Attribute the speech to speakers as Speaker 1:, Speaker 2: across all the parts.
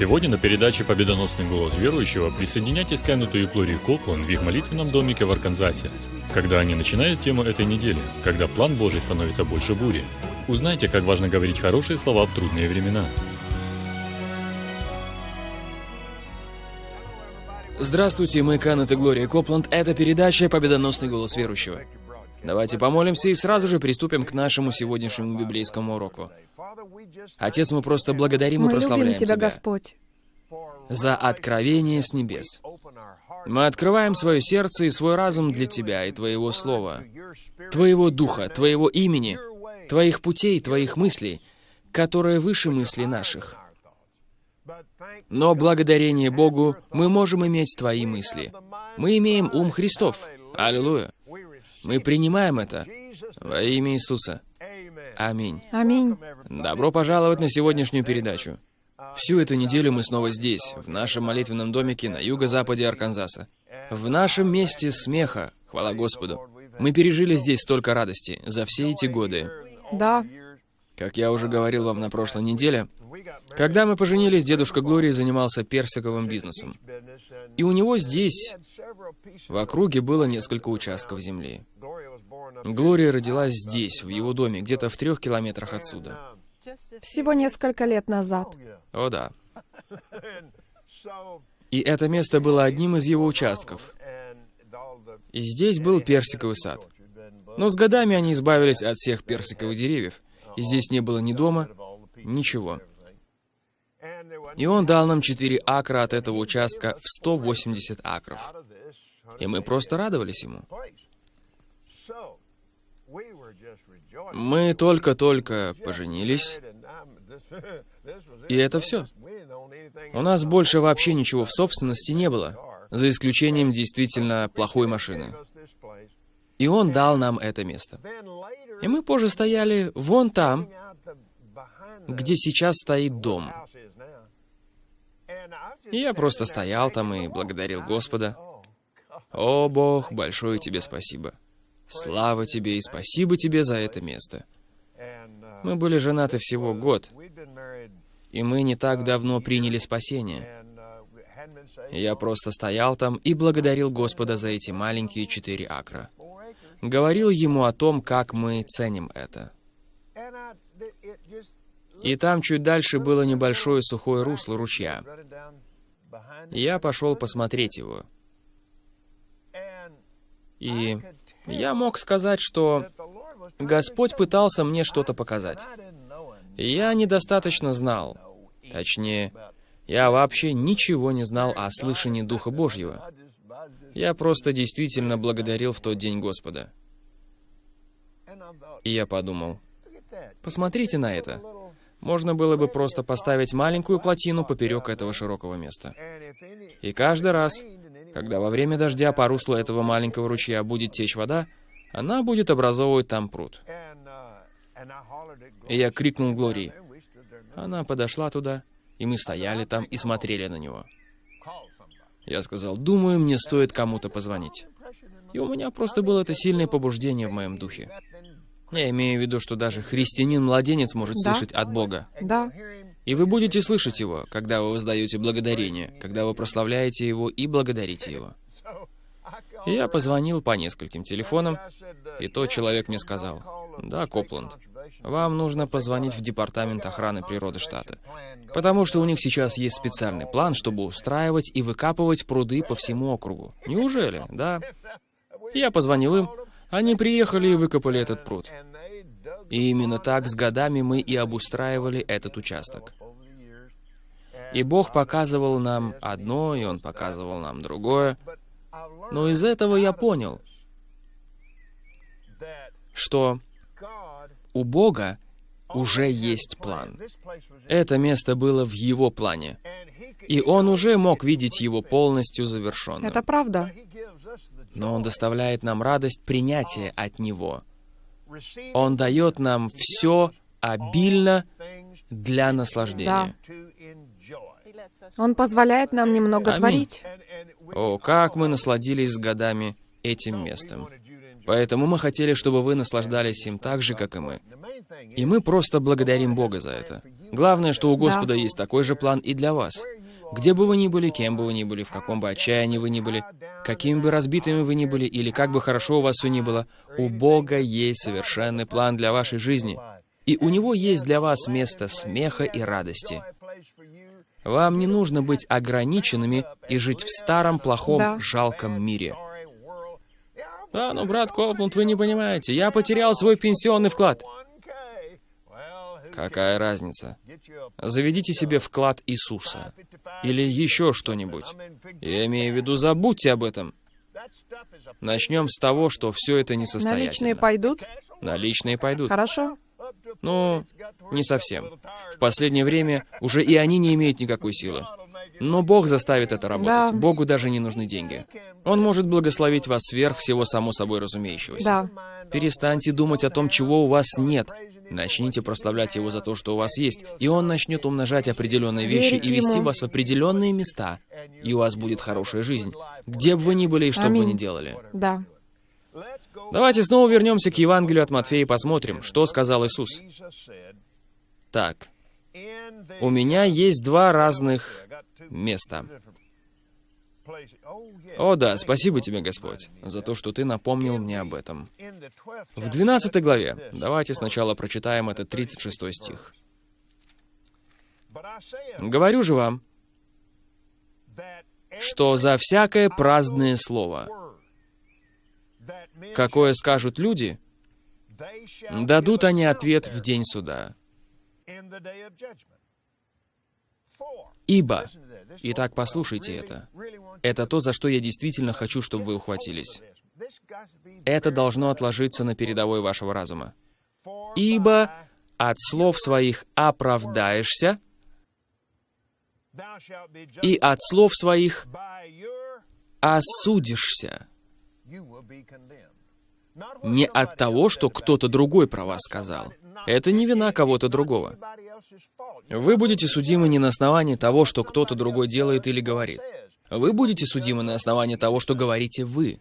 Speaker 1: Сегодня на передаче «Победоносный голос верующего» присоединяйтесь к Кеннету и Глории Коплан в их молитвенном домике в Арканзасе, когда они начинают тему этой недели, когда план Божий становится больше бури. Узнайте, как важно говорить хорошие слова в трудные времена.
Speaker 2: Здравствуйте, мы Канет и Глория Копланд. Это передача «Победоносный голос верующего». Давайте помолимся и сразу же приступим к нашему сегодняшнему библейскому уроку. Отец, мы просто благодарим
Speaker 3: Мы
Speaker 2: и прославляем
Speaker 3: любим Тебя, Господь.
Speaker 2: за откровение с небес. Мы открываем свое сердце и свой разум для Тебя и Твоего Слова, Твоего Духа, Твоего имени, Твоих путей, Твоих мыслей, которые выше мыслей наших. Но благодарение Богу мы можем иметь Твои мысли. Мы имеем ум Христов. Аллилуйя. Мы принимаем это во имя Иисуса. Аминь.
Speaker 3: Аминь.
Speaker 2: Добро пожаловать на сегодняшнюю передачу. Всю эту неделю мы снова здесь, в нашем молитвенном домике на юго-западе Арканзаса. В нашем месте смеха, хвала Господу. Мы пережили здесь столько радости за все эти годы.
Speaker 3: Да.
Speaker 2: Как я уже говорил вам на прошлой неделе, когда мы поженились, дедушка Глории занимался персиковым бизнесом. И у него здесь, в округе, было несколько участков земли. Глория родилась здесь, в его доме, где-то в трех километрах отсюда.
Speaker 3: Всего несколько лет назад.
Speaker 2: О да. И это место было одним из его участков. И здесь был персиковый сад. Но с годами они избавились от всех персиковых деревьев. И здесь не было ни дома, ничего. И он дал нам 4 акра от этого участка в 180 акров. И мы просто радовались ему. Мы только-только поженились, и это все. У нас больше вообще ничего в собственности не было, за исключением действительно плохой машины. И он дал нам это место. И мы позже стояли вон там, где сейчас стоит дом. И я просто стоял там и благодарил Господа. О, Бог, большое тебе спасибо. Слава тебе и спасибо тебе за это место. Мы были женаты всего год, и мы не так давно приняли спасение. Я просто стоял там и благодарил Господа за эти маленькие четыре акра. Говорил ему о том, как мы ценим это. И там чуть дальше было небольшое сухое русло ручья. Я пошел посмотреть его. И я мог сказать, что Господь пытался мне что-то показать. Я недостаточно знал. Точнее, я вообще ничего не знал о слышании Духа Божьего. Я просто действительно благодарил в тот день Господа. И я подумал, посмотрите на это. Можно было бы просто поставить маленькую плотину поперек этого широкого места. И каждый раз, когда во время дождя по руслу этого маленького ручья будет течь вода, она будет образовывать там пруд. И я крикнул Глории. Она подошла туда, и мы стояли там и смотрели на него. Я сказал, думаю, мне стоит кому-то позвонить. И у меня просто было это сильное побуждение в моем духе. Я имею в виду, что даже христианин-младенец может
Speaker 3: Да.
Speaker 2: слышать от Бога.
Speaker 3: Да.
Speaker 2: И вы будете слышать Его, когда вы воздаете благодарение, когда вы прославляете Его и благодарите Его. Я позвонил по нескольким телефонам, и тот человек мне сказал, «Да, Копланд, вам нужно позвонить в Департамент охраны природы штата, потому что у них сейчас есть специальный план, чтобы устраивать и выкапывать пруды по всему округу». Неужели? Да. Я позвонил им, они приехали и выкопали этот пруд. И именно так с годами мы и обустраивали этот участок. И Бог показывал нам одно, и Он показывал нам другое. Но из этого я понял, что у Бога уже есть план. Это место было в Его плане. И Он уже мог видеть его полностью завершенным.
Speaker 3: Это правда.
Speaker 2: Но Он доставляет нам радость принятия от Него. Он дает нам все обильно для наслаждения.
Speaker 3: Он позволяет нам немного
Speaker 2: Аминь.
Speaker 3: творить.
Speaker 2: О, как мы насладились с годами этим местом. Поэтому мы хотели, чтобы вы наслаждались им так же, как и мы. И мы просто благодарим Бога за это. Главное, что у Господа есть такой же план и для вас. Где бы вы ни были, кем бы вы ни были, в каком бы отчаянии вы ни были, какими бы разбитыми вы ни были, или как бы хорошо у вас все ни было, у Бога есть совершенный план для вашей жизни. И у Него есть для вас место смеха и радости. Вам не нужно быть ограниченными и жить в старом, плохом, да. жалком мире. Да, но, брат Колпланд, вы не понимаете, я потерял свой пенсионный вклад. Какая разница? Заведите себе вклад Иисуса. Или еще что-нибудь. Я имею в виду, забудьте об этом. Начнем с того, что все это несостоятельно.
Speaker 3: Наличные пойдут?
Speaker 2: Наличные пойдут.
Speaker 3: Хорошо.
Speaker 2: Ну, не совсем. В последнее время уже и они не имеют никакой силы. Но Бог заставит это работать. Да. Богу даже не нужны деньги. Он может благословить вас сверх всего само собой разумеющегося.
Speaker 3: Да.
Speaker 2: Перестаньте думать о том, чего у вас нет. Начните прославлять Его за то, что у вас есть, и Он начнет умножать определенные вещи Верить и вести ему. вас в определенные места, и у вас будет хорошая жизнь, где бы вы ни были и что бы вы ни делали.
Speaker 3: Да.
Speaker 2: Давайте снова вернемся к Евангелию от Матфея и посмотрим, что сказал Иисус. Так, у меня есть два разных места. О да, спасибо тебе, Господь, за то, что ты напомнил мне об этом. В 12 главе, давайте сначала прочитаем этот 36 стих. «Говорю же вам, что за всякое праздное слово, какое скажут люди, дадут они ответ в день суда. Ибо, итак, послушайте это, это то, за что я действительно хочу, чтобы вы ухватились. Это должно отложиться на передовой вашего разума. Ибо от слов своих оправдаешься, и от слов своих осудишься. Не от того, что кто-то другой про вас сказал. Это не вина кого-то другого. Вы будете судимы не на основании того, что кто-то другой делает или говорит. Вы будете судимы на основании того, что говорите вы.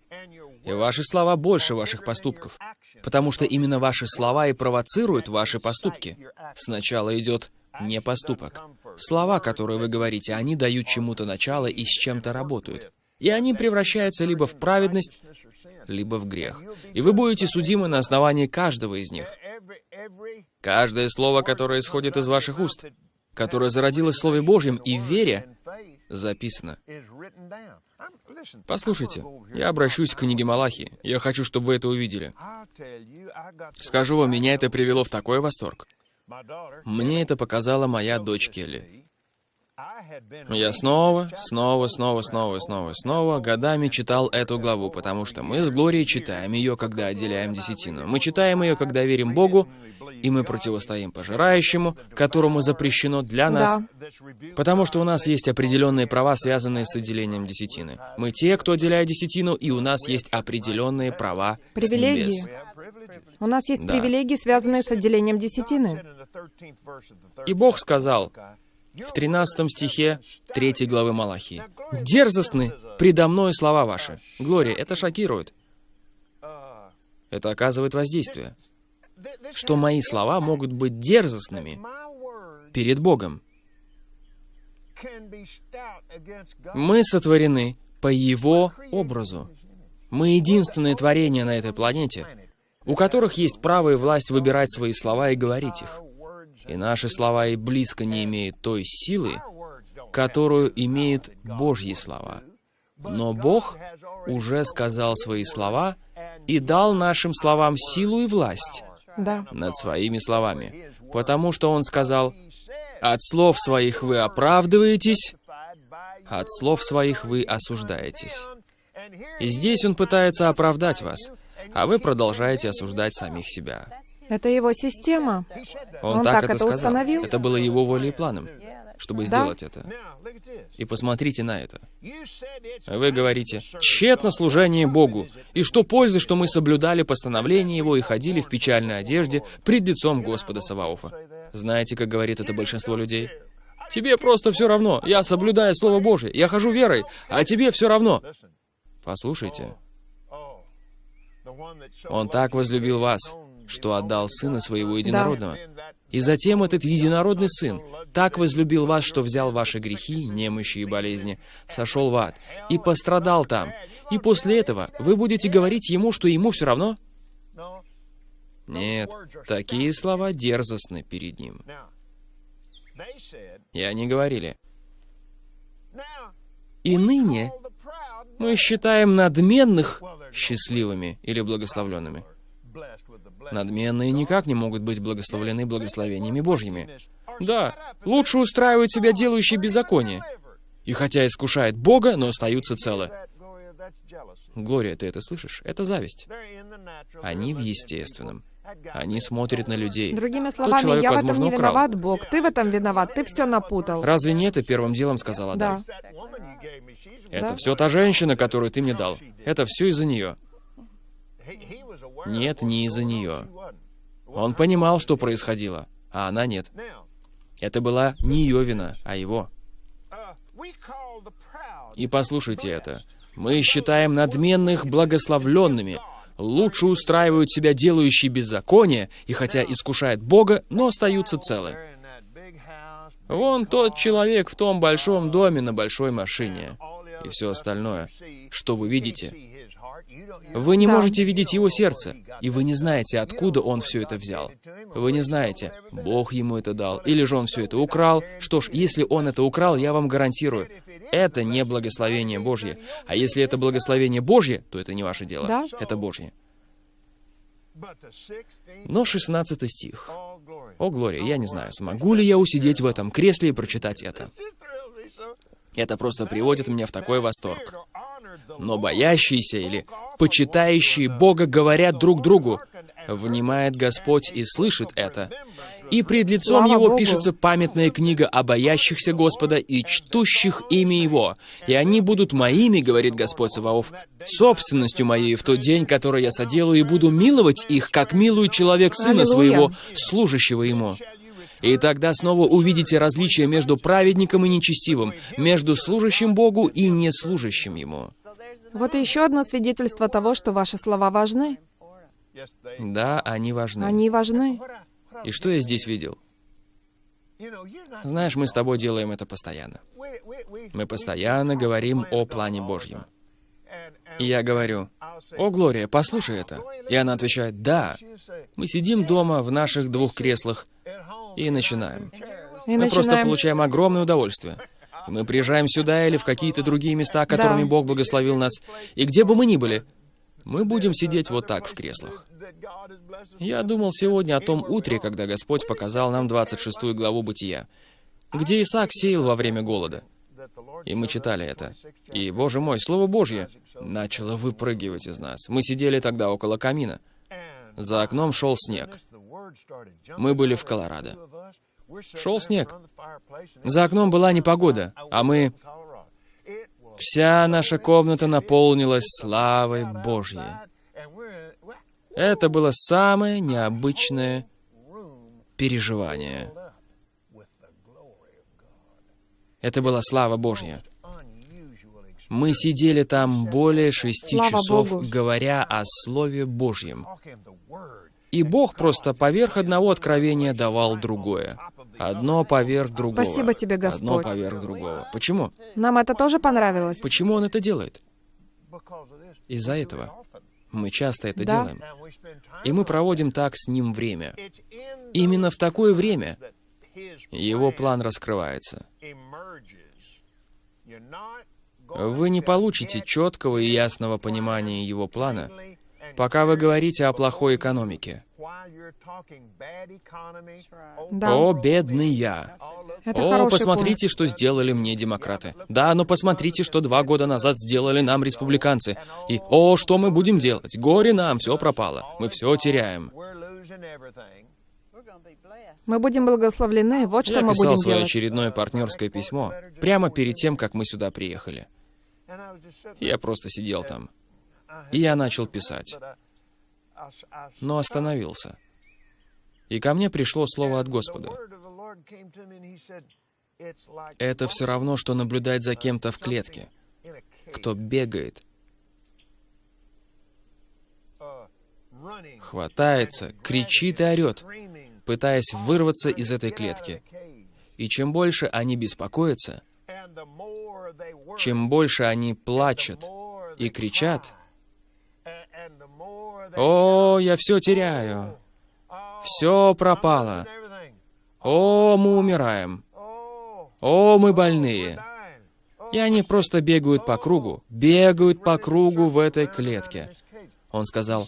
Speaker 2: И ваши слова больше ваших поступков. Потому что именно ваши слова и провоцируют ваши поступки. Сначала идет не поступок. Слова, которые вы говорите, они дают чему-то начало и с чем-то работают. И они превращаются либо в праведность, либо в грех. И вы будете судимы на основании каждого из них. Каждое слово, которое исходит из ваших уст, которое зародилось в Слове Божьем и в вере, записано. Послушайте, я обращусь к книге Малахи. Я хочу, чтобы вы это увидели. Скажу вам, меня это привело в такой восторг. Мне это показала моя дочь Келли. Я снова, снова, снова, снова, снова, снова годами читал эту главу, потому что мы с Глорией читаем ее, когда отделяем десятину. Мы читаем ее, когда верим Богу, и мы противостоим пожирающему, которому запрещено для нас, да. потому что у нас есть определенные права, связанные с отделением десятины. Мы те, кто отделяет десятину, и у нас есть определенные права
Speaker 3: Привилегии. с небес. У нас есть да. привилегии, связанные с отделением десятины.
Speaker 2: И Бог сказал, в 13 стихе 3 главы Малахии. «Дерзостны предо мной слова ваши». Глория, это шокирует. Это оказывает воздействие. Что мои слова могут быть дерзостными перед Богом. Мы сотворены по Его образу. Мы единственное творение на этой планете, у которых есть право и власть выбирать свои слова и говорить их и наши слова и близко не имеют той силы, которую имеют Божьи слова. Но Бог уже сказал свои слова и дал нашим словам силу и власть
Speaker 3: да.
Speaker 2: над своими словами. Потому что Он сказал, «От слов своих вы оправдываетесь, от слов своих вы осуждаетесь». И здесь Он пытается оправдать вас, а вы продолжаете осуждать самих себя.
Speaker 3: Это его система.
Speaker 2: Он, Он так, так это, это сказал. установил. Это было его волей и планом, чтобы да? сделать это. И посмотрите на это. Вы говорите, тщетно служение Богу, и что пользы, что мы соблюдали постановление Его и ходили в печальной одежде пред лицом Господа Саваофа. Знаете, как говорит это большинство людей? Тебе просто все равно. Я соблюдаю Слово Божие, я хожу верой, а тебе все равно. Послушайте. Он так возлюбил вас, что отдал Сына Своего Единородного. И затем этот Единородный Сын так возлюбил вас, что взял ваши грехи, немощи и болезни, сошел в ад и пострадал там. И после этого вы будете говорить Ему, что Ему все равно? Нет, такие слова дерзостны перед Ним. И они говорили, «И ныне мы считаем надменных счастливыми или благословленными. Надменные никак не могут быть благословлены благословениями Божьими. Да, лучше устраивают себя делающие беззаконие. И хотя искушает Бога, но остаются целы. Глория, ты это слышишь? Это зависть. Они в естественном. Они смотрят на людей.
Speaker 3: Другими словами, человек, я возможно, в этом не украл. виноват, Бог. Ты в этом виноват, ты все напутал.
Speaker 2: Разве не это первым делом сказала Да. Это да? все та женщина, которую ты мне дал. Это все из-за нее. Нет, не из-за нее. Он понимал, что происходило, а она нет. Это была не ее вина, а его. И послушайте это. Мы считаем надменных благословленными. Лучше устраивают себя делающие беззаконие, и хотя искушают Бога, но остаются целы. Вон тот человек в том большом доме на большой машине и все остальное, что вы видите. Вы не можете видеть его сердце, и вы не знаете, откуда он все это взял. Вы не знаете, Бог ему это дал, или же он все это украл. Что ж, если он это украл, я вам гарантирую, это не благословение Божье. А если это благословение Божье, то это не ваше дело, да? это Божье. Но 16 стих. О, Глория, я не знаю, смогу ли я усидеть в этом кресле и прочитать это. Это просто приводит меня в такой восторг. Но боящиеся или почитающие Бога говорят друг другу, внимает Господь и слышит это. И пред лицом Слава Его Богу. пишется памятная книга о боящихся Господа и чтущих имя Его. И они будут моими, говорит Господь Саваоф, собственностью моей в тот день, который я соделаю, и буду миловать их, как милует человек сына своего, служащего ему. И тогда снова увидите различие между праведником и нечестивым, между служащим Богу и неслужащим Ему.
Speaker 3: Вот еще одно свидетельство того, что ваши слова важны.
Speaker 2: Да, они важны.
Speaker 3: Они важны.
Speaker 2: И что я здесь видел? Знаешь, мы с тобой делаем это постоянно. Мы постоянно говорим о плане Божьем. И я говорю, «О, Глория, послушай это». И она отвечает, «Да». Мы сидим дома в наших двух креслах и начинаем. И Мы начинаем... просто получаем огромное удовольствие. Мы приезжаем сюда или в какие-то другие места, которыми да. Бог благословил нас. И где бы мы ни были, мы будем сидеть вот так в креслах. Я думал сегодня о том утре, когда Господь показал нам 26 главу Бытия, где Исаак сеял во время голода. И мы читали это. И, Боже мой, Слово Божье начало выпрыгивать из нас. Мы сидели тогда около камина. За окном шел снег. Мы были в Колорадо. Шел снег. За окном была непогода, а мы... Вся наша комната наполнилась славой Божьей. Это было самое необычное переживание. Это была слава Божья. Мы сидели там более шести Слава часов, Богу. говоря о Слове Божьем. И Бог просто поверх одного откровения давал другое. Одно поверх другого.
Speaker 3: Спасибо тебе, Господь.
Speaker 2: Одно поверх другого. Почему?
Speaker 3: Нам это тоже понравилось.
Speaker 2: Почему Он это делает? Из-за этого. Мы часто это да. делаем. И мы проводим так с Ним время. Именно в такое время Его план раскрывается. Вы не получите четкого и ясного понимания Его плана, пока вы говорите о плохой экономике. Да. О, бедный я. Это О, посмотрите, пункт. что сделали мне демократы. Да, но посмотрите, что два года назад сделали нам республиканцы. И, о, что мы будем делать? Горе нам, все пропало. Мы все теряем.
Speaker 3: Мы будем благословлены, вот что
Speaker 2: я
Speaker 3: мы будем
Speaker 2: делать. Я писал свое очередное партнерское письмо прямо перед тем, как мы сюда приехали. Я просто сидел там. И я начал писать. Но остановился. И ко мне пришло слово от Господа. Это все равно, что наблюдать за кем-то в клетке, кто бегает хватается, кричит и орет, пытаясь вырваться из этой клетки. И чем больше они беспокоятся, чем больше они плачут и кричат, «О, я все теряю! Все пропало! О, мы умираем! О, мы больные!» И они просто бегают по кругу, бегают по кругу в этой клетке. Он сказал,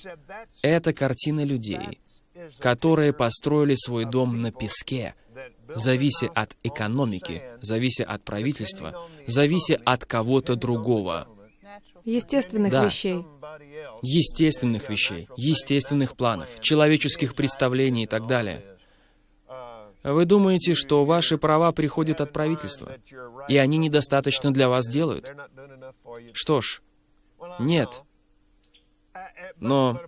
Speaker 2: это картина людей, которые построили свой дом на песке, завися от экономики, завися от правительства, завися от кого-то другого.
Speaker 3: Естественных
Speaker 2: Да.
Speaker 3: вещей.
Speaker 2: Естественных вещей, естественных планов, человеческих представлений и так далее. Вы думаете, что ваши права приходят от правительства, и они недостаточно для вас делают? Что ж, нет. Но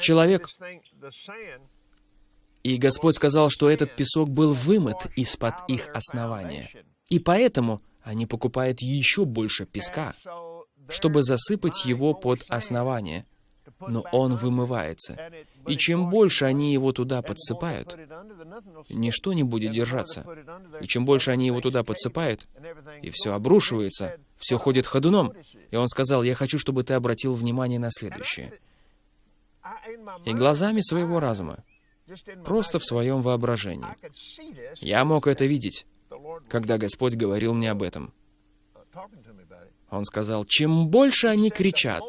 Speaker 2: человек... И Господь сказал, что этот песок был вымыт из-под их основания. И поэтому они покупают еще больше песка, чтобы засыпать его под основание. Но он вымывается. И чем больше они его туда подсыпают, ничто не будет держаться. И чем больше они его туда подсыпают, и все обрушивается, все ходит ходуном. И он сказал, я хочу, чтобы ты обратил внимание на следующее. И глазами своего разума, просто в своем воображении. Я мог это видеть, когда Господь говорил мне об этом. Он сказал, чем больше они кричат,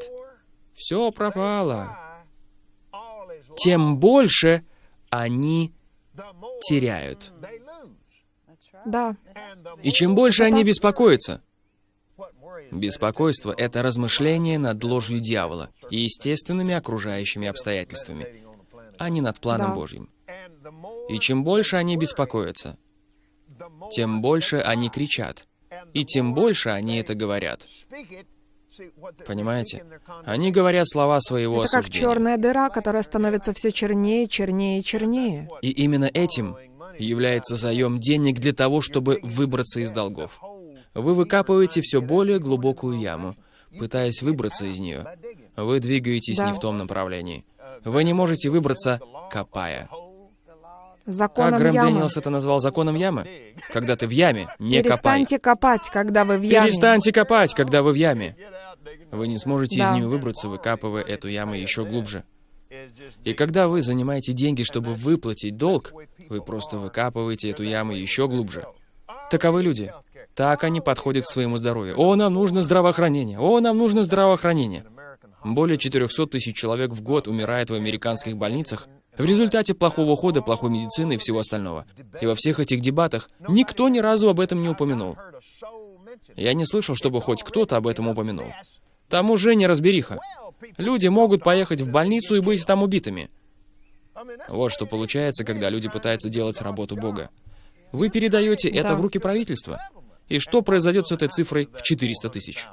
Speaker 2: все пропало, тем больше они теряют.
Speaker 3: Да.
Speaker 2: И чем больше они беспокоятся, беспокойство — это размышление над ложью дьявола и естественными окружающими обстоятельствами, а не над планом
Speaker 3: Да.
Speaker 2: Божьим. И чем больше они беспокоятся, тем больше они кричат, и тем больше они это говорят. Понимаете? Они говорят слова своего
Speaker 3: Это как
Speaker 2: осуждения.
Speaker 3: черная дыра, которая становится все чернее, чернее и чернее.
Speaker 2: И именно этим является заем денег для того, чтобы выбраться из долгов. Вы выкапываете все более глубокую яму, пытаясь выбраться из нее. Вы двигаетесь
Speaker 3: Да.
Speaker 2: не в том направлении. Вы не можете выбраться, копая. Как
Speaker 3: Законом
Speaker 2: Грэм
Speaker 3: ямы.
Speaker 2: Дэниелс это назвал законом ямы? Когда ты в яме, не копай.
Speaker 3: Перестаньте копать, когда вы в яме.
Speaker 2: Перестаньте копать, когда вы в яме. Вы не сможете из
Speaker 3: Да.
Speaker 2: нее выбраться, выкапывая эту яму еще глубже. И когда вы занимаете деньги, чтобы выплатить долг, вы просто выкапываете эту яму еще глубже. Таковы люди. Так они подходят к своему здоровью. О, нам нужно здравоохранение. О, нам нужно здравоохранение. Более 400 тысяч человек в год умирает в американских больницах в результате плохого ухода, плохой медицины и всего остального. И во всех этих дебатах никто ни разу об этом не упомянул. Я не слышал, чтобы хоть кто-то об этом упомянул. Там уже неразбериха. Люди могут поехать в больницу и быть там убитыми. Вот что получается, когда люди пытаются делать работу Бога. Вы передаете это
Speaker 3: Да.
Speaker 2: в руки правительства. И что произойдет с этой цифрой в 400 тысяч?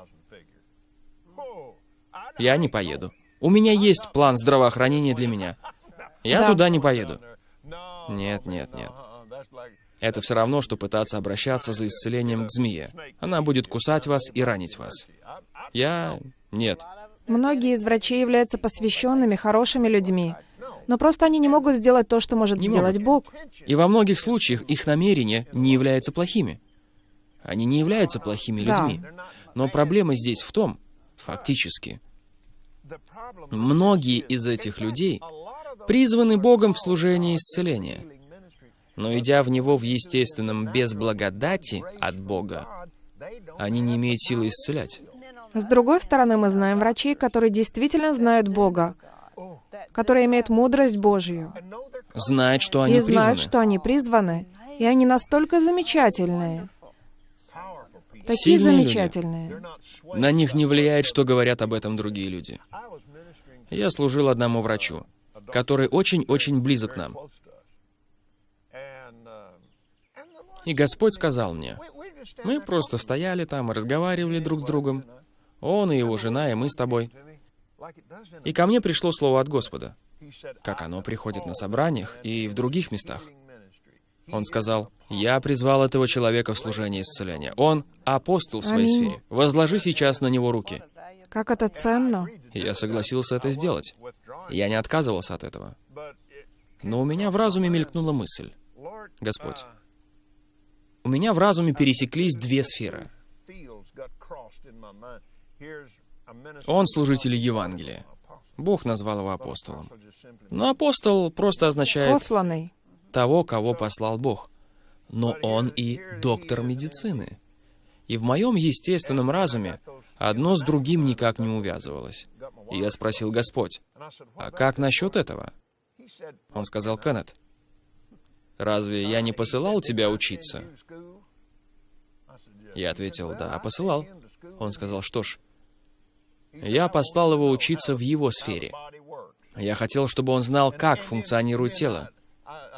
Speaker 2: Я не поеду. У меня есть план здравоохранения для меня. Я
Speaker 3: Да.
Speaker 2: туда не поеду. Нет, нет, нет. Это все равно, что пытаться обращаться за исцелением к змее. Она будет кусать вас и ранить вас. Я... Нет.
Speaker 3: Многие из врачей являются посвященными, хорошими людьми. Но просто они не могут сделать то, что может
Speaker 2: Не
Speaker 3: сделать
Speaker 2: могут.
Speaker 3: Бог.
Speaker 2: И во многих случаях их намерения не являются плохими. Они не являются плохими
Speaker 3: Да.
Speaker 2: людьми. Но проблема здесь в том, фактически, многие из этих людей призваны Богом в служение исцеления. Но идя в него в естественном без благодати от Бога, они не имеют силы исцелять.
Speaker 3: С другой стороны, мы знаем врачей, которые действительно знают Бога, которые имеют мудрость Божью
Speaker 2: Знают, что они
Speaker 3: и
Speaker 2: призваны.
Speaker 3: знают, что они призваны, и они настолько замечательные, такие
Speaker 2: Сильные люди.
Speaker 3: замечательные.
Speaker 2: На них не влияет, что говорят об этом другие люди. Я служил одному врачу, который очень-очень близок к нам. И Господь сказал мне, мы просто стояли там и разговаривали друг с другом. Он и его жена, и мы с тобой. И ко мне пришло слово от Господа, как оно приходит на собраниях и в других местах. Он сказал, «Я призвал этого человека в служение исцеления. Он апостол в своей
Speaker 3: Аминь.
Speaker 2: сфере. Возложи сейчас на него руки».
Speaker 3: Как это ценно.
Speaker 2: И я согласился это сделать. Я не отказывался от этого. Но у меня в разуме мелькнула мысль. Господь, у меня в разуме пересеклись две сферы. Он служитель Евангелия. Бог назвал его апостолом. Но апостол просто означает
Speaker 3: Посланный.
Speaker 2: того, кого послал Бог. Но он и доктор медицины. И в моем естественном разуме одно с другим никак не увязывалось. И я спросил Господь, а как насчет этого? Он сказал, Кеннет, разве я не посылал тебя учиться? Я ответил, да, посылал. Он сказал, что ж, я послал его учиться в его сфере. Я хотел, чтобы он знал, как функционирует тело.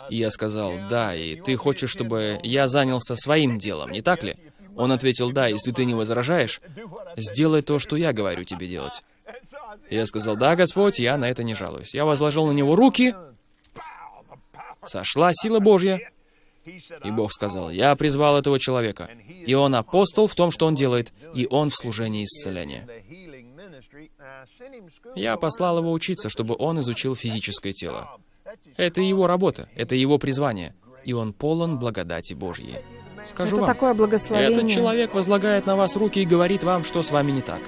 Speaker 2: И я сказал, да, и ты хочешь, чтобы я занялся своим делом, не так ли? Он ответил, да, если ты не возражаешь, сделай то, что я говорю тебе делать. Я сказал, да, Господь, я на это не жалуюсь. Я возложил на него руки, сошла сила Божья, и Бог сказал, я призвал этого человека, и он апостол в том, что он делает, и он в служении исцеления. Я послал его учиться, чтобы он изучил физическое тело. Это его работа, это его призвание, и он полон благодати Божьей. Скажу
Speaker 3: Это
Speaker 2: вам,
Speaker 3: такое благословение.
Speaker 2: этот человек возлагает на вас руки и говорит вам, что с вами не так.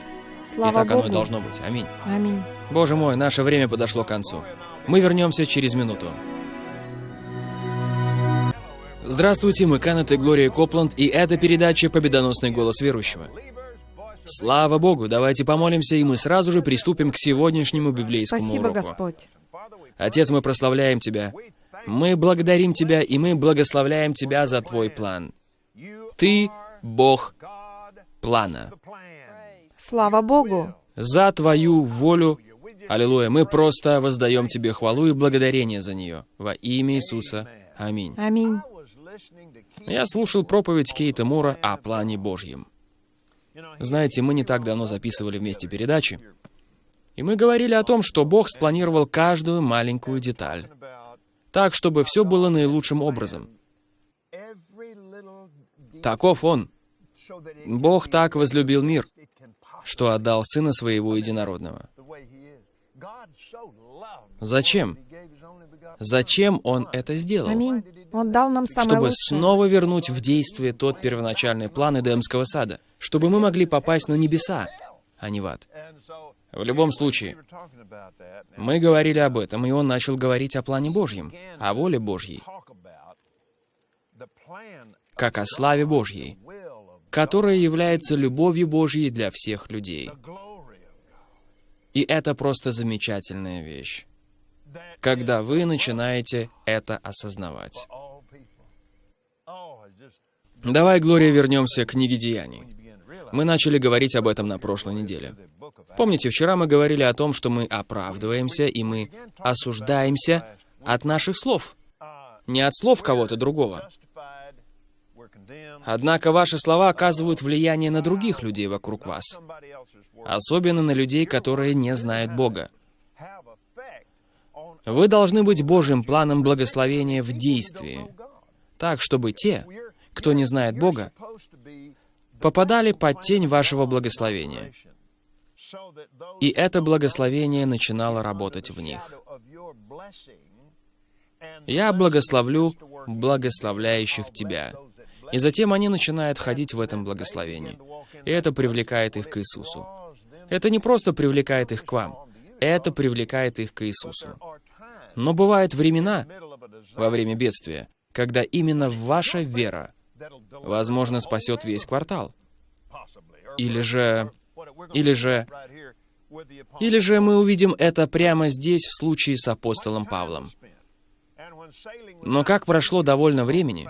Speaker 3: Слава
Speaker 2: и так оно
Speaker 3: Богу.
Speaker 2: и должно быть. Аминь.
Speaker 3: Аминь.
Speaker 2: Боже мой, наше время подошло к концу. Мы вернемся через минуту. Здравствуйте, мы Канет и Глория Копланд, и это передача «Победоносный голос верующего». Слава Богу, давайте помолимся, и мы сразу же приступим к сегодняшнему библейскому
Speaker 3: Спасибо,
Speaker 2: уроку.
Speaker 3: Господь.
Speaker 2: Отец, мы прославляем Тебя. Мы благодарим Тебя, и мы благословляем Тебя за Твой план. Ты — Бог плана.
Speaker 3: Слава Богу.
Speaker 2: За Твою волю, аллилуйя, мы просто воздаем Тебе хвалу и благодарение за нее. Во имя Иисуса. Аминь.
Speaker 3: Аминь.
Speaker 2: Я слушал проповедь Кейта Мура о плане Божьем. Знаете, мы не так давно записывали вместе передачи, и мы говорили о том, что Бог спланировал каждую маленькую деталь, так, чтобы все было наилучшим образом. Таков Он. Бог так возлюбил мир, что отдал Сына Своего Единородного. Зачем? Зачем Он это сделал?
Speaker 3: Аминь. Он дал нам самое
Speaker 2: чтобы
Speaker 3: лучшее.
Speaker 2: снова вернуть в действие тот первоначальный план Эдемского сада, чтобы мы могли попасть на небеса, а не в ад. В любом случае, мы говорили об этом, и он начал говорить о плане Божьем, о воле Божьей, как о славе Божьей, которая является любовью Божьей для всех людей. И это просто замечательная вещь, когда вы начинаете это осознавать. Давай, Глория, вернемся к книге Деяний. Мы начали говорить об этом на прошлой неделе. Помните, вчера мы говорили о том, что мы оправдываемся и мы осуждаемся от наших слов, не от слов кого-то другого. Однако ваши слова оказывают влияние на других людей вокруг вас, особенно на людей, которые не знают Бога. Вы должны быть Божьим планом благословения в действии, так, чтобы те, кто не знает Бога, попадали под тень вашего благословения. И это благословение начинало работать в них. Я благословлю благословляющих тебя. И затем они начинают ходить в этом благословении. И это привлекает их к Иисусу. Это не просто привлекает их к вам, это привлекает их к Иисусу. Но бывают времена, во время бедствия, когда именно ваша вера, возможно, спасет весь квартал. Или же... Или же... Или же мы увидим это прямо здесь, в случае с апостолом Павлом. Но как прошло довольно времени,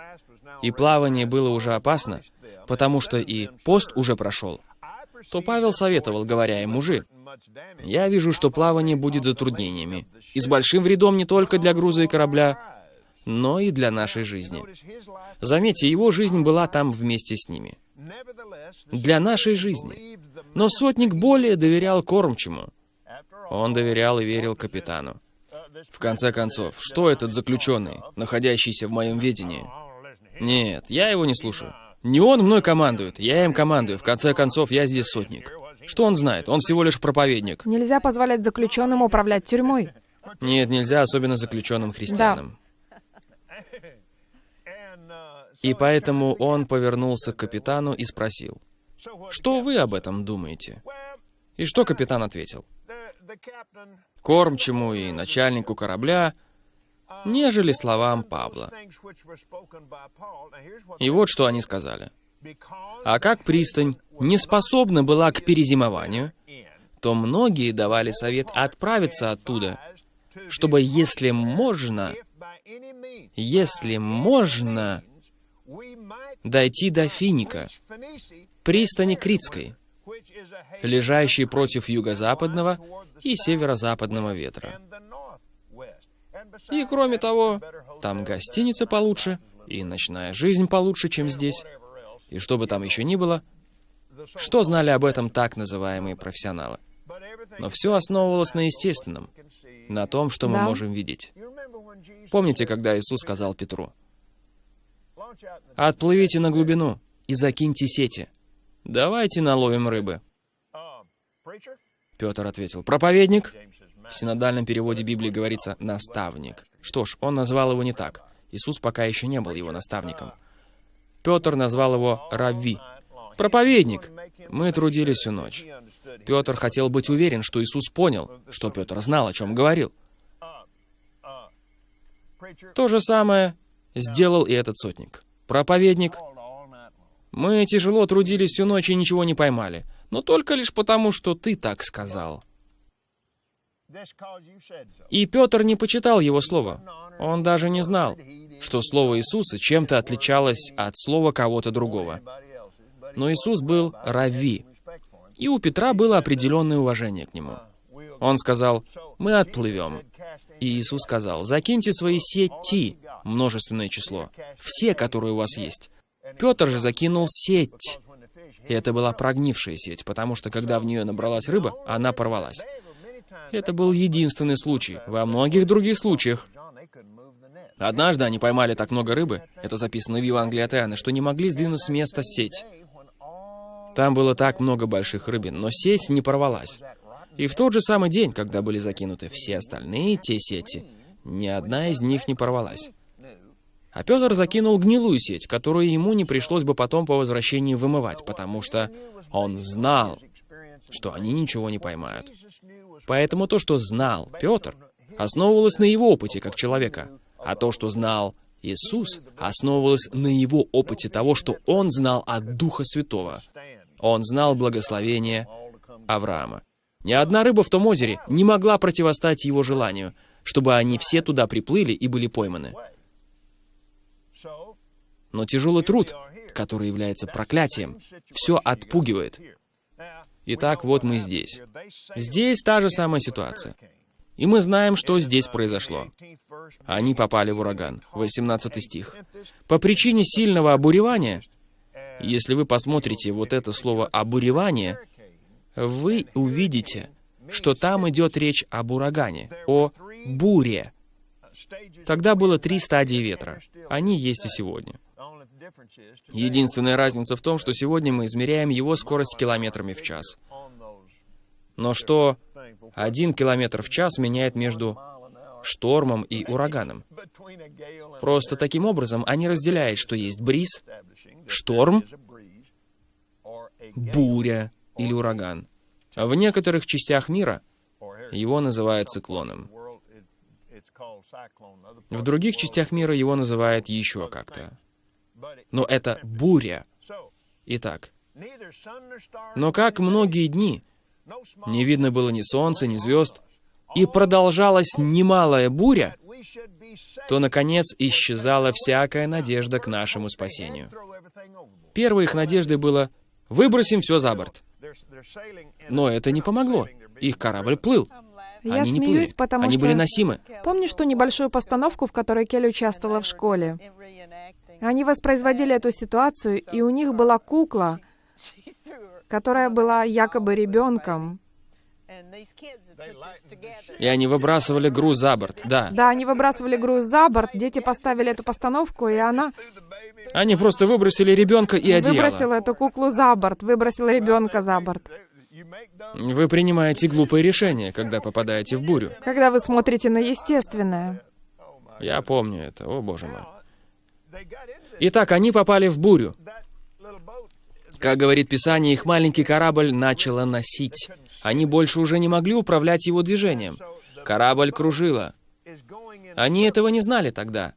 Speaker 2: и плавание было уже опасно, потому что и пост уже прошел, то Павел советовал, говоря им, мужи, я вижу, что плавание будет затруднениями, и с большим вредом не только для груза и корабля, но и для нашей жизни. Заметьте, его жизнь была там вместе с ними. Для нашей жизни. Но сотник более доверял кормчему. Он доверял и верил капитану. В конце концов, что этот заключенный, находящийся в моем ведении? Нет, я его не слушаю. Не он мной командует, я им командую. В конце концов, я здесь сотник. Что он знает? Он всего лишь проповедник.
Speaker 3: Нельзя позволять заключенным управлять тюрьмой.
Speaker 2: Нет, нельзя, особенно заключенным христианам. И поэтому он повернулся к капитану и спросил, «Что вы об этом думаете?» И что капитан ответил? Кормчему и начальнику корабля, нежели словам Павла. И вот что они сказали. А как пристань не способна была к перезимованию, то многие давали совет отправиться оттуда, чтобы, если можно, если можно, дойти до Финика, пристани Критской, лежащей против юго-западного и северо-западного ветра. И кроме того, там гостиница получше, и ночная жизнь получше, чем здесь. И что бы там еще ни было, что знали об этом так называемые профессионалы? Но все основывалось на естественном, на том, что мы
Speaker 3: Да.
Speaker 2: можем видеть. Помните, когда Иисус сказал Петру, «Отплывите на глубину и закиньте сети. Давайте наловим рыбы». Петр ответил, «Проповедник». В синодальном переводе Библии говорится «наставник». Что ж, он назвал его не так. Иисус пока еще не был его наставником. Петр назвал его «равви». «Проповедник». Мы трудились всю ночь. Петр хотел быть уверен, что Иисус понял, что Петр знал, о чем говорил. То же самое сделал и этот сотник. Проповедник. Мы тяжело трудились всю ночь и ничего не поймали. Но только лишь потому, что ты так сказал. И Петр не почитал его слово. Он даже не знал, что слово Иисуса чем-то отличалось от слова кого-то другого. Но Иисус был рави, и у Петра было определенное уважение к нему. Он сказал, «Мы отплывем». И Иисус сказал, «Закиньте свои сети, множественное число, все, которые у вас есть». Петр же закинул сеть. И это была прогнившая сеть, потому что когда в нее набралась рыба, она порвалась. Это был единственный случай. Во многих других случаях Однажды они поймали так много рыбы, это записано в Евангелии от Иоанна, что не могли сдвинуть с места сеть. Там было так много больших рыбин, но сеть не порвалась. И в тот же самый день, когда были закинуты все остальные те сети, ни одна из них не порвалась. А Петр закинул гнилую сеть, которую ему не пришлось бы потом по возвращении вымывать, потому что он знал, что они ничего не поймают. Поэтому то, что знал Петр, основывалось на его опыте как человека, а то, что знал Иисус, основывалось на его опыте того, что он знал от Духа Святого. Он знал благословение Авраама. Ни одна рыба в том озере не могла противостать его желанию, чтобы они все туда приплыли и были пойманы. Но тяжелый труд, который является проклятием, все отпугивает. Итак, вот мы здесь. Здесь та же самая ситуация. И мы знаем, что здесь произошло. Они попали в ураган. 18 стих. По причине сильного обуревания, если вы посмотрите вот это слово «обуревание», вы увидите, что там идет речь об урагане, о буре. Тогда было три стадии ветра. Они есть и сегодня. Единственная разница в том, что сегодня мы измеряем его скорость километрами в час. Но что один километр в час меняет между штормом и ураганом. Просто таким образом они разделяют, что есть бриз, шторм, буря или ураган. А в некоторых частях мира его называют циклоном. В других частях мира его называют еще как-то. Но это буря. Итак, но как многие дни не видно было ни солнца, ни звезд, и продолжалась немалая буря, то, наконец, исчезала всякая надежда к нашему спасению. Первой их надеждой было «выбросим все за борт». Но это не помогло. Их корабль плыл.
Speaker 3: Я
Speaker 2: Они не плыли.
Speaker 3: смеюсь, потому
Speaker 2: Они
Speaker 3: что...
Speaker 2: были носимы.
Speaker 3: Помнишь ту небольшую постановку, в которой Келли участвовала в школе? Они воспроизводили эту ситуацию, и у них была кукла, которая была якобы ребенком.
Speaker 2: И они выбрасывали груз за борт, да.
Speaker 3: Да, они выбрасывали груз за борт, дети поставили эту постановку, и она
Speaker 2: Они просто выбросили ребенка и одеяло.
Speaker 3: выбросила эту куклу за борт, выбросила ребенка за борт.
Speaker 2: Вы принимаете глупые решения, когда попадаете в бурю.
Speaker 3: Когда вы смотрите на естественное.
Speaker 2: Я помню это, о боже мой. Итак, они попали в бурю. Как говорит Писание, их маленький корабль начало носить. Они больше уже не могли управлять его движением. Корабль кружила. Они этого не знали тогда.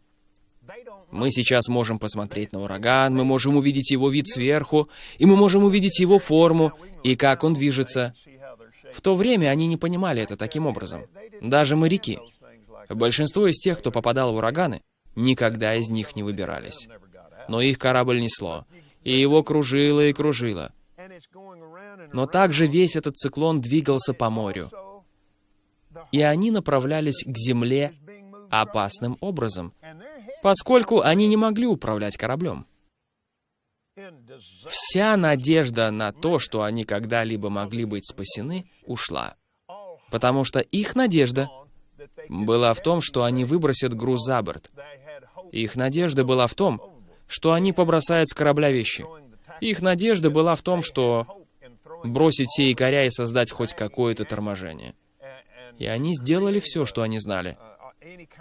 Speaker 2: Мы сейчас можем посмотреть на ураган, мы можем увидеть его вид сверху, и мы можем увидеть его форму, и как он движется. В то время они не понимали это таким образом. Даже моряки. Большинство из тех, кто попадал в ураганы, никогда из них не выбирались. Но их корабль несло, и его кружило и кружило. Но также весь этот циклон двигался по морю. И они направлялись к земле опасным образом, поскольку они не могли управлять кораблем. Вся надежда на то, что они когда-либо могли быть спасены, ушла. Потому что их надежда была в том, что они выбросят груз за борт. Их надежда была в том, что они побросают с корабля вещи. Их надежда была в том, что бросить все якоря и создать хоть какое-то торможение. И они сделали все, что они знали.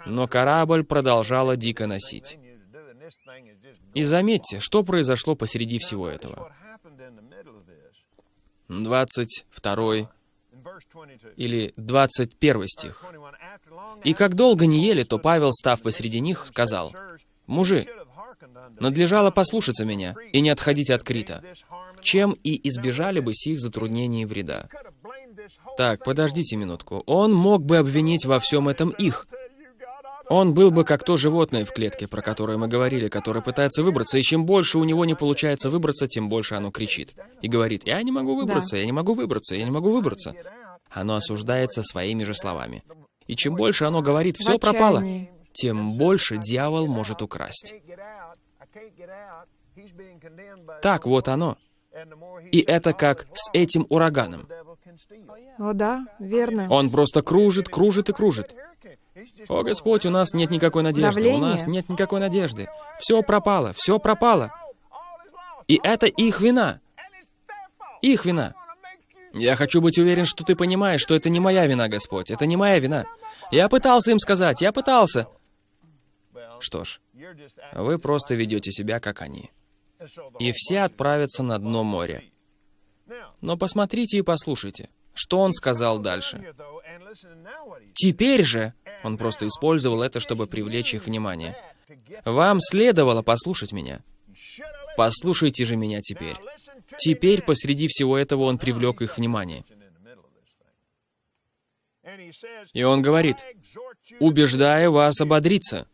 Speaker 2: Но корабль продолжала дико носить. И заметьте, что произошло посреди всего этого. 22 или 21 стих. «И как долго не ели, то Павел, став посреди них, сказал, «Мужи, надлежало послушаться меня и не отходить от Крита, чем и избежали бы сих затруднений и вреда». Так, подождите минутку. Он мог бы обвинить во всем этом их. Он был бы как то животное в клетке, про которое мы говорили, которое пытается выбраться, и чем больше у него не получается выбраться, тем больше оно кричит. И говорит, я не могу выбраться, да. я не могу выбраться, я не могу выбраться. Оно осуждается своими же словами. И чем больше оно говорит, все пропало, тем больше дьявол может украсть. Так вот оно. И это как с этим ураганом.
Speaker 3: О да, верно.
Speaker 2: Он просто кружит, кружит и кружит. О, Господь, у нас нет никакой надежды, Давление. у нас нет никакой надежды. Все пропало, все пропало. И это их вина. Их вина. Я хочу быть уверен, что ты понимаешь, что это не моя вина, Господь. Это не моя вина. Я пытался им сказать, я пытался. Что ж, вы просто ведете себя, как они. И все отправятся на дно моря. Но посмотрите и послушайте, что он сказал дальше. Теперь же, он просто использовал это, чтобы привлечь их внимание. Вам следовало послушать меня. Послушайте же меня теперь. Теперь посреди всего этого он привлек их внимание. И он говорит, убеждая вас ободриться.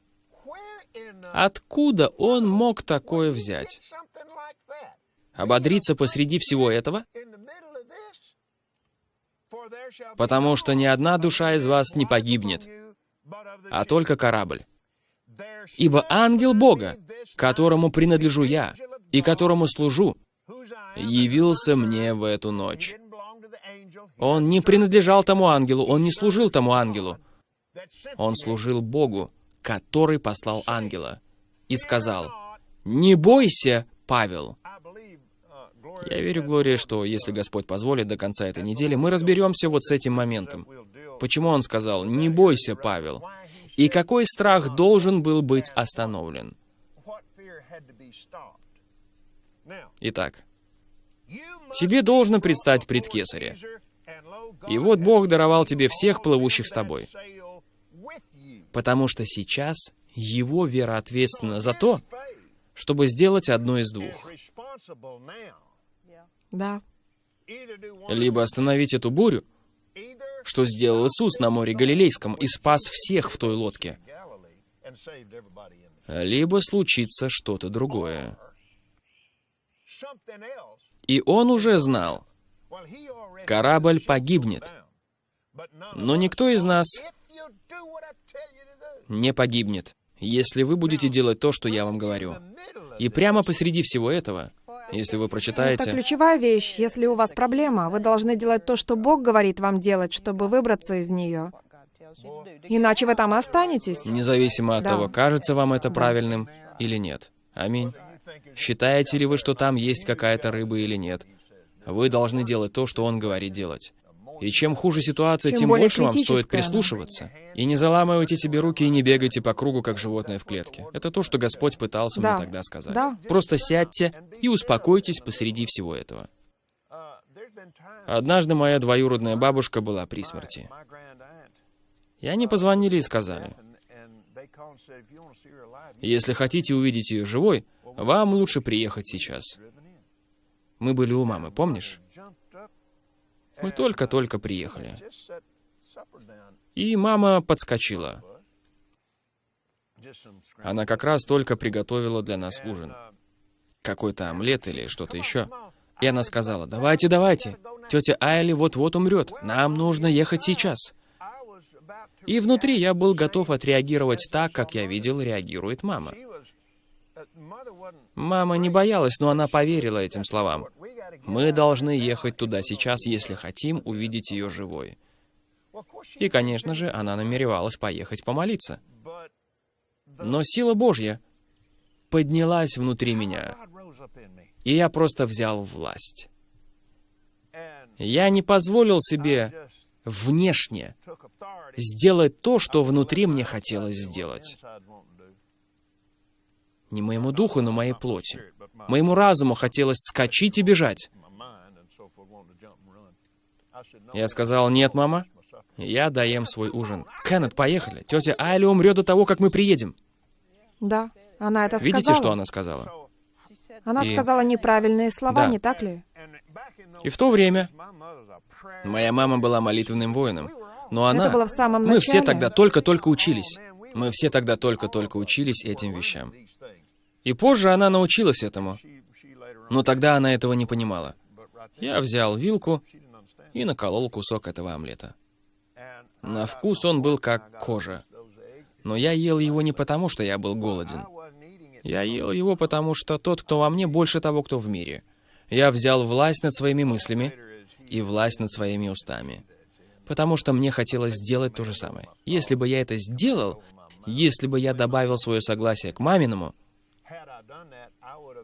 Speaker 2: Откуда он мог такое взять? Ободриться посреди всего этого? Потому что ни одна душа из вас не погибнет, а только корабль. Ибо ангел Бога, которому принадлежу я и которому служу, явился мне в эту ночь. Он не принадлежал тому ангелу, он не служил тому ангелу. Он служил Богу, который послал ангела, и сказал, «Не бойся, Павел». Я верю, Глория, что если Господь позволит до конца этой недели, мы разберемся вот с этим моментом. Почему Он сказал, «Не бойся, Павел», и какой страх должен был быть остановлен. Итак, тебе должно предстать пред Кесаря. И вот Бог даровал тебе всех плывущих с тобой. Потому что сейчас его вера ответственна за то, чтобы сделать одно из двух.
Speaker 3: Да.
Speaker 2: Либо остановить эту бурю, что сделал Иисус на море Галилейском и спас всех в той лодке. Либо случится что-то другое. И он уже знал, корабль погибнет. Но никто из нас не погибнет, если вы будете делать то, что я вам говорю. И прямо посреди всего этого, если вы прочитаете...
Speaker 3: Это ключевая вещь. Если у вас проблема, вы должны делать то, что Бог говорит вам делать, чтобы выбраться из нее. Иначе вы там останетесь.
Speaker 2: Независимо от да. того, кажется вам это да. правильным или нет. Аминь. Считаете ли вы, что там есть какая-то рыба или нет? Вы должны делать то, что Он говорит делать. И чем хуже ситуация,
Speaker 3: Чем
Speaker 2: тем больше вам стоит прислушиваться. И не заламывайте себе руки и не бегайте по кругу, как животное в клетке. Это то, что Господь пытался
Speaker 3: Да.
Speaker 2: мне тогда сказать.
Speaker 3: Да.
Speaker 2: Просто сядьте и успокойтесь посреди всего этого. Однажды моя двоюродная бабушка была при смерти. И они позвонили и сказали, если хотите увидеть ее живой, вам лучше приехать сейчас. Мы были у мамы, помнишь? Мы только-только приехали. И мама подскочила. Она как раз только приготовила для нас ужин. Какой-то омлет или что-то еще. И она сказала, давайте, давайте, тетя Айли вот-вот умрет, нам нужно ехать сейчас. И внутри я был готов отреагировать так, как я видел, реагирует мама. Мама не боялась, но она поверила этим словам. Мы должны ехать туда сейчас, если хотим увидеть ее живой. И, конечно же, она намеревалась поехать помолиться. Но сила Божья поднялась внутри меня, и я просто взял власть. Я не позволил себе внешне сделать то, что внутри мне хотелось сделать. Не моему духу, но моей плоти. Моему разуму хотелось скачить и бежать. Я сказал, нет, мама, я доем свой ужин. Кеннет, поехали. Тетя Айли умрет до того, как мы приедем.
Speaker 3: Да, она это
Speaker 2: Видите,
Speaker 3: сказала.
Speaker 2: что она сказала?
Speaker 3: Она
Speaker 2: И-
Speaker 3: сказала неправильные слова,
Speaker 2: Да.
Speaker 3: не так ли?
Speaker 2: И в то время моя мама была молитвенным воином. Но она...
Speaker 3: Это было в самом
Speaker 2: Мы все
Speaker 3: начале.
Speaker 2: тогда только-только учились. Мы все тогда только-только учились этим вещам. И позже она научилась этому. Но тогда она этого не понимала. Я взял вилку и наколол кусок этого омлета. На вкус он был как кожа. Но я ел его не потому, что я был голоден. Я ел его потому, что тот, кто во мне, больше того, кто в мире. Я взял власть над своими мыслями и власть над своими устами. Потому что мне хотелось сделать то же самое. Если бы я это сделал, если бы я добавил свое согласие к маминому,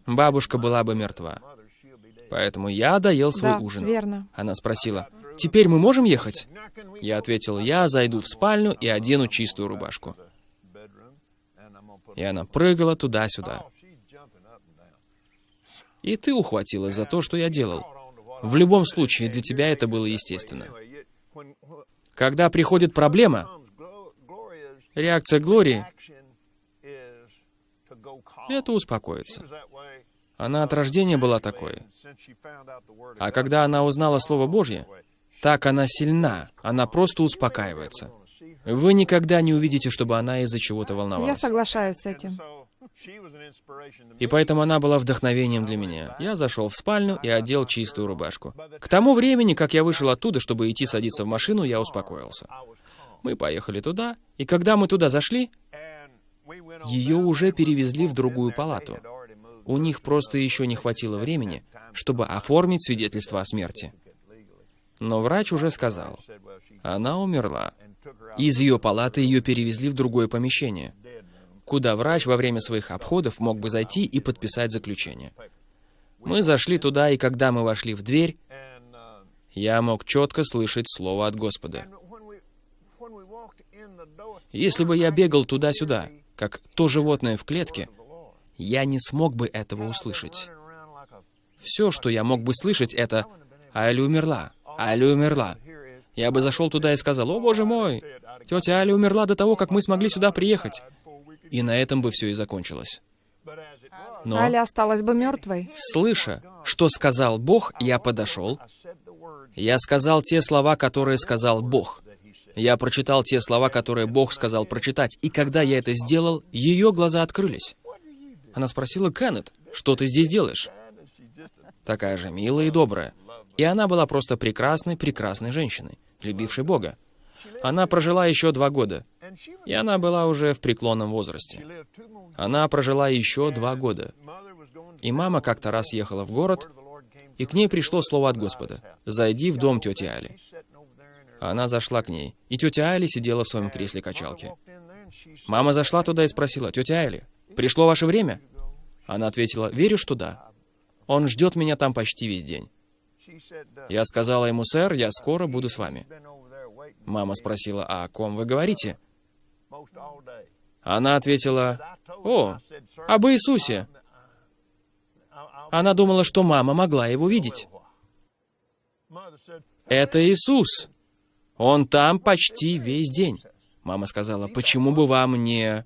Speaker 2: бабушка была бы мертва. Поэтому я доел свой
Speaker 3: да,
Speaker 2: ужин.
Speaker 3: верно.
Speaker 2: Она спросила, «Теперь мы можем ехать?» Я ответил, «Я зайду в спальню и одену чистую рубашку». И она прыгала туда-сюда. И ты ухватилась за то, что я делал. В любом случае, для тебя это было естественно. Когда приходит проблема, реакция Глории — это успокоиться. Она от рождения была такой. А когда она узнала Слово Божье, так она сильна, она просто успокаивается. Вы никогда не увидите, чтобы она из-за чего-то
Speaker 3: Я
Speaker 2: волновалась.
Speaker 3: соглашаюсь с этим.
Speaker 2: И поэтому она была вдохновением для меня. Я зашел в спальню и одел чистую рубашку. К тому времени, как я вышел оттуда, чтобы идти садиться в машину, я успокоился. Мы поехали туда, и когда мы туда зашли, ее уже перевезли в другую палату. У них просто еще не хватило времени, чтобы оформить свидетельство о смерти. Но врач уже сказал, она умерла. Из ее палаты ее перевезли в другое помещение, куда врач во время своих обходов мог бы зайти и подписать заключение. Мы зашли туда, и когда мы вошли в дверь, я мог четко слышать слово от Господа. Если бы я бегал туда-сюда, как то животное в клетке, я не смог бы этого услышать. Все, что я мог бы слышать, это «Али умерла, Али умерла». Я бы зашел туда и сказал, «О, боже мой, тетя Али умерла до того, как мы смогли сюда приехать». И на этом бы все и закончилось. Но,
Speaker 3: Али осталась бы мертвой.
Speaker 2: слыша, что сказал Бог, я подошел. Я сказал те слова, которые сказал Бог. Я прочитал те слова, которые Бог сказал прочитать. И когда я это сделал, ее глаза открылись. Она спросила, «Кеннет, что ты здесь делаешь?» Такая же милая и добрая. И она была просто прекрасной, прекрасной женщиной, любившей Бога. Она прожила еще два года, и она была уже в преклонном возрасте. Она прожила еще два года. И мама как-то раз ехала в город, и к ней пришло слово от Господа. «Зайди в дом тети Али». Она зашла к ней, и тетя Али сидела в своем кресле качалки. Мама зашла туда и спросила, «Тетя Али, пришло ваше время?» Она ответила, «Верю, что да. Он ждет меня там почти весь день». Я сказала ему, «Сэр, я скоро буду с вами». Мама спросила, «А о ком вы говорите?» Она ответила, «О, об Иисусе». Она думала, что мама могла его видеть. «Это Иисус. Он там почти весь день». Мама сказала, «Почему бы вам не...»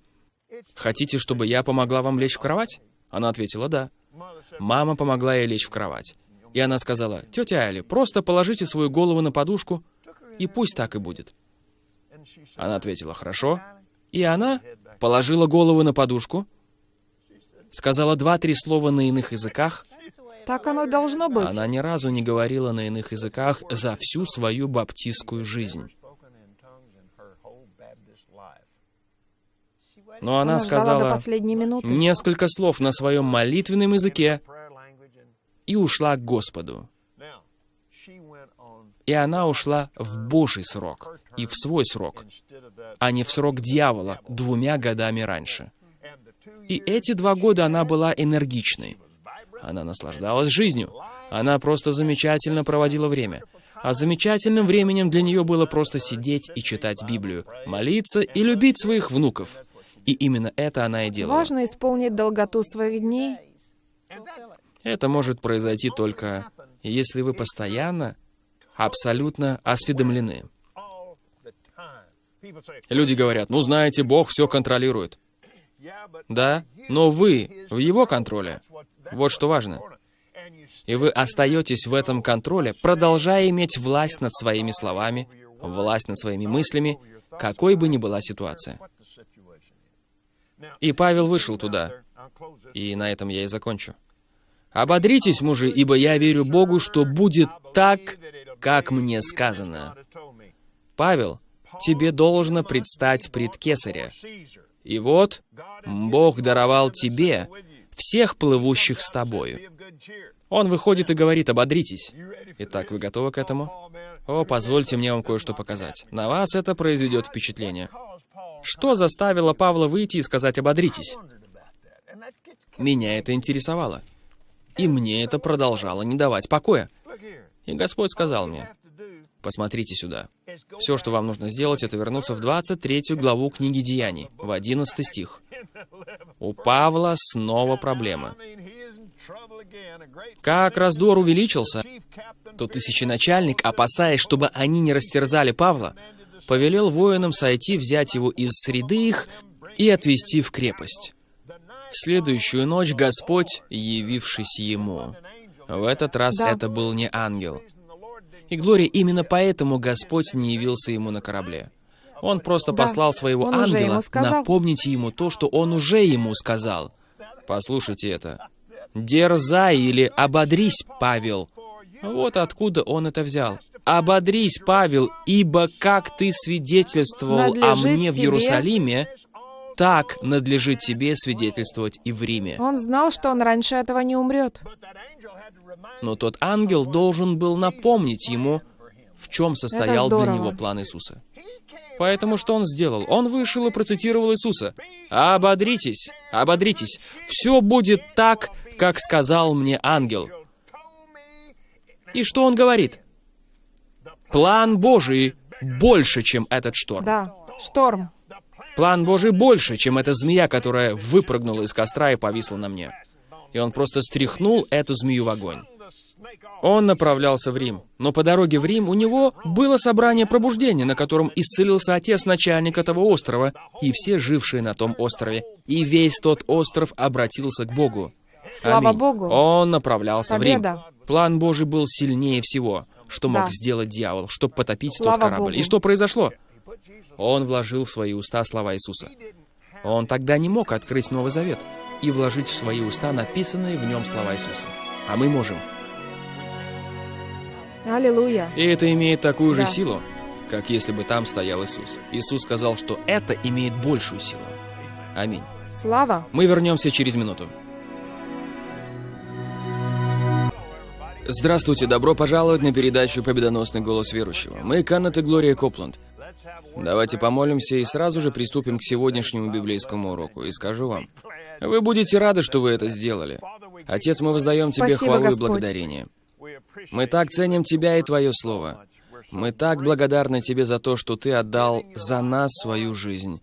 Speaker 2: «Хотите, чтобы я помогла вам лечь в кровать?» Она ответила, «Да». Мама помогла ей лечь в кровать. И она сказала, «Тетя Али, просто положите свою голову на подушку, и пусть так и будет». Она ответила, «Хорошо». И она положила голову на подушку, сказала два-три слова на иных языках.
Speaker 3: Так оно должно быть.
Speaker 2: Она ни разу не говорила на иных языках за всю свою баптистскую жизнь. Но она сказала несколько слов на своем молитвенном языке и ушла к Господу. И она ушла в Божий срок и в свой срок, а не в срок дьявола двумя годами раньше. И эти два года она была энергичной. Она наслаждалась жизнью. Она просто замечательно проводила время. А замечательным временем для нее было просто сидеть и читать Библию, молиться и любить своих внуков. И именно это она и делала.
Speaker 3: Важно исполнить долготу своих дней.
Speaker 2: Это может произойти только, если вы постоянно, абсолютно осведомлены. Люди говорят, ну знаете, Бог все контролирует. Да, но вы в Его контроле. Вот что важно. И вы остаетесь в этом контроле, продолжая иметь власть над своими словами, власть над своими мыслями, какой бы ни была ситуация. И Павел вышел туда. И на этом я и закончу. «Ободритесь, мужи, ибо я верю Богу, что будет так, как мне сказано». Павел, тебе должно предстать пред Кесаря. И вот, Бог даровал тебе всех плывущих с тобою. Он выходит и говорит, ободритесь. Итак, вы готовы к этому? О, позвольте мне вам кое-что показать. На вас это произведет впечатление. Что заставило Павла выйти и сказать «ободритесь»? Меня это интересовало. И мне это продолжало не давать покоя. И Господь сказал мне, посмотрите сюда. Все, что вам нужно сделать, это вернуться в 23 главу книги Деяний, в 11 стих. У Павла снова проблемы. Как раздор увеличился, то тысяченачальник, опасаясь, чтобы они не растерзали Павла, повелел воинам сойти, взять его из среды их и отвести в крепость. В следующую ночь Господь, явившись ему, в этот раз
Speaker 3: Да.
Speaker 2: это был не ангел. И Глория, именно поэтому Господь не явился ему на корабле. Он просто
Speaker 3: Да.
Speaker 2: послал своего
Speaker 3: Он
Speaker 2: ангела напомнить ему то, что он уже ему сказал. Послушайте это. «Дерзай» или «ободрись, Павел». Вот откуда он это взял. «Ободрись, Павел, ибо как ты свидетельствовал о мне в
Speaker 3: тебе-
Speaker 2: Иерусалиме, так надлежит тебе свидетельствовать и в Риме».
Speaker 3: Он знал, что он раньше этого не умрет.
Speaker 2: Но тот ангел должен был напомнить ему, в чем состоял для него план Иисуса. Поэтому что он сделал? Он вышел и процитировал Иисуса. «Ободритесь, ободритесь, все будет так, как сказал мне ангел». И что он говорит? План Божий больше, чем этот шторм.
Speaker 3: Да, шторм.
Speaker 2: План Божий больше, чем эта змея, которая выпрыгнула из костра и повисла на мне. И он просто стряхнул эту змею в огонь. Он направлялся в Рим, но по дороге в Рим у него было собрание пробуждения, на котором исцелился отец начальника того острова и все жившие на том острове. И весь тот остров обратился к Богу.
Speaker 3: Слава
Speaker 2: Аминь.
Speaker 3: Богу.
Speaker 2: Он направлялся в Рим. План Божий был сильнее всего, что мог
Speaker 3: Да.
Speaker 2: сделать дьявол, чтобы потопить
Speaker 3: Слава
Speaker 2: тот корабль.
Speaker 3: Богу.
Speaker 2: И что произошло? Он вложил в свои уста слова Иисуса. Он тогда не мог открыть Новый Завет и вложить в свои уста написанные в нем слова Иисуса. А мы можем.
Speaker 3: Аллилуйя.
Speaker 2: И это имеет такую же
Speaker 3: Да.
Speaker 2: силу, как если бы там стоял Иисус. Иисус сказал, что это имеет большую силу. Аминь.
Speaker 3: Слава.
Speaker 2: Мы вернемся через минуту. Здравствуйте, добро пожаловать на передачу «Победоносный голос верующего». Мы Каннет и Глория Копланд. Давайте помолимся и сразу же приступим к сегодняшнему библейскому уроку. И скажу вам, вы будете рады, что вы это сделали. Отец, мы воздаем Тебе
Speaker 3: Спасибо,
Speaker 2: хвалу и
Speaker 3: Господь.
Speaker 2: благодарение. Мы так ценим Тебя и Твое Слово. Мы так благодарны Тебе за то, что Ты отдал за нас свою жизнь,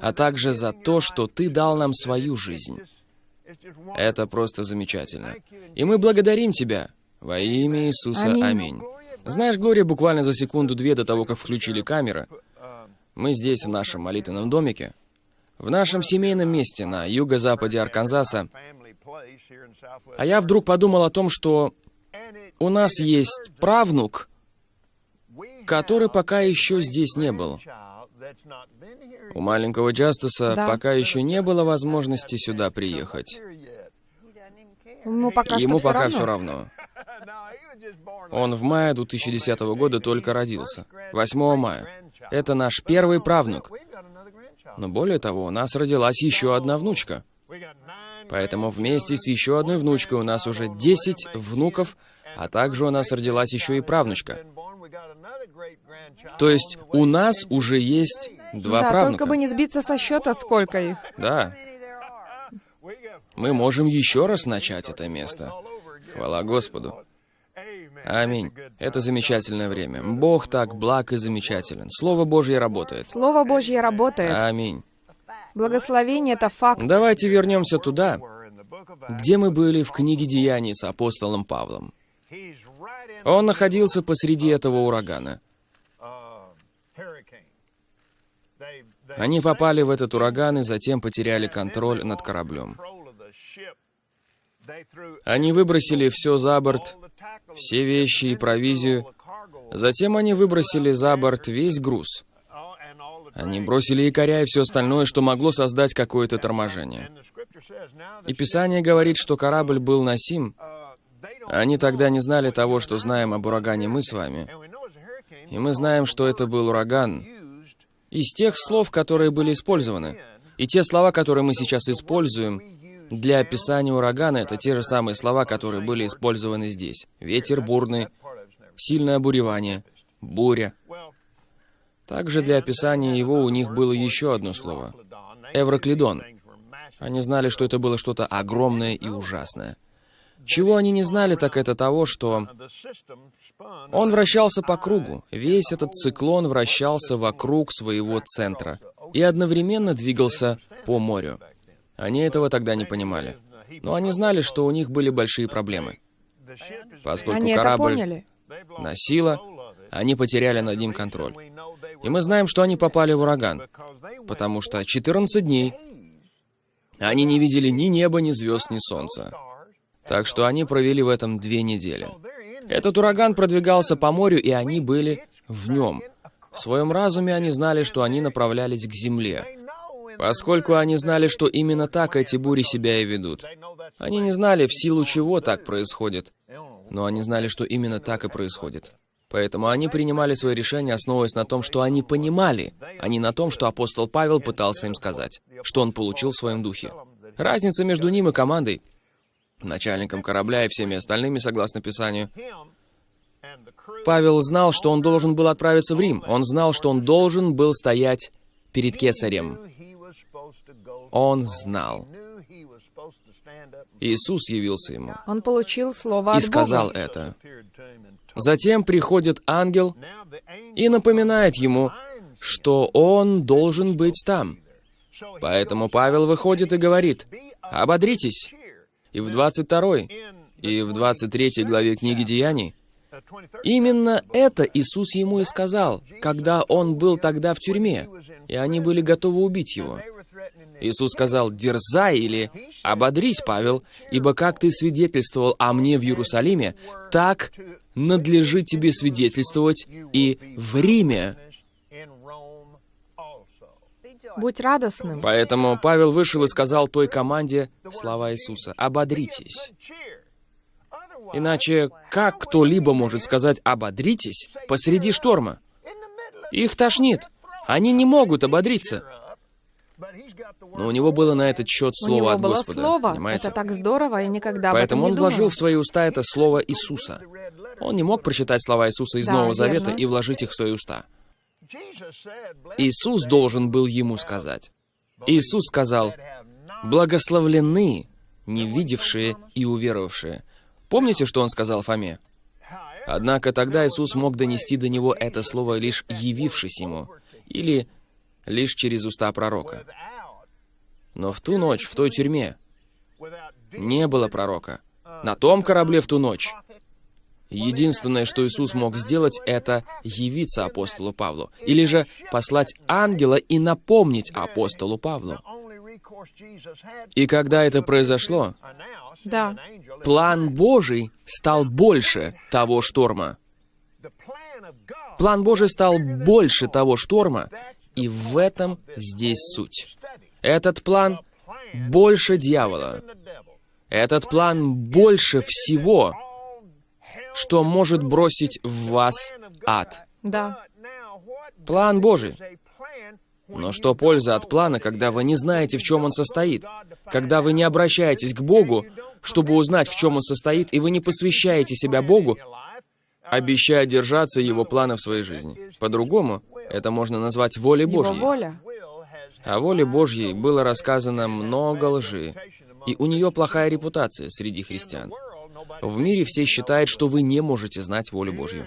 Speaker 2: а также за то, что Ты дал нам свою жизнь. Это просто замечательно. И мы благодарим Тебя во имя Иисуса.
Speaker 3: Аминь.
Speaker 2: Аминь. Знаешь, Глория, буквально за секунду-две до того, как включили камеры, мы здесь, в нашем молитвенном домике, в нашем семейном месте на юго-западе Арканзаса, а я вдруг подумал о том, что у нас есть правнук, который пока еще здесь не был. У маленького Джастаса
Speaker 3: Да.
Speaker 2: пока еще не было возможности сюда приехать.
Speaker 3: Ему пока
Speaker 2: Ему пока
Speaker 3: все
Speaker 2: все
Speaker 3: равно.
Speaker 2: Он в мае 2010 года только родился. 8 мая. Это наш первый правнук. Но более того, у нас родилась еще одна внучка. Поэтому вместе с еще одной внучкой у нас уже 10 внуков, а также у нас родилась еще и правнучка. То есть у нас уже есть два
Speaker 3: Да,
Speaker 2: правнука.
Speaker 3: только бы не сбиться со счета, сколько их.
Speaker 2: Да. Мы можем еще раз начать это место. Хвала Господу. Аминь. Это замечательное время. Бог так благ и замечателен. Слово Божье работает.
Speaker 3: Слово Божье работает.
Speaker 2: Аминь.
Speaker 3: Благословение — это факт.
Speaker 2: Давайте вернемся туда, где мы были в книге Деяний с апостолом Павлом. Он находился посреди этого урагана. Они попали в этот ураган и затем потеряли контроль над кораблем. Они выбросили все за борт, все вещи и провизию. Затем они выбросили за борт весь груз. Они бросили якоря и все остальное, что могло создать какое-то торможение. И Писание говорит, что корабль был носим. Они тогда не знали того, что знаем об урагане мы с вами. И мы знаем, что это был ураган из тех слов, которые были использованы. И те слова, которые мы сейчас используем для описания урагана, это те же самые слова, которые были использованы здесь. Ветер бурный, сильное обуревание, буря. Также для описания его у них было еще одно слово — эвроклидон. Они знали, что это было что-то огромное и ужасное. Чего они не знали, так это того, что он вращался по кругу. Весь этот циклон вращался вокруг своего центра и одновременно двигался по морю. Они этого тогда не понимали. Но они знали, что у них были большие проблемы. Поскольку
Speaker 3: Они
Speaker 2: корабль носило, они потеряли над ним контроль. И мы знаем, что они попали в ураган, потому что 14 дней они не видели ни неба, ни звезд, ни солнца. Так что они провели в этом две недели. Этот ураган продвигался по морю, и они были в нем. В своем разуме они знали, что они направлялись к земле, поскольку они знали, что именно так эти бури себя и ведут. Они не знали, в силу чего так происходит, но они знали, что именно так и происходит. Поэтому они принимали свои решения, основываясь на том, что они понимали, а не на том, что апостол Павел пытался им сказать, что он получил в своем духе. Разница между ним и командой, начальником корабля и всеми остальными, согласно Писанию, Павел знал, что он должен был отправиться в Рим. Он знал, что он должен был стоять перед кесарем. Он знал. Иисус явился ему
Speaker 3: Он получил слово
Speaker 2: и сказал это. Затем приходит ангел и напоминает ему, что он должен быть там. Поэтому Павел выходит и говорит, «Ободритесь». И в 22 и в 23 главе книги Деяний Именно это Иисус ему и сказал, когда он был тогда в тюрьме, и они были готовы убить его. Иисус сказал, «Дерзай» или «Ободрись, Павел, ибо как ты свидетельствовал о мне в Иерусалиме, так надлежит тебе свидетельствовать и в Риме».
Speaker 3: Будь радостным.
Speaker 2: Поэтому Павел вышел и сказал той команде слова Иисуса, «Ободритесь». Иначе как кто-либо может сказать «ободритесь» посреди шторма? Их тошнит. Они не могут ободриться. Но у него было на этот счет
Speaker 3: У
Speaker 2: слово
Speaker 3: него
Speaker 2: от
Speaker 3: было
Speaker 2: Господа.
Speaker 3: слово.
Speaker 2: Понимаете?
Speaker 3: Это так здорово, я никогда
Speaker 2: Поэтому
Speaker 3: об
Speaker 2: он
Speaker 3: этом не
Speaker 2: вложил
Speaker 3: думала.
Speaker 2: в свои уста это слово Иисуса. Он не мог прочитать слова Иисуса из
Speaker 3: Да,
Speaker 2: Нового Завета
Speaker 3: верно.
Speaker 2: и вложить их в свои уста. Иисус должен был ему сказать. Иисус сказал, «Благословлены не видевшие и уверовавшие». Помните, что он сказал Фоме? Однако тогда Иисус мог донести до него это слово, лишь явившись ему, или лишь через уста пророка. Но в ту ночь, в той тюрьме, не было пророка. На том корабле в ту ночь. Единственное, что Иисус мог сделать, это явиться апостолу Павлу. Или же послать ангела и напомнить апостолу Павлу. И когда это произошло,
Speaker 3: Да.
Speaker 2: план Божий стал больше того шторма. План Божий стал больше того шторма, и в этом здесь суть. Этот план больше дьявола. Этот план больше всего, что может бросить в вас ад.
Speaker 3: Да.
Speaker 2: План Божий. Но что польза от плана, когда вы не знаете, в чем он состоит? Когда вы не обращаетесь к Богу, чтобы узнать, в чем он состоит, и вы не посвящаете себя Богу, обещая держаться Его плана в своей жизни. По-другому, это можно назвать волей
Speaker 3: Его
Speaker 2: Божьей.
Speaker 3: воля.
Speaker 2: О воле Божьей было рассказано много лжи, и у нее плохая репутация среди христиан. В мире все считают, что вы не можете знать волю Божью.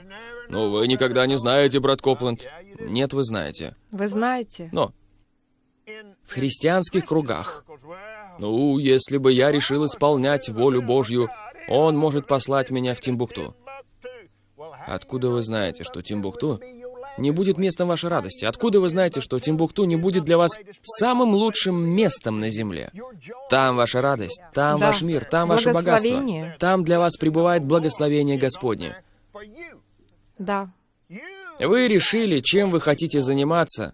Speaker 2: Но вы никогда не знаете, брат Копленд. Нет, вы знаете.
Speaker 3: Вы знаете.
Speaker 2: Но в христианских кругах, ну, если бы я решил исполнять волю Божью, Он может послать меня в Тимбукту. Откуда вы знаете, что Тимбукту не будет местом вашей радости? Откуда вы знаете, что Тимбукту не будет для вас самым лучшим местом на земле? Там ваша радость, там
Speaker 3: Да.
Speaker 2: ваш мир, там ваше богатство. Там для вас пребывает благословение Господне.
Speaker 3: Да.
Speaker 2: Вы решили, чем вы хотите заниматься,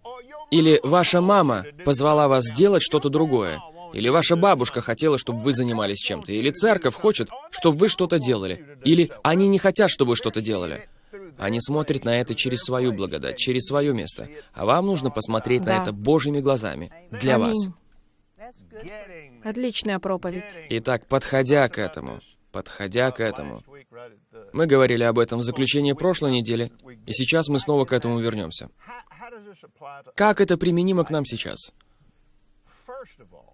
Speaker 2: или ваша мама позвала вас делать что-то другое, или ваша бабушка хотела, чтобы вы занимались чем-то, или церковь хочет, чтобы вы что-то делали, или они не хотят, чтобы вы что-то делали. Они смотрят на это через свою благодать, через свое место, а вам нужно посмотреть на
Speaker 3: Да.
Speaker 2: это Божьими глазами, для вас.
Speaker 3: Отличная проповедь.
Speaker 2: Итак, подходя к этому, подходя к этому, мы говорили об этом в заключении прошлой недели, и сейчас мы снова к этому вернемся. Как это применимо к нам сейчас?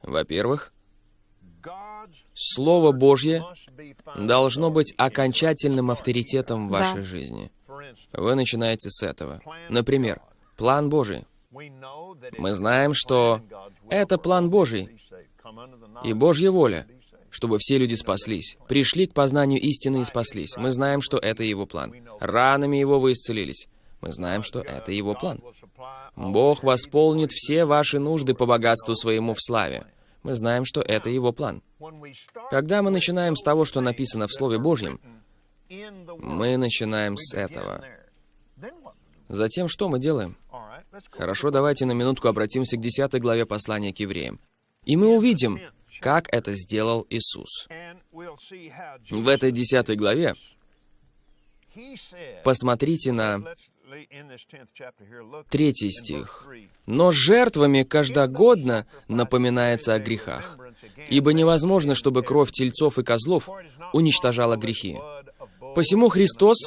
Speaker 2: Во-первых, Слово Божье должно быть окончательным авторитетом в
Speaker 3: Да.
Speaker 2: вашей жизни. Вы начинаете с этого. Например, план Божий.
Speaker 4: Мы знаем, что это план Божий
Speaker 2: И Божья воля, чтобы все люди спаслись, пришли к познанию истины и спаслись. Мы знаем, что это Его план. Ранами Его вы исцелились. Мы знаем, что это Его план. Бог восполнит все ваши нужды по богатству своему в славе. Мы знаем, что это Его план. Когда мы начинаем с того, что написано в Слове Божьем, мы начинаем с этого. Затем что мы делаем? Хорошо, давайте на минутку обратимся к 10 главе послания к евреям. И мы увидим, как это сделал Иисус. В этой 10 главе посмотрите на третий стих. «Но жертвами каждогодно напоминается о грехах, ибо невозможно, чтобы кровь тельцов и козлов уничтожала грехи. Посему Христос,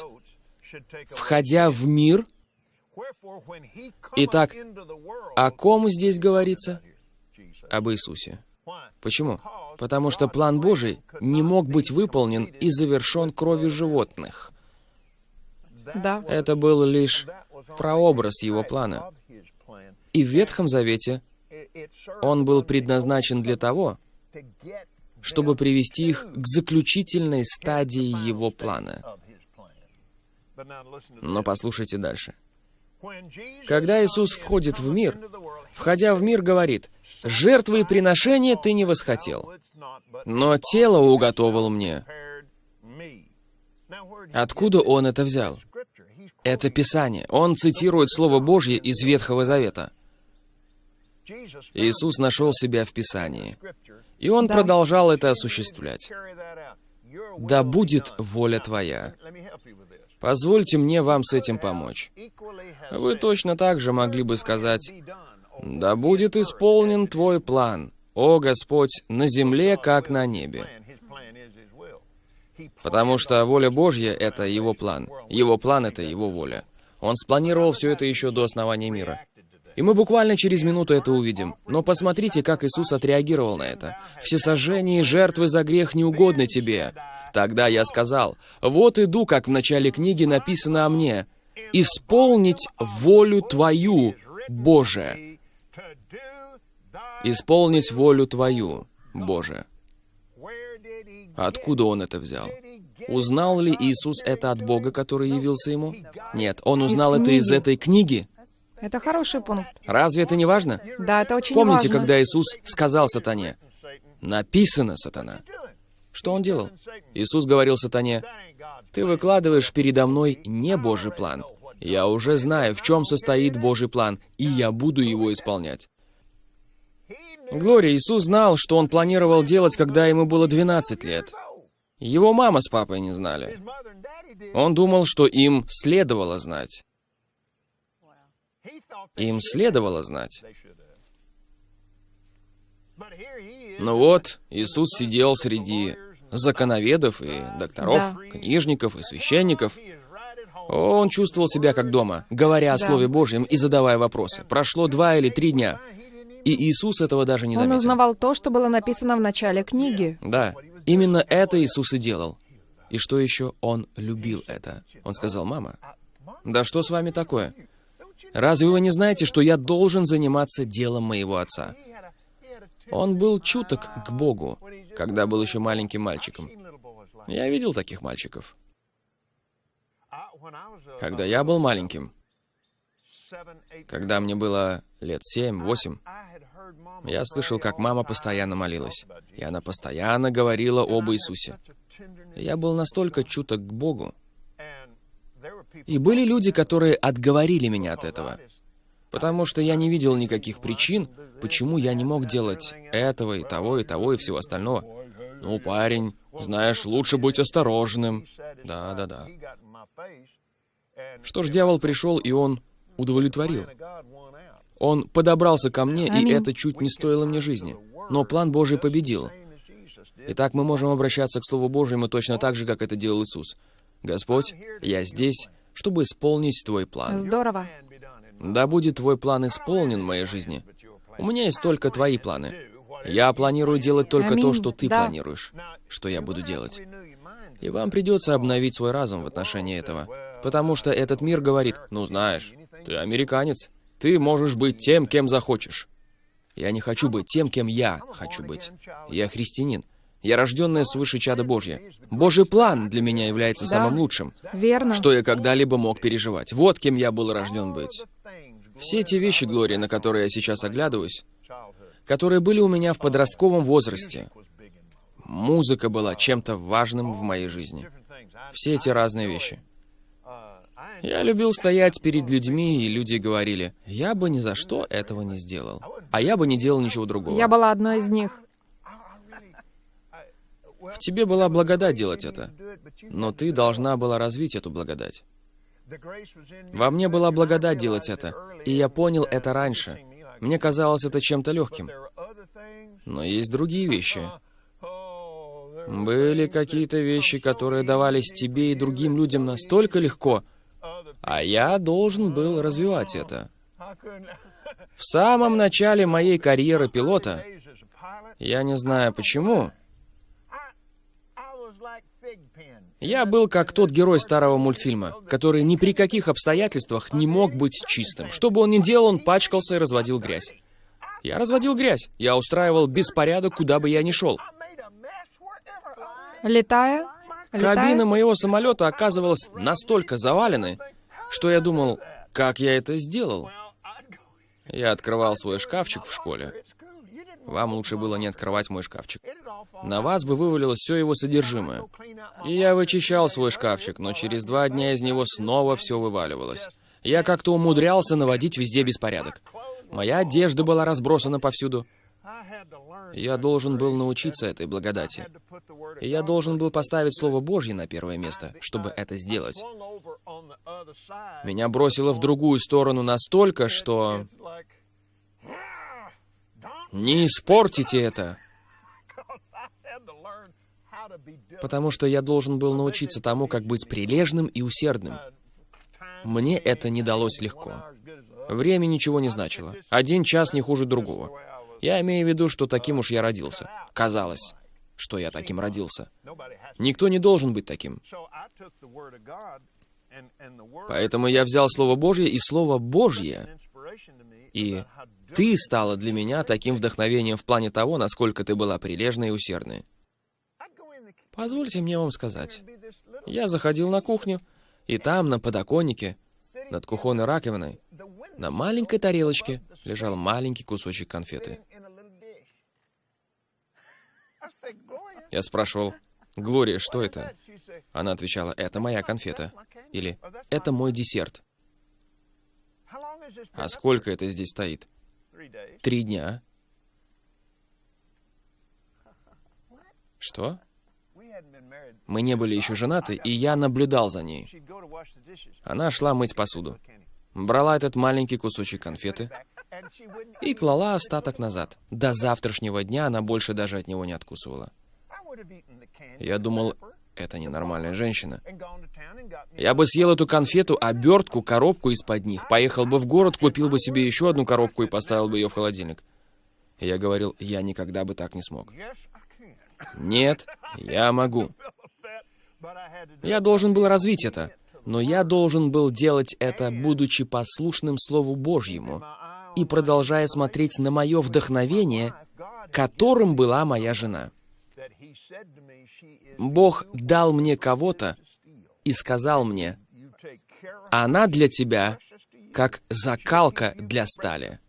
Speaker 2: входя в мир, Итак, о ком здесь говорится? Об Иисусе. Почему? Потому что план Божий не мог быть выполнен и завершен кровью животных.
Speaker 3: Да.
Speaker 2: Это был лишь прообраз его плана. И в Ветхом Завете он был предназначен для того, чтобы привести их к заключительной стадии его плана. Но послушайте дальше. Когда Иисус входит в мир, входя в мир, говорит, «Жертвы и приношения ты не восхотел, но тело уготовил мне». Откуда он это взял? Это Писание. Он цитирует Слово Божье из Ветхого Завета. Иисус нашел себя в Писании. И он
Speaker 3: Да.
Speaker 2: продолжал это осуществлять. «Да будет воля твоя». Позвольте мне вам с этим помочь. Вы точно так же могли бы сказать, «Да будет исполнен Твой план, о Господь, на земле, как на небе». Потому что воля Божья — это Его план. Его план — это Его воля. Он спланировал все это еще до основания мира. И мы буквально через минуту это увидим. Но посмотрите, как Иисус отреагировал на это. «Все сожжения и жертвы за грех не угодны тебе». Тогда я сказал, «Вот иду, как в начале книги написано о мне, исполнить волю Твою, Боже». Исполнить волю Твою, Боже. Откуда он это взял? Узнал ли Иисус это от Бога, который явился ему? Нет, он узнал это из этой книги.
Speaker 3: Это хороший пункт.
Speaker 2: Разве это не важно?
Speaker 3: Да, это очень
Speaker 2: Помните,
Speaker 3: важно.
Speaker 2: когда Иисус сказал сатане, «Написано, сатана». Что он делал? Иисус говорил сатане, «Ты выкладываешь передо мной не Божий план. Я уже знаю, в чем состоит Божий план, и я буду его исполнять». Глория, Иисус знал, что он планировал делать, когда ему было 12 лет. Его мама с папой не знали. Он думал, что им следовало знать. Им следовало знать. Ну вот, Иисус сидел среди законоведов и докторов,
Speaker 3: Да.
Speaker 2: книжников и священников. Он чувствовал себя как дома, говоря о. Слове Божьем и задавая вопросы. Прошло два или три дня, и Иисус этого даже не
Speaker 3: Он
Speaker 2: заметил.
Speaker 3: узнавал то, что было написано в начале книги.
Speaker 2: Да, именно это Иисус и делал. И что еще? Он любил это. Он сказал, «Мама, да что с вами такое? Разве вы не знаете, что я должен заниматься делом моего отца?» Он был чуток к Богу, когда был еще маленьким мальчиком. Я видел таких мальчиков. Когда я был маленьким, когда мне было лет семь-восемь, я слышал, как мама постоянно молилась, и она постоянно говорила об Иисусе. Я был настолько чуток к Богу. И были люди, которые отговорили меня от этого, потому что я не видел никаких причин, почему я не мог делать этого и того, и того, и всего остального. Ну, парень, знаешь, лучше быть осторожным. Да-да-да. Что ж, дьявол пришел, и он удовлетворил. Он подобрался ко мне, и это чуть не стоило мне жизни. Но план Божий победил. Итак, мы можем обращаться к Слову Божьему точно так же, как это делал Иисус. «Господь, я здесь, чтобы исполнить Твой план.
Speaker 3: Здорово.
Speaker 2: Да будет Твой план исполнен в моей жизни. У меня есть только Твои планы. Я планирую делать только то,
Speaker 3: Аминь.
Speaker 2: что Ты
Speaker 3: Да.
Speaker 2: планируешь, что я буду делать. И вам придется обновить свой разум в отношении этого. Потому что этот мир говорит, ну знаешь, ты американец, ты можешь быть тем, кем захочешь. Я не хочу быть тем, кем я хочу быть. Я христианин. Я рожденная свыше чада Божья. Божий план для меня является
Speaker 3: Да.
Speaker 2: самым лучшим,
Speaker 3: Верно.
Speaker 2: что я когда-либо мог переживать. Вот кем я был рожден быть. Все эти вещи, Глория, на которые я сейчас оглядываюсь, которые были у меня в подростковом возрасте, музыка была чем-то важным в моей жизни. Все эти разные вещи. Я любил стоять перед людьми, и люди говорили, я бы ни за что этого не сделал. А я бы не делал ничего другого.
Speaker 3: Я была одной из них.
Speaker 2: В тебе была благодать делать это, но ты должна была развить эту благодать. Во мне была благодать делать это, и я понял это раньше. Мне казалось это чем-то легким. Но есть другие вещи. Были какие-то вещи, которые давались тебе и другим людям настолько легко, а я должен был развивать это. В самом начале моей карьеры пилота, я не знаю почему, я был как тот герой старого мультфильма, который ни при каких обстоятельствах не мог быть чистым. Что бы он ни делал, он пачкался и разводил грязь. Я разводил грязь. Я устраивал беспорядок, куда бы я ни шел.
Speaker 3: Летая, летая,
Speaker 2: Кабина моего самолета оказывалась настолько заваленной, что я думал, как я это сделал. Я открывал свой шкафчик в школе. Вам лучше было не открывать мой шкафчик. На вас бы вывалилось все его содержимое. И я вычищал свой шкафчик, но через два дня из него снова все вываливалось. Я как-то умудрялся наводить везде беспорядок. Моя одежда была разбросана повсюду. Я должен был научиться этой благодати. И я должен был поставить Слово Божье на первое место, чтобы это сделать. Меня бросило в другую сторону настолько, что... Не испортите это! Потому что я должен был научиться тому, как быть прилежным и усердным. Мне это не далось легко. Время ничего не значило. Один час не хуже другого. Я имею в виду, что таким уж я родился. Казалось, что я таким родился. Никто не должен быть таким. Поэтому я взял Слово Божье и Слово Божье. И ты стала для меня таким вдохновением в плане того, насколько ты была прилежной и усердной. Позвольте мне вам сказать. Я заходил на кухню, и там, на подоконнике, над кухонной раковиной, на маленькой тарелочке лежал маленький кусочек конфеты. Я спрашивал, «Глория, что это?» Она отвечала, «Это моя конфета». Или «Это мой десерт». А сколько это здесь стоит? Три дня. Что? Мы не были еще женаты, и я наблюдал за ней. Она шла мыть посуду. Брала этот маленький кусочек конфеты и клала остаток назад. До завтрашнего дня она больше даже от него не откусывала. Я думал, это ненормальная женщина. Я бы съел эту конфету, обертку, коробку из-под них, поехал бы в город, купил бы себе еще одну коробку и поставил бы ее в холодильник. я говорил, я никогда бы так не смог. Нет, я могу. Я должен был развить это, но я должен был делать это, будучи послушным Слову Божьему и продолжая смотреть на мое вдохновение, которым была моя жена. Бог дал мне кого-то и сказал мне, она для тебя как закалка для стали.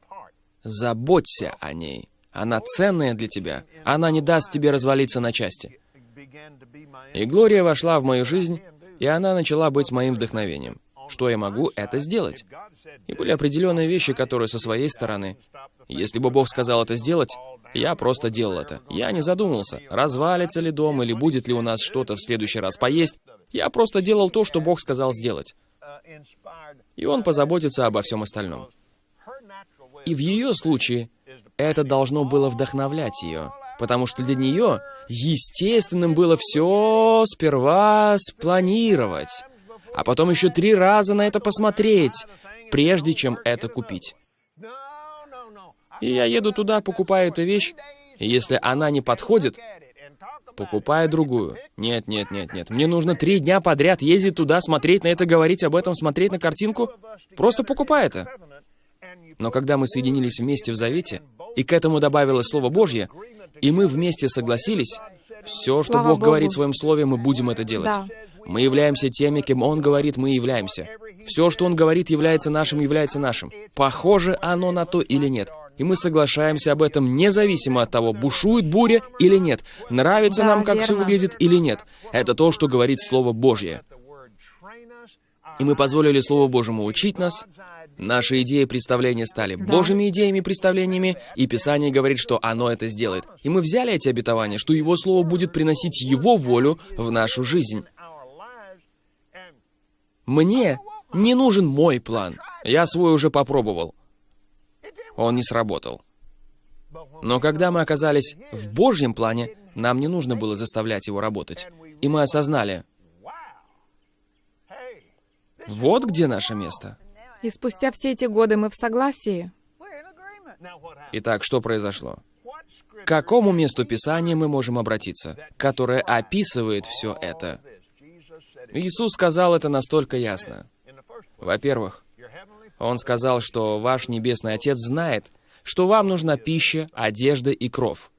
Speaker 2: Заботься о ней. Она ценная для тебя. Она не даст тебе развалиться на части. И Глория вошла в мою жизнь, и она начала быть моим вдохновением. Что я могу, это сделать. И были определенные вещи, которые со своей стороны. Если бы Бог сказал это сделать, я просто делал это. Я не задумывался, развалится ли дом или будет ли у нас что-то в следующий раз поесть. Я просто делал то, что Бог сказал сделать. И Он позаботится обо всем остальном. И в ее случае это должно было вдохновлять ее, потому что для нее естественным было все сперва спланировать, а потом еще три раза на это посмотреть, прежде чем это купить. И я еду туда, покупаю эту вещь, и если она не подходит, покупаю другую. Нет, нет, нет, нет. Мне нужно три дня подряд ездить туда, смотреть на это, говорить об этом, смотреть на картинку. Просто покупай это. Но когда мы соединились вместе в Завете, и к этому добавилось Слово Божье, и мы вместе согласились, все, что
Speaker 3: Слава
Speaker 2: Бог
Speaker 3: Богу.
Speaker 2: говорит в своем Слове, мы будем это делать.
Speaker 3: Да.
Speaker 2: Мы являемся теми, кем Он говорит, мы являемся. Все, что Он говорит, является нашим, является нашим. Похоже оно на то или нет. И мы соглашаемся об этом независимо от того, бушует буря или нет, нравится
Speaker 3: Да,
Speaker 2: нам, как все
Speaker 3: верно.
Speaker 2: выглядит или нет. Это то, что говорит Слово Божье. И мы позволили Слову Божьему учить нас. Наши идеи и представления стали Божьими идеями и представлениями, и Писание говорит, что оно это сделает. И мы взяли эти обетования, что Его Слово будет приносить Его волю в нашу жизнь. Мне не нужен мой план. Я свой уже попробовал. Он не сработал. Но когда мы оказались в Божьем плане, нам не нужно было заставлять его работать. И мы осознали, вот где наше место.
Speaker 3: И спустя все эти годы мы в согласии.
Speaker 2: Итак, что произошло? К какому месту Писания мы можем обратиться, которое описывает все это? Иисус сказал это настолько ясно. Во-первых, Он сказал, что ваш Небесный Отец знает, что вам нужна пища, одежда и кров.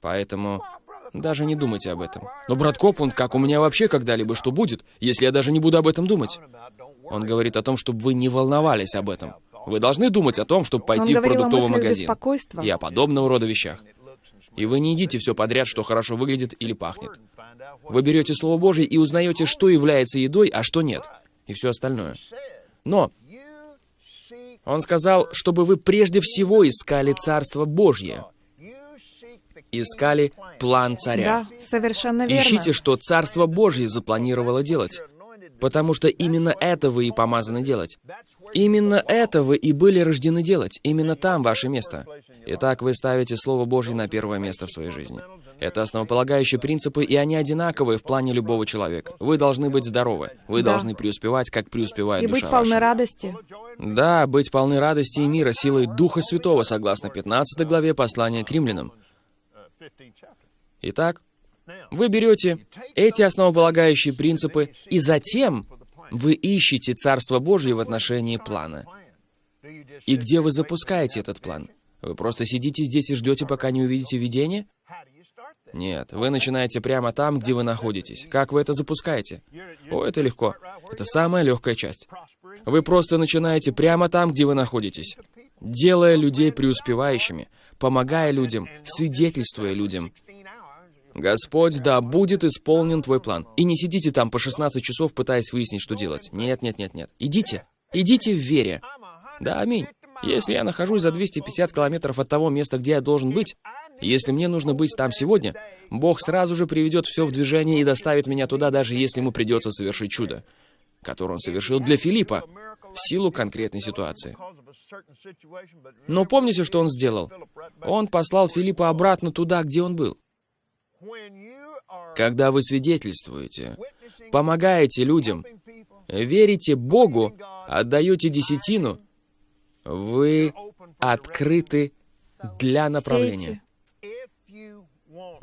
Speaker 2: Поэтому даже не думайте об этом. Но, брат Копланд, как у меня вообще когда-либо что будет, если я даже не буду об этом думать? Он говорит о том, чтобы вы не волновались об этом. Вы должны думать о том, чтобы пойти
Speaker 3: Он
Speaker 2: в продуктовый магазин. И о подобного рода вещах. И вы не едите все подряд, что хорошо выглядит или пахнет. Вы берете Слово Божье и узнаете, что является едой, а что нет. И все остальное. Но он сказал, чтобы вы прежде всего искали Царство Божье. Искали план царя.
Speaker 3: Да, совершенно верно.
Speaker 2: Ищите, что Царство Божье запланировало делать. Потому что именно это вы и помазаны делать. Именно это вы и были рождены делать. Именно там ваше место. Итак, вы ставите Слово Божье на первое место в своей жизни. Это основополагающие принципы, и они одинаковые в плане любого человека. Вы должны быть здоровы. Вы
Speaker 3: Да.
Speaker 2: должны преуспевать, как преуспевает
Speaker 3: И
Speaker 2: душа
Speaker 3: быть полны
Speaker 2: ваша.
Speaker 3: радости.
Speaker 2: Да, быть полны радости и мира силой Духа Святого, согласно 15 главе послания к римлянам. Итак, вы берете эти основополагающие принципы, и затем вы ищете Царство Божье в отношении плана. И где вы запускаете этот план? Вы просто сидите здесь и ждете, пока не увидите видение? Нет, вы начинаете прямо там, где вы находитесь. Как вы это запускаете? О, это легко. Это самая легкая часть. Вы просто начинаете прямо там, где вы находитесь, делая людей преуспевающими, помогая людям, свидетельствуя людям. Господь, да будет исполнен твой план. И не сидите там по 16 часов, пытаясь выяснить, что делать. Нет, нет, нет, нет. Идите. Идите в вере. Да, аминь. Если я нахожусь за 250 километров от того места, где я должен быть, если мне нужно быть там сегодня, Бог сразу же приведет все в движение и доставит меня туда, даже если ему придется совершить чудо, которое он совершил для Филиппа в силу конкретной ситуации. Но помните, что он сделал? Он послал Филиппа обратно туда, где он был. Когда вы свидетельствуете, помогаете людям, верите Богу, отдаете десятину, вы открыты для направления.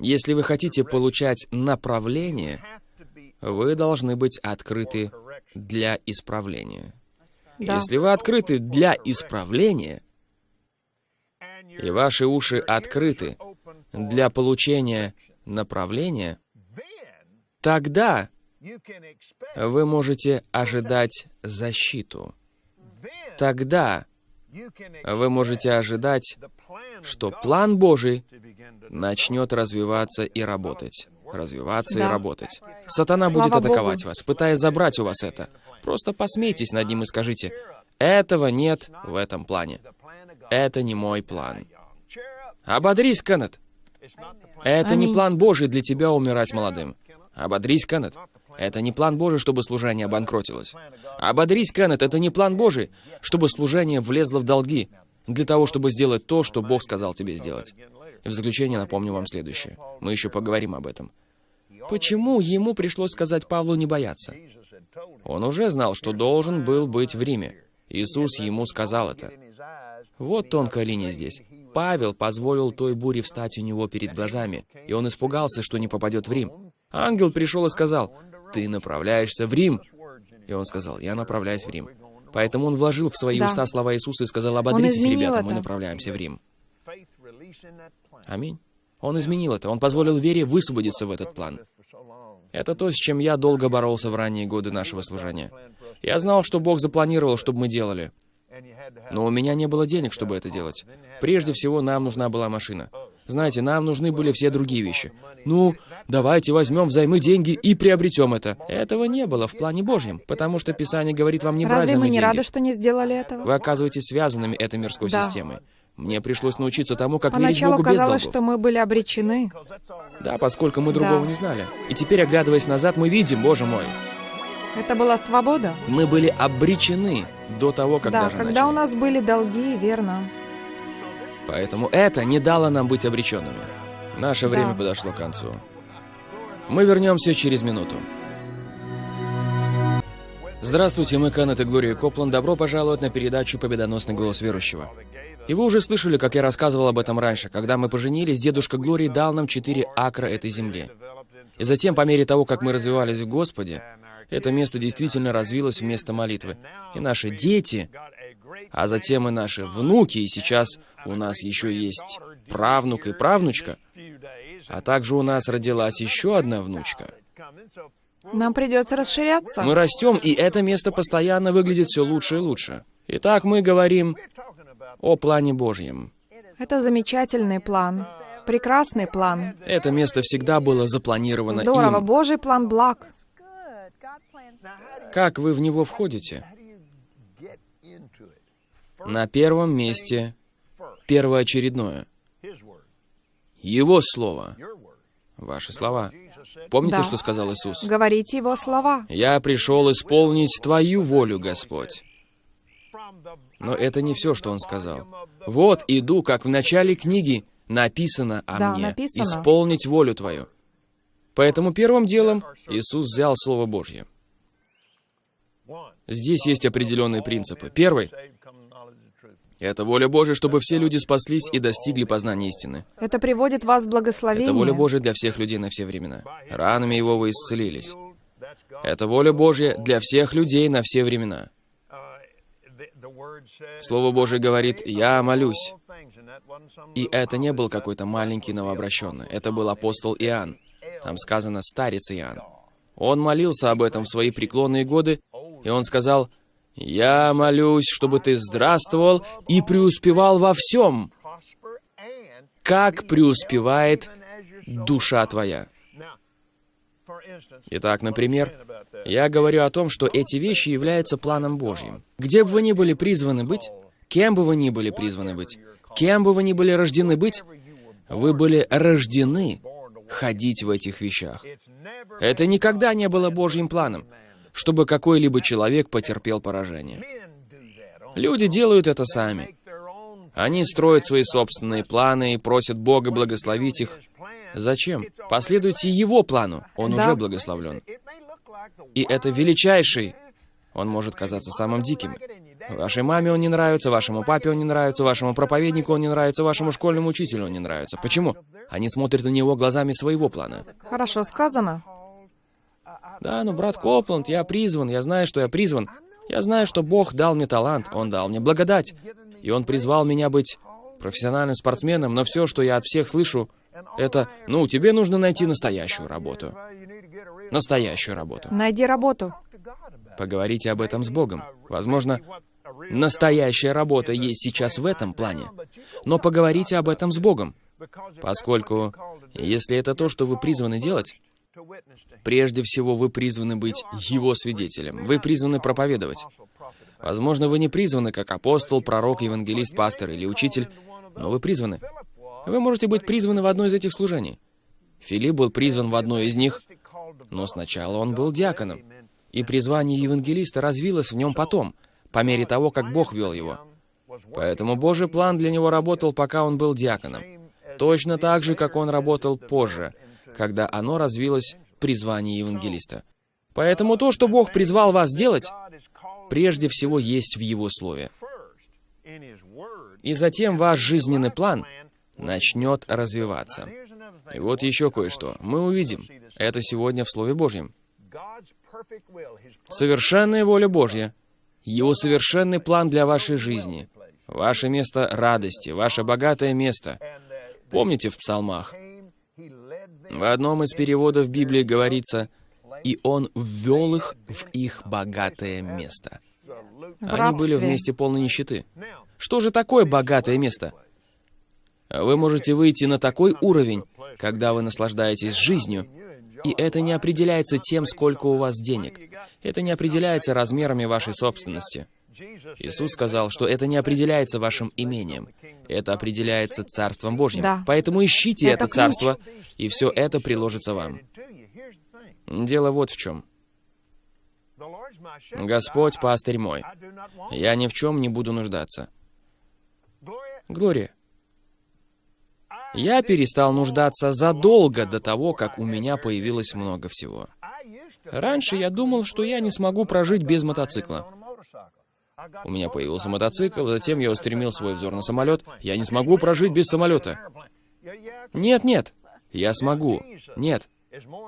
Speaker 2: Если вы хотите получать направление, вы должны быть открыты для исправления.
Speaker 3: Да.
Speaker 2: Если вы открыты для исправления, и ваши уши открыты для получения направления, тогда вы можете ожидать защиту. Тогда вы можете ожидать, что план Божий начнет развиваться и работать. Развиваться и
Speaker 3: Да.
Speaker 2: работать. Сатана
Speaker 3: Слава
Speaker 2: будет атаковать
Speaker 3: Богу.
Speaker 2: вас, пытаясь забрать у вас это. Просто посмейтесь над ним и скажите, этого нет в этом плане. Это не мой план. Ободрись, Кеннет. Это не план Божий для тебя умирать молодым. Ободрись, Кеннет. Это не план Божий, чтобы служение обанкротилось. Ободрись, Кеннет, это не план Божий, чтобы служение влезло в долги, для того, чтобы сделать то, что Бог сказал тебе сделать. И в заключение напомню вам следующее. Мы еще поговорим об этом. Почему ему пришлось сказать Павлу не бояться? Он уже знал, что должен был быть в Риме. Иисус ему сказал это. Вот тонкая линия здесь. Павел позволил той буре встать у него перед глазами, и он испугался, что не попадет в Рим. Ангел пришел и сказал, «Ты направляешься в Рим». И он сказал, «Я направляюсь в Рим». Поэтому он вложил в свои
Speaker 3: Да.
Speaker 2: уста слова Иисуса и сказал, «Ободритесь, ребята, мы
Speaker 3: это.
Speaker 2: направляемся в Рим». Аминь. Он изменил это. Он позволил вере высвободиться в этот план. Это то, с чем я долго боролся в ранние годы нашего служения. Я знал, что Бог запланировал, чтобы мы делали. Но у меня не было денег, чтобы это делать. Прежде всего, нам нужна была машина. Знаете, нам нужны были все другие вещи. Ну, давайте возьмем взаймы деньги и приобретем это. Этого не было в плане Божьем, потому что Писание говорит вам не брать
Speaker 3: Разве мы не
Speaker 2: деньги.
Speaker 3: рады, что не сделали этого?
Speaker 2: Вы оказываетесь связанными этой мирской
Speaker 3: Да.
Speaker 2: системой. Мне пришлось научиться тому, как верить Богу без
Speaker 3: казалось,
Speaker 2: долгов.
Speaker 3: что мы были обречены.
Speaker 2: Да, поскольку мы другого
Speaker 3: Да.
Speaker 2: не знали. И теперь, оглядываясь назад, мы видим, боже мой,
Speaker 3: Это была свобода.
Speaker 2: мы были обречены до того, как
Speaker 3: да,
Speaker 2: даже
Speaker 3: когда у
Speaker 2: начали.
Speaker 3: нас были долги, верно.
Speaker 2: Поэтому это не дало нам быть обреченными. Наше
Speaker 3: Да.
Speaker 2: время подошло к концу. Мы вернемся через минуту. Здравствуйте, мы Кеннет и Глория Копланд. Добро пожаловать на передачу «Победоносный голос верующего». И вы уже слышали, как я рассказывал об этом раньше. Когда мы поженились, дедушка Глории дал нам четыре акра этой земли. И затем, по мере того, как мы развивались в Господе, это место действительно развилось в место молитвы. И наши дети, а затем и наши внуки, и сейчас у нас еще есть правнук и правнучка, а также у нас родилась еще одна внучка.
Speaker 3: Нам придется расширяться.
Speaker 2: Мы растем, и это место постоянно выглядит все лучше и лучше. Итак, мы говорим о плане Божьем.
Speaker 3: Это замечательный план. Прекрасный план.
Speaker 2: Это место всегда было запланировано
Speaker 3: Здорово.
Speaker 2: им.
Speaker 3: Божий план благ.
Speaker 2: Как вы в него входите? На первом месте первоочередное. Его слово. Ваши слова. Помните,
Speaker 3: Да.
Speaker 2: что сказал Иисус?
Speaker 3: Говорите его слова.
Speaker 2: «Я пришел исполнить Твою волю, Господь». Но это не все, что Он сказал. «Вот иду, как в начале книги написано о
Speaker 3: Да,
Speaker 2: мне,
Speaker 3: написано.
Speaker 2: исполнить волю Твою. Поэтому первым делом Иисус взял Слово Божье. Здесь есть определенные принципы. Первый — это воля Божья, чтобы все люди спаслись и достигли познания истины.
Speaker 3: Это приводит вас в благословение.
Speaker 2: Это воля Божья для всех людей на все времена. Ранами Его вы исцелились. Это воля Божья для всех людей на все времена. Слово Божье говорит «Я молюсь». И это не был какой-то маленький новообращенный. Это был апостол Иоанн. Там сказано «старец Иоанн». Он молился об этом в свои преклонные годы, и он сказал «Я молюсь, чтобы ты здравствовал и преуспевал во всем, как преуспевает душа твоя». Итак, например, я говорю о том, что эти вещи являются планом Божьим. Где бы вы ни были призваны быть, кем бы вы ни были призваны быть, кем бы вы ни были рождены быть, вы были рождены ходить в этих вещах. Это никогда не было Божьим планом, чтобы какой-либо человек потерпел поражение. Люди делают это сами. Они строят свои собственные планы и просят Бога благословить их. Зачем? Последуйте Его плану. Он
Speaker 3: Да.
Speaker 2: уже благословлен. И это величайший. Он может казаться самым диким. Вашей маме он не нравится, вашему папе он не нравится, вашему проповеднику он не нравится, вашему школьному учителю он не нравится. Почему? Они смотрят на него глазами своего плана.
Speaker 3: Хорошо сказано.
Speaker 2: Да, ну, брат Копланд, я призван, я знаю, что я призван. Я знаю, что Бог дал мне талант, Он дал мне благодать. И Он призвал меня быть профессиональным спортсменом, но все, что я от всех слышу, это, ну, тебе нужно найти настоящую работу. Настоящую работу.
Speaker 3: Найди работу.
Speaker 2: Поговорите об этом с Богом. Возможно, настоящая работа есть сейчас в этом плане. Но поговорите об этом с Богом. Поскольку, если это то, что вы призваны делать, прежде всего вы призваны быть Его свидетелем. Вы призваны проповедовать. Возможно, вы не призваны как апостол, пророк, евангелист, пастор или учитель, но вы призваны. Вы можете быть призваны в одно из этих служений. Филипп был призван в одно из них, но сначала он был диаконом. И призвание евангелиста развилось в нем потом, по мере того, как Бог вел его. Поэтому Божий план для него работал, пока он был диаконом. Точно так же, как он работал позже, когда оно развилось в призвании евангелиста. Поэтому то, что Бог призвал вас делать, прежде всего есть в Его Слове. И затем ваш жизненный план начнет развиваться. И вот еще кое-что. Мы увидим. Это сегодня в Слове Божьем. Совершенная воля Божья. Его совершенный план для вашей жизни. Ваше место радости, ваше богатое место. Помните в псалмах? В одном из переводов Библии говорится, «И Он ввел их в их богатое место». Они были вместе полной нищеты. Что же такое богатое место? Вы можете выйти на такой уровень, когда вы наслаждаетесь жизнью, и это не определяется тем, сколько у вас денег. Это не определяется размерами вашей собственности. Иисус сказал, что это не определяется вашим имением. Это определяется Царством Божьим.
Speaker 3: Да.
Speaker 2: Поэтому ищите
Speaker 3: Это
Speaker 2: это. Царство, и все это приложится вам. Дело вот в чем. Господь, пастырь мой, я ни в чем не буду нуждаться. Глория, я перестал нуждаться задолго до того, как у меня появилось много всего. Раньше я думал, что я не смогу прожить без мотоцикла. У меня появился мотоцикл, затем я устремил свой взор на самолет. Я не смогу прожить без самолета. Нет, нет, я смогу. Нет.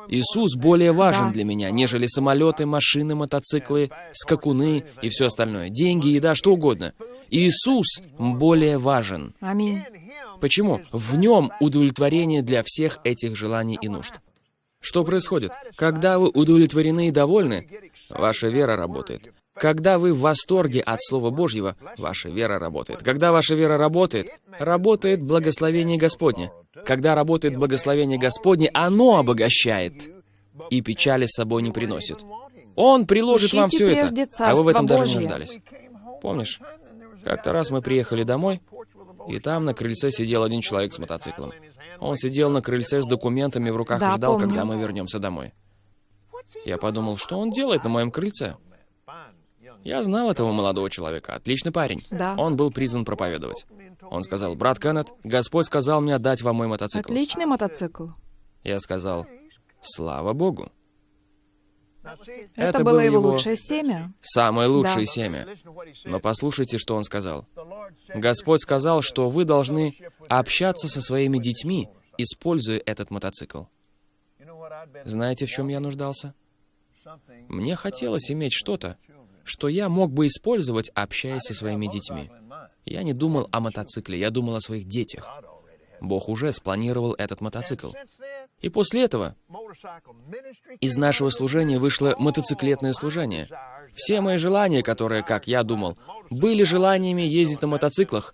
Speaker 2: Иисус более важен
Speaker 3: Да.
Speaker 2: для меня, нежели самолеты, машины, мотоциклы, скакуны и все остальное. Деньги, еда, что угодно. Иисус более важен.
Speaker 3: Аминь.
Speaker 2: Почему? В нем удовлетворение для всех этих желаний и нужд. Что происходит? Когда вы удовлетворены и довольны, ваша вера работает. Когда вы в восторге от Слова Божьего, ваша вера работает. Когда ваша вера работает, работает благословение Господне. Когда работает благословение Господне, оно обогащает и печали с собой не приносит. Он приложит вам все это, а вы в этом даже не нуждались. Помнишь? Как-то раз мы приехали домой, и там на крыльце сидел один человек с мотоциклом. Он сидел на крыльце с документами в руках
Speaker 3: Да,
Speaker 2: и ждал,
Speaker 3: помню.
Speaker 2: когда мы вернемся домой. Я подумал, что он делает на моем крыльце. Я знал этого молодого человека, отличный парень.
Speaker 3: Да.
Speaker 2: Он был призван проповедовать. Он сказал, «Брат Кеннет, Господь сказал мне отдать вам мой мотоцикл».
Speaker 3: Отличный мотоцикл.
Speaker 2: Я сказал, «Слава Богу».
Speaker 3: Это,
Speaker 2: Это
Speaker 3: было
Speaker 2: было
Speaker 3: его лучшее семя.
Speaker 2: Самое лучшее
Speaker 3: Да.
Speaker 2: семя. Но послушайте, что он сказал. Господь сказал, что вы должны общаться со своими детьми, используя этот мотоцикл. Знаете, в чем я нуждался? Мне хотелось иметь что-то, что я мог бы использовать, общаясь со своими детьми. Я не думал о мотоцикле, я думал о своих детях. Бог уже спланировал этот мотоцикл. И после этого из нашего служения вышло мотоциклетное служение. Все мои желания, которые, как я думал, были желаниями ездить на мотоциклах,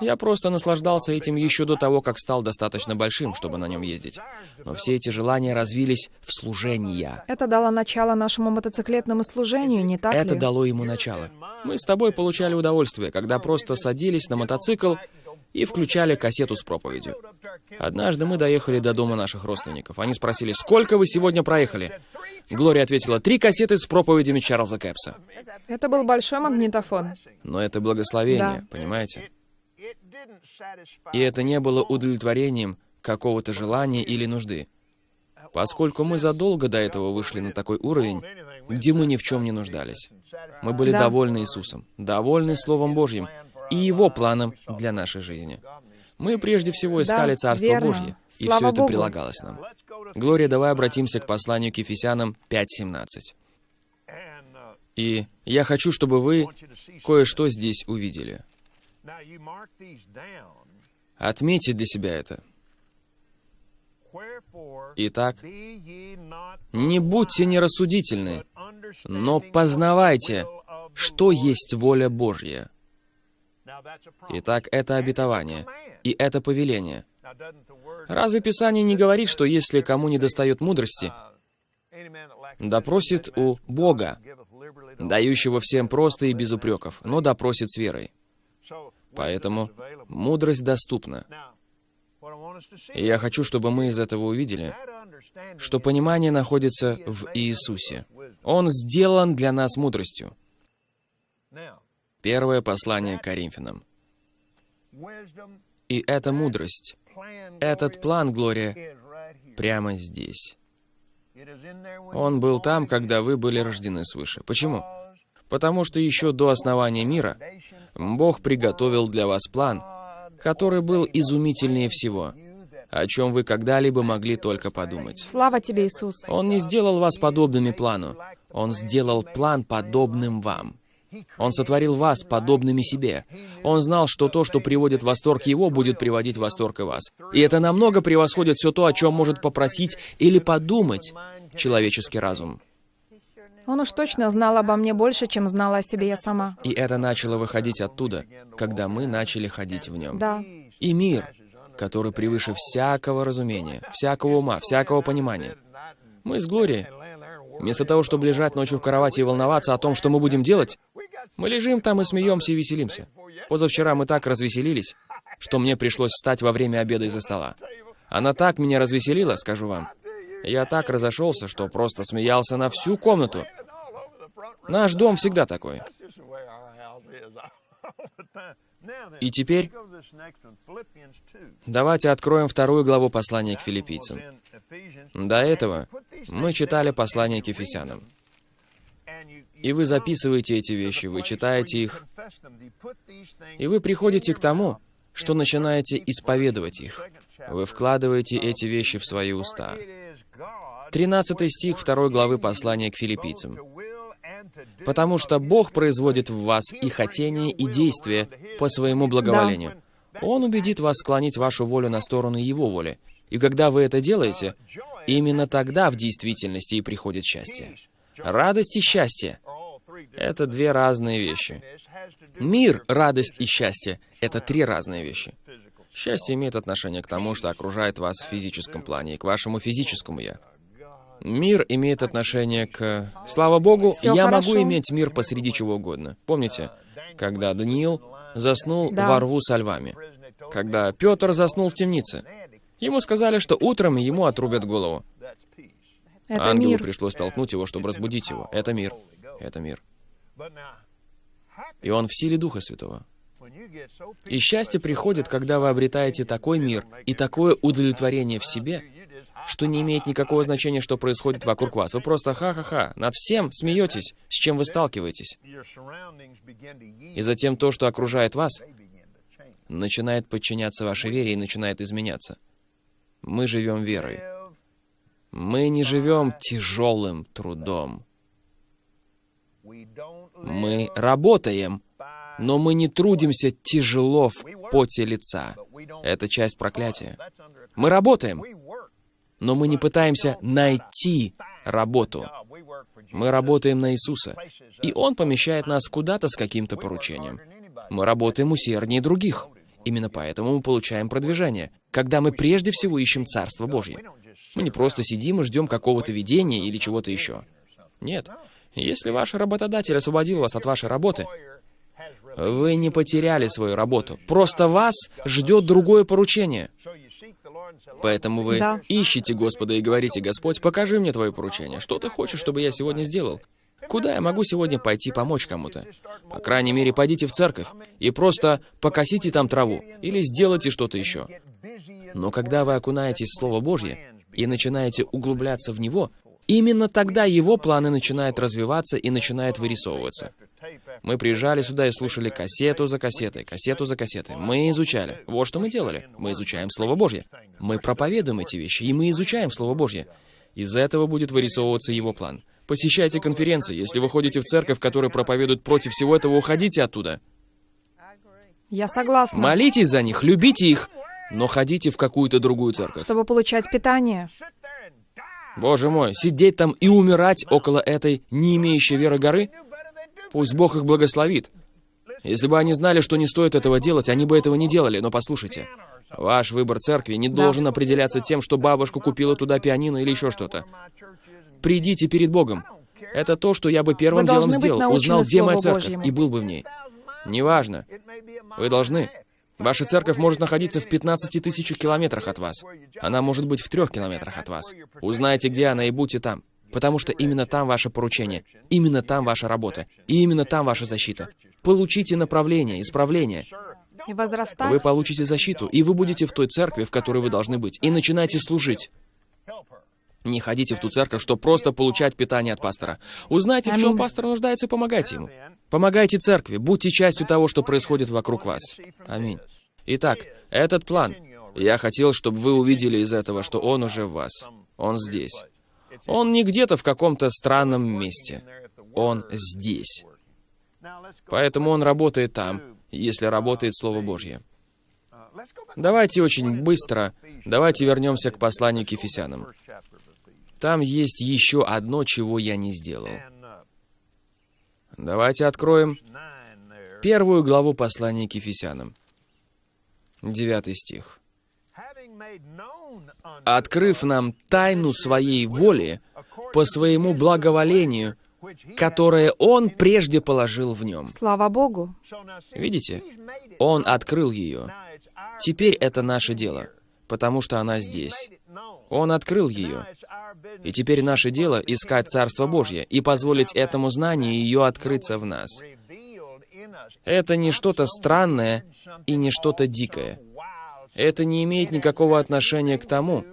Speaker 2: я просто наслаждался этим еще до того, как стал достаточно большим, чтобы на нем ездить. Но все эти желания развились в служение.
Speaker 3: Это дало начало нашему мотоциклетному служению, не так
Speaker 2: Это
Speaker 3: ли?
Speaker 2: дало ему начало. Мы с тобой получали удовольствие, когда просто садились на мотоцикл и включали кассету с проповедью. Однажды мы доехали до дома наших родственников. Они спросили, сколько вы сегодня проехали? Глория ответила, три кассеты с проповедями Чарльза Кэпса.
Speaker 3: Это был большой магнитофон.
Speaker 2: Но это благословение,
Speaker 3: Да.
Speaker 2: понимаете? И это не было удовлетворением какого-то желания или нужды. Поскольку мы задолго до этого вышли на такой уровень, где мы ни в чем не нуждались. Мы были
Speaker 3: Да.
Speaker 2: довольны Иисусом, довольны Словом Божьим и Его планом для нашей жизни. Мы прежде всего искали
Speaker 3: Да,
Speaker 2: Царство
Speaker 3: верно.
Speaker 2: Божье, и
Speaker 3: Слава
Speaker 2: все это
Speaker 3: Богу.
Speaker 2: прилагалось нам. Глория, давай обратимся к посланию к Ефесянам 5.17. И я хочу, чтобы вы кое-что здесь увидели. Отметьте для себя это. Итак, не будьте нерассудительны, но познавайте, что есть воля Божья. Итак, это обетование, и это повеление. Разве Писание не говорит, что если кому не достает мудрости, допросит у Бога, дающего всем просто и без упреков, но допросит с верой? Поэтому мудрость доступна. И я хочу, чтобы мы из этого увидели, что понимание находится в Иисусе. Он сделан для нас мудростью. Первое послание к Коринфянам. И эта мудрость, этот план, Глория, прямо здесь. Он был там, когда вы были рождены свыше. Почему? Потому что еще до основания мира Бог приготовил для вас план, который был изумительнее всего, о чем вы когда-либо могли только подумать.
Speaker 3: Слава тебе, Иисус.
Speaker 2: Он не сделал вас подобными плану. Он сделал план подобным вам. Он сотворил вас подобными себе. Он знал, что то, что приводит в восторг его, будет приводить в восторг и вас. И это намного превосходит все то, о чем может попросить или подумать человеческий разум.
Speaker 3: Он уж точно знал обо мне больше, чем знала о себе я сама.
Speaker 2: И это начало выходить оттуда, когда мы начали ходить в нем.
Speaker 3: Да.
Speaker 2: И мир, который превыше всякого разумения, всякого ума, всякого понимания. Мы с Глорией, вместо того, чтобы лежать ночью в кровати и волноваться о том, что мы будем делать, мы лежим там и смеемся и веселимся. Позавчера мы так развеселились, что мне пришлось встать во время обеда из-за стола. Она так меня развеселила, скажу вам. Я так разошелся, что просто смеялся на всю комнату. Наш дом всегда такой. И теперь давайте откроем вторую главу послания к филиппийцам. До этого мы читали послание к Ефесянам. И вы записываете эти вещи, вы читаете их, и вы приходите к тому, что начинаете исповедовать их. Вы вкладываете эти вещи в свои уста. 13 стих 2 главы послания к филиппийцам. «Потому что Бог производит в вас и хотение, и действие по своему благоволению. Он убедит вас склонить вашу волю на сторону Его воли. И когда вы это делаете, именно тогда в действительности и приходит счастье. Радость и счастье — это две разные вещи. Мир, радость и счастье — это три разные вещи. Счастье имеет отношение к тому, что окружает вас в физическом плане, и к вашему физическому «я». Мир имеет отношение к... Слава Богу,
Speaker 3: Всё
Speaker 2: я
Speaker 3: хорошо.
Speaker 2: могу иметь мир посреди чего угодно. Помните, когда Даниил заснул
Speaker 3: Да.
Speaker 2: во рву со львами? Когда Петр заснул в темнице? Ему сказали, что утром ему отрубят голову.
Speaker 3: Это
Speaker 2: Ангелу
Speaker 3: мир.
Speaker 2: пришлось толкнуть его, чтобы разбудить его. Это мир. Это мир. И он в силе Духа Святого. И счастье приходит, когда вы обретаете такой мир и такое удовлетворение в себе, что не имеет никакого значения, что происходит вокруг вас. Вы просто ха-ха-ха, над всем смеетесь, с чем вы сталкиваетесь. И затем то, что окружает вас, начинает подчиняться вашей вере и начинает изменяться. Мы живем верой. Мы не живем тяжелым трудом. Мы работаем, но мы не трудимся тяжело в поте лица. Это часть проклятия. Мы работаем, но мы не пытаемся найти работу. Мы работаем на Иисуса, и Он помещает нас куда-то с каким-то поручением. Мы работаем усерднее других. Именно поэтому мы получаем продвижение, когда мы прежде всего ищем Царство Божье. Мы не просто сидим и ждем какого-то видения или чего-то еще. Нет. Если ваш работодатель освободил вас от вашей работы, вы не потеряли свою работу. Просто вас ждет другое поручение. Поэтому вы
Speaker 3: Да.
Speaker 2: ищете Господа и говорите, «Господь, покажи мне Твое поручение. Что Ты хочешь, чтобы я сегодня сделал? Куда я могу сегодня пойти помочь кому-то? По крайней мере, пойдите в церковь и просто покосите там траву или сделайте что-то еще. Но когда вы окунаетесь в Слово Божье и начинаете углубляться в него, именно тогда его планы начинают развиваться и начинают вырисовываться. Мы приезжали сюда и слушали кассету за кассетой, кассету за кассетой. Мы изучали. Вот что мы делали. Мы изучаем Слово Божье. Мы проповедуем эти вещи, и мы изучаем Слово Божье. Из этого будет вырисовываться его план. Посещайте конференции. Если вы ходите в церковь, которая проповедует против всего этого, уходите оттуда.
Speaker 3: Я согласна.
Speaker 2: Молитесь за них, любите их, но ходите в какую-то другую церковь.
Speaker 3: Чтобы получать питание.
Speaker 2: Боже мой, сидеть там и умирать около этой не имеющей веры горы? Пусть Бог их благословит. Если бы они знали, что не стоит этого делать, они бы этого не делали. Но послушайте, ваш выбор церкви не должен определяться тем, что бабушка купила туда пианино или еще что-то. Придите перед Богом. Это то, что я бы первым
Speaker 3: Вы
Speaker 2: делом сделал. Узнал, где моя церковь,
Speaker 3: Божьему.
Speaker 2: и был бы в ней. Неважно. Вы должны. Ваша церковь может находиться в 15 тысячах километрах от вас. Она может быть в трех километрах от вас. Узнайте, где она, и будьте там. Потому что именно там ваше поручение, именно там ваша работа, и именно там ваша защита. Получите направление, исправление.
Speaker 3: И возрастать.
Speaker 2: Вы получите защиту, и вы будете в той церкви, в которой вы должны быть, и начинайте служить. Не ходите в ту церковь, чтобы просто получать питание от пастора. Узнайте, в чем пастор нуждается, помогайте ему. Помогайте церкви, будьте частью того, что происходит вокруг вас. Аминь. Итак, этот план. Я хотел, чтобы вы увидели из этого, что он уже в вас. Он здесь. Он не где-то в каком-то странном месте. Он здесь. Поэтому он работает там, если работает Слово Божье. Давайте очень быстро, давайте вернемся к посланию к Ефесянам. Там есть еще одно, чего я не сделал. Давайте откроем первую главу послания к Ефесянам. Девятый стих. «Открыв нам тайну своей воли по своему благоволению, которое Он прежде положил в нем».
Speaker 3: Слава Богу.
Speaker 2: Видите? Он открыл ее. Теперь это наше дело, потому что она здесь. Он открыл ее. И теперь наше дело — искать Царство Божье и позволить этому знанию ее открыться в нас. Это не что-то странное и не что-то дикое. Это не имеет никакого отношения к тому,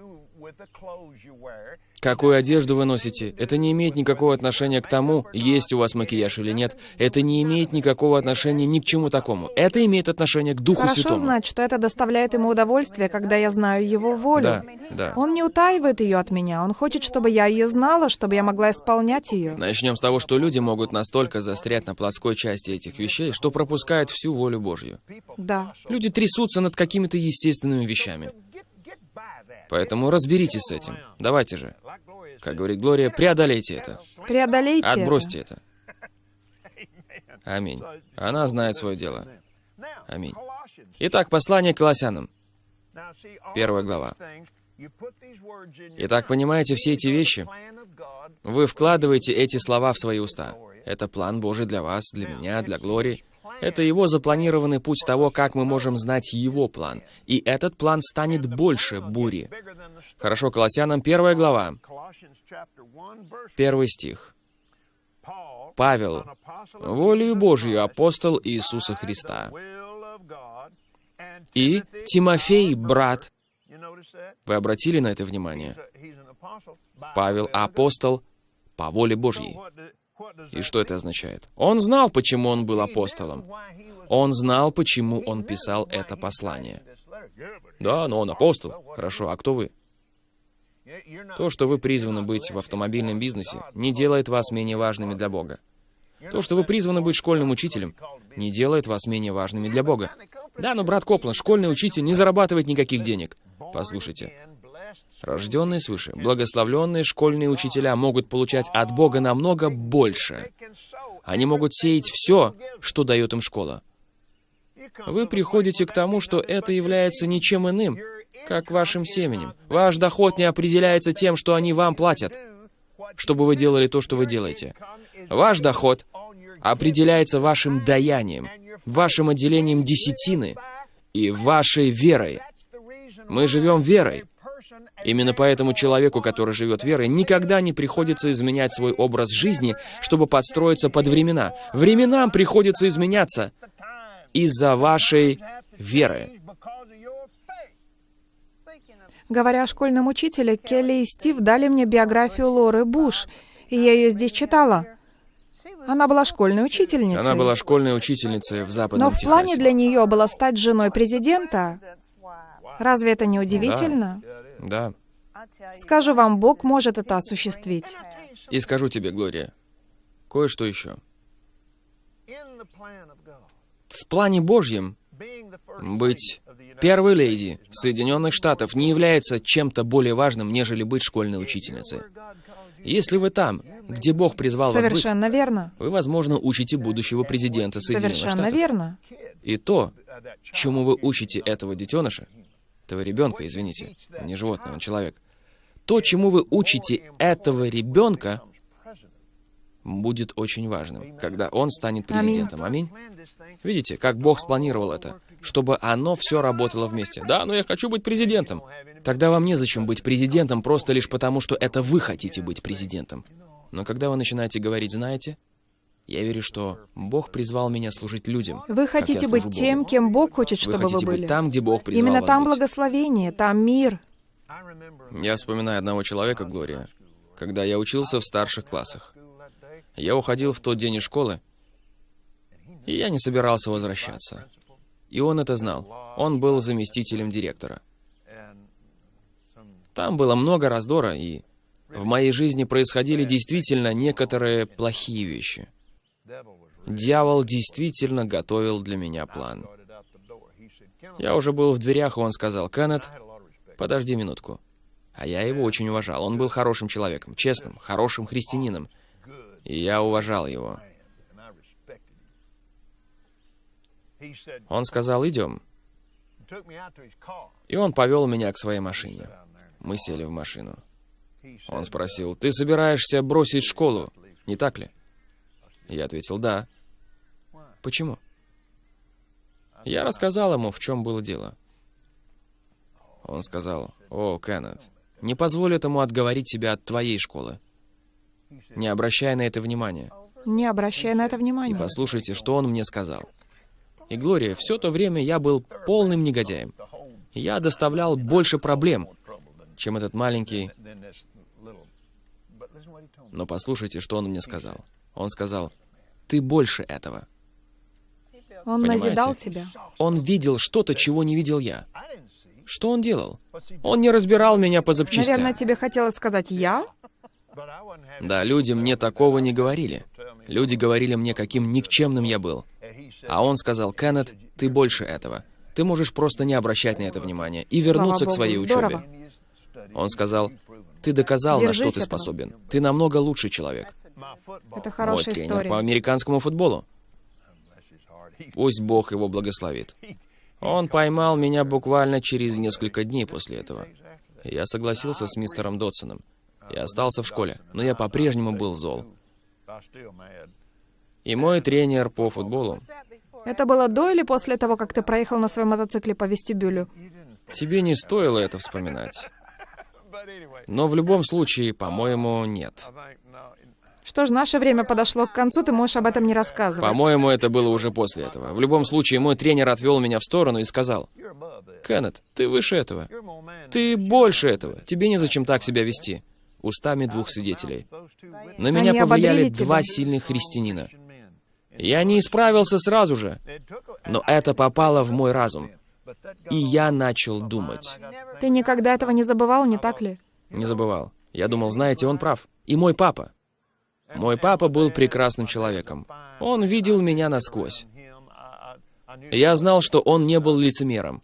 Speaker 2: какую одежду вы носите. Это не имеет никакого отношения к тому, есть у вас макияж или нет. Это не имеет никакого отношения ни к чему такому. Это имеет отношение к Духу
Speaker 3: Хорошо
Speaker 2: Святому.
Speaker 3: знать, что это доставляет ему удовольствие, когда я знаю его волю.
Speaker 2: Да, да.
Speaker 3: Он не утаивает ее от меня. Он хочет, чтобы я ее знала, чтобы я могла исполнять ее.
Speaker 2: Начнем с того, что люди могут настолько застрять на плотской части этих вещей, что пропускают всю волю Божью.
Speaker 3: Да.
Speaker 2: Люди трясутся над какими-то естественными вещами. Поэтому разберитесь с этим. Давайте же. Как говорит Глория, преодолейте это.
Speaker 3: Преодолейте это.
Speaker 2: Отбросьте это. Аминь. Она знает свое дело. Аминь. Итак, послание к Колоссянам.
Speaker 5: Первая глава.
Speaker 2: Итак, понимаете, все эти вещи, вы вкладываете эти слова в свои уста. Это план Божий для вас, для меня, для Глории. Это его запланированный путь того, как мы можем знать его план. И этот план станет больше бури. Хорошо, Колоссянам первая глава, первый стих. Павел, волею Божью апостол Иисуса Христа, И Тимофей, брат, вы обратили на это внимание? Павел — апостол по воле Божьей. И что это означает? Он знал, почему он был апостолом. Он знал, почему он писал это послание. Да, но он апостол. Хорошо, а кто вы? То, что вы призваны быть в автомобильном бизнесе, не делает вас менее важными для Бога. То, что вы призваны быть школьным учителем, не делает вас менее важными для Бога. Да, но, брат Коплан, школьный учитель не зарабатывает никаких денег. Послушайте. Рожденные свыше, благословленные школьные учителя могут получать от Бога намного больше. Они могут сеять все, что дает им школа. Вы приходите к тому, что это является ничем иным, как вашим семенем. Ваш доход не определяется тем, что они вам платят, чтобы вы делали то, что вы делаете. Ваш доход определяется вашим даянием, вашим отделением десятины и вашей верой. Мы живем верой. Именно поэтому человеку, который живет верой, никогда не приходится изменять свой образ жизни, чтобы подстроиться под времена. Временам приходится изменяться из-за вашей веры.
Speaker 3: Говоря о школьном учителе, Келли и Стив дали мне биографию Лоры Буш, и я ее здесь читала. Она была школьной учительницей.
Speaker 2: Она была школьной учительницей в Западном
Speaker 3: Но в плане для нее было стать женой президента. Разве это не удивительно?
Speaker 2: Да.
Speaker 3: Скажу вам, Бог может это осуществить.
Speaker 2: И скажу тебе, Глория, кое-что еще. В плане Божьем быть первой леди Соединенных Штатов не является чем-то более важным, нежели быть школьной учительницей. Если вы там, где Бог призвал вас быть,
Speaker 3: Совершенно верно.
Speaker 2: вы, возможно, учите будущего президента Соединенных
Speaker 3: Совершенно
Speaker 2: Штатов.
Speaker 3: верно.
Speaker 2: И то, чему вы учите этого детеныша, этого ребенка, извините, он не животное, он человек, то, чему вы учите этого ребенка, будет очень важным, когда он станет президентом. Аминь. Видите, как Бог спланировал это, чтобы оно все работало вместе. Да, но я хочу быть президентом. Тогда вам незачем быть президентом просто лишь потому, что это вы хотите быть президентом. Но когда вы начинаете говорить, знаете, я верю, что Бог призвал меня служить людям.
Speaker 3: Вы хотите быть тем,
Speaker 2: Богу.
Speaker 3: кем Бог хочет,
Speaker 2: Вы
Speaker 3: чтобы вы
Speaker 2: хотите
Speaker 3: были.
Speaker 2: быть там, где Бог призвал
Speaker 3: Именно
Speaker 2: вас
Speaker 3: там
Speaker 2: быть.
Speaker 3: благословение, там мир.
Speaker 2: Я вспоминаю одного человека, Глория, когда я учился в старших классах. Я уходил в тот день из школы, и я не собирался возвращаться. И он это знал. Он был заместителем директора. Там было много раздора, и в моей жизни происходили действительно некоторые плохие вещи. Дьявол действительно готовил для меня план. Я уже был в дверях, и он сказал, «Кеннет, подожди минутку». А я его очень уважал. Он был хорошим человеком, честным, хорошим христианином. И я уважал его. Он сказал, идем. И он повел меня к своей машине. Мы сели в машину. Он спросил, ты собираешься бросить школу, не так ли? Я ответил, да. Почему? Я рассказал ему, в чем было дело. Он сказал, о, Кеннет, не позволь этому отговорить тебя от твоей школы. Не обращай на это внимания.
Speaker 3: Не обращай на это
Speaker 2: И
Speaker 3: внимания.
Speaker 2: послушайте, что он мне сказал. И, Глория, все то время я был полным негодяем. Я доставлял больше проблем, чем этот маленький... Но послушайте, что он мне сказал. Он сказал, ты больше этого.
Speaker 3: Он
Speaker 2: Понимаете?
Speaker 3: назидал тебя.
Speaker 2: Он видел что-то, чего не видел я. Что он делал? Он не разбирал меня по запчастям.
Speaker 3: Наверное, тебе хотелось сказать «я»?
Speaker 2: Да, люди мне такого не говорили. Люди говорили мне, каким никчемным я был. А он сказал, Кеннет, ты больше этого. Ты можешь просто не обращать на это внимания и вернуться
Speaker 3: Слава
Speaker 2: к своей
Speaker 3: Богу, здорово.
Speaker 2: учебе. Он сказал, ты доказал, на что
Speaker 3: Держись
Speaker 2: ты
Speaker 3: этого.
Speaker 2: способен. Ты намного лучший человек.
Speaker 3: Это
Speaker 2: Мой
Speaker 3: хорошая
Speaker 2: тренер
Speaker 3: история.
Speaker 2: по американскому футболу. Пусть Бог его благословит. Он поймал меня буквально через несколько дней после этого. Я согласился с мистером Дотсоном. Я остался в школе, но я по-прежнему был зол. И мой тренер по футболу,
Speaker 3: Это было до или после того, как ты проехал на своем мотоцикле по вестибюлю?
Speaker 2: тебе не стоило это вспоминать. Но в любом случае, по-моему, нет.
Speaker 3: Что ж, наше время подошло к концу, ты можешь об этом не рассказывать.
Speaker 2: По-моему, это было уже после этого. В любом случае, мой тренер отвел меня в сторону и сказал, «Кеннет, ты выше этого. Ты больше этого. Тебе незачем так себя вести». Устами двух свидетелей. На меня повлияли два сильных христианина. Я не исправился сразу же, но это попало в мой разум. И я начал думать.
Speaker 3: Ты никогда этого не забывал, не так ли?
Speaker 2: Не забывал. Я думал, знаете, он прав. И мой папа. Мой папа был прекрасным человеком. Он видел меня насквозь. Я знал, что он не был лицемером.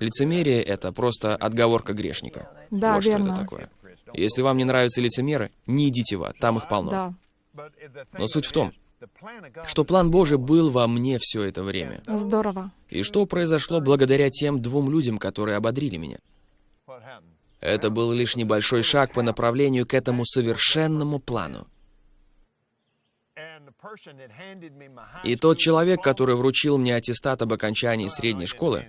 Speaker 2: Лицемерие — это просто отговорка грешника.
Speaker 3: Да,
Speaker 2: вот что
Speaker 3: верно.
Speaker 2: это такое. Если вам не нравятся лицемеры, не идите в ад, там их полно.
Speaker 3: Да.
Speaker 2: Но суть в том, что план Божий был во мне все это время.
Speaker 3: Здорово.
Speaker 2: И что произошло благодаря тем двум людям, которые ободрили меня? Это был лишь небольшой шаг по направлению к этому совершенному плану. И тот человек, который вручил мне аттестат об окончании средней школы,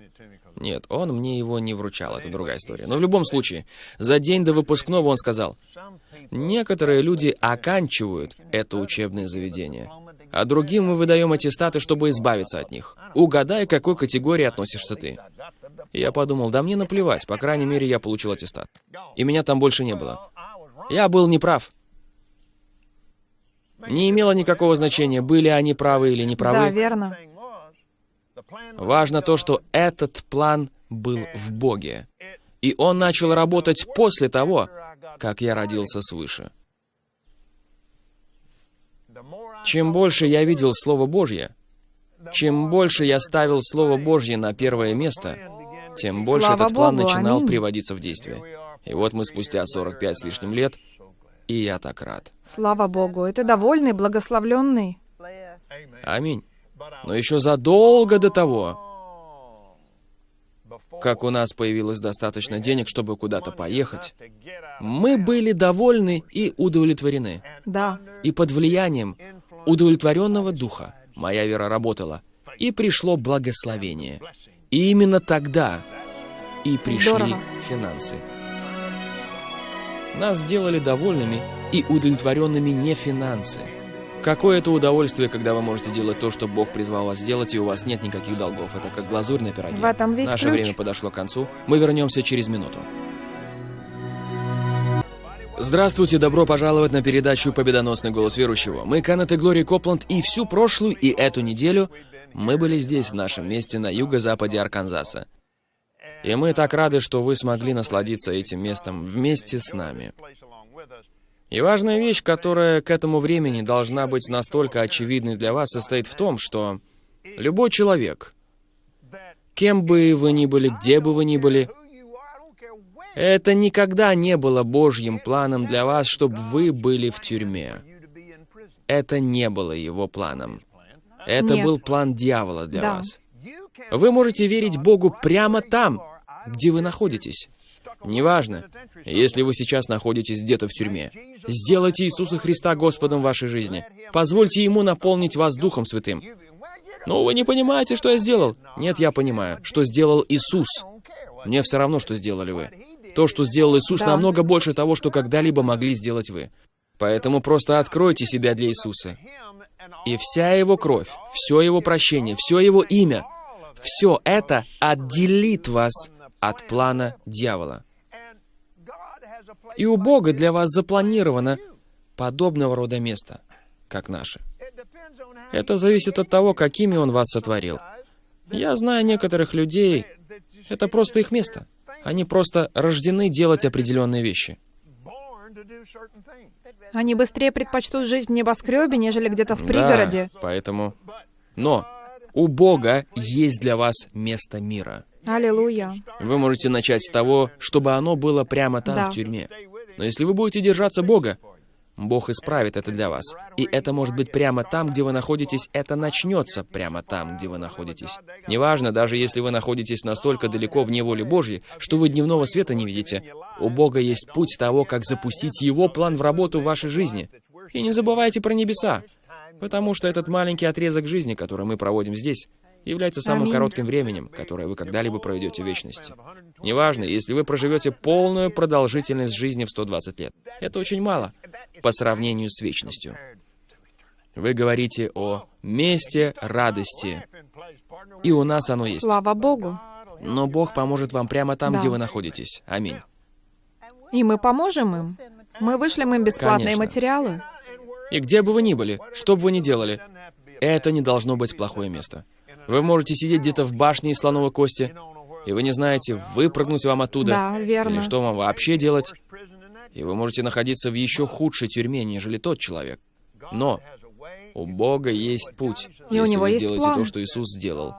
Speaker 2: нет, он мне его не вручал, это другая история. Но в любом случае, за день до выпускного он сказал, некоторые люди оканчивают это учебное заведение, а другим мы выдаем аттестаты, чтобы избавиться от них. Угадай, к какой категории относишься ты. Я подумал, да мне наплевать, по крайней мере, я получил аттестат. И меня там больше не было. Я был неправ. Не имело никакого значения, были они правы или
Speaker 3: Да,
Speaker 2: неправы.
Speaker 3: верно.
Speaker 2: Важно то, что этот план был в Боге. И он начал работать после того, как я родился свыше. Чем больше я видел Слово Божье, чем больше я ставил Слово Божье на первое место, тем больше
Speaker 3: Слава
Speaker 2: этот план
Speaker 3: Богу,
Speaker 2: начинал
Speaker 3: аминь.
Speaker 2: приводиться в действие. И вот мы спустя 45 с лишним лет, и я так рад.
Speaker 3: Слава Богу. Ты довольный, благословленный.
Speaker 2: Аминь. Но еще задолго до того, как у нас появилось достаточно денег, чтобы куда-то поехать, мы были довольны и удовлетворены.
Speaker 3: Да.
Speaker 2: И под влиянием удовлетворенного духа моя вера работала, и пришло благословение. И именно тогда и пришли
Speaker 3: Здорово.
Speaker 2: финансы. Нас сделали довольными и удовлетворенными не финансы. Какое это удовольствие, когда вы можете делать то, что Бог призвал вас сделать, и у вас нет никаких долгов. Это как глазурь на пироге.
Speaker 3: В этом весь
Speaker 2: Наше
Speaker 3: ключ.
Speaker 2: время подошло к концу. Мы вернемся через минуту. Здравствуйте, добро пожаловать на передачу «Победоносный голос верующего». Мы Канет и Глория Копланд, и всю прошлую и эту неделю мы были здесь, в нашем месте на юго-западе Арканзаса. И мы так рады, что вы смогли насладиться этим местом вместе с нами. И важная вещь, которая к этому времени должна быть настолько очевидной для вас, состоит в том, что любой человек, кем бы вы ни были, где бы вы ни были, это никогда не было Божьим планом для вас, чтобы вы были в тюрьме. Это не было его планом. Это
Speaker 3: Нет.
Speaker 2: был план дьявола для
Speaker 3: Да.
Speaker 2: вас. Вы можете верить Богу прямо там, где вы находитесь. Неважно, если вы сейчас находитесь где-то в тюрьме. Сделайте Иисуса Христа Господом вашей жизни. Позвольте Ему наполнить вас Духом Святым. Но вы не понимаете, что я сделал. Нет, я понимаю, что сделал Иисус. Мне все равно, что сделали вы. То, что сделал Иисус,
Speaker 3: Да.
Speaker 2: намного больше того, что когда-либо могли сделать вы. Поэтому просто откройте себя для Иисуса. И вся Его кровь, все Его прощение, все Его имя, все это отделит вас от плана дьявола. И у Бога для вас запланировано подобного рода место, как наше. Это зависит от того, какими Он вас сотворил. Я знаю некоторых людей, это просто их место. Они просто рождены делать определенные вещи.
Speaker 3: Они быстрее предпочтут жить в небоскребе, нежели где-то в
Speaker 2: Да,
Speaker 3: пригороде.
Speaker 2: поэтому... Но у Бога есть для вас место мира.
Speaker 3: Аллилуйя.
Speaker 2: Вы можете начать с того, чтобы оно было прямо там,
Speaker 3: Да.
Speaker 2: в тюрьме. Но если вы будете держаться Бога, Бог исправит это для вас. И это может быть прямо там, где вы находитесь, это начнется прямо там, где вы находитесь. Неважно, даже если вы находитесь настолько далеко в неволе Божьей, что вы дневного света не видите, у Бога есть путь того, как запустить Его план в работу в вашей жизни. И не забывайте про небеса, потому что этот маленький отрезок жизни, который мы проводим здесь, является самым
Speaker 3: Аминь.
Speaker 2: коротким временем, которое вы когда-либо проведете в вечности. Неважно, если вы проживете полную продолжительность жизни в 120 лет. Это очень мало. по сравнению с вечностью. Вы говорите о месте радости, и у нас оно есть.
Speaker 3: Слава Богу.
Speaker 2: Но Бог поможет вам прямо там,
Speaker 3: Да.
Speaker 2: где вы находитесь. Аминь.
Speaker 3: И мы поможем им. Мы вышлем им бесплатные
Speaker 2: Конечно.
Speaker 3: материалы.
Speaker 2: И где бы вы ни были, что бы вы ни делали, это не должно быть плохое место. Вы можете сидеть где-то в башне из слоновой кости, и вы не знаете, выпрыгнуть вам оттуда,
Speaker 3: Да, верно.
Speaker 2: или что вам вообще делать, и вы можете находиться в еще худшей тюрьме, нежели тот человек. Но у Бога есть путь,
Speaker 3: И у
Speaker 2: если
Speaker 3: него
Speaker 2: вы сделаете
Speaker 3: план.
Speaker 2: то, что Иисус сделал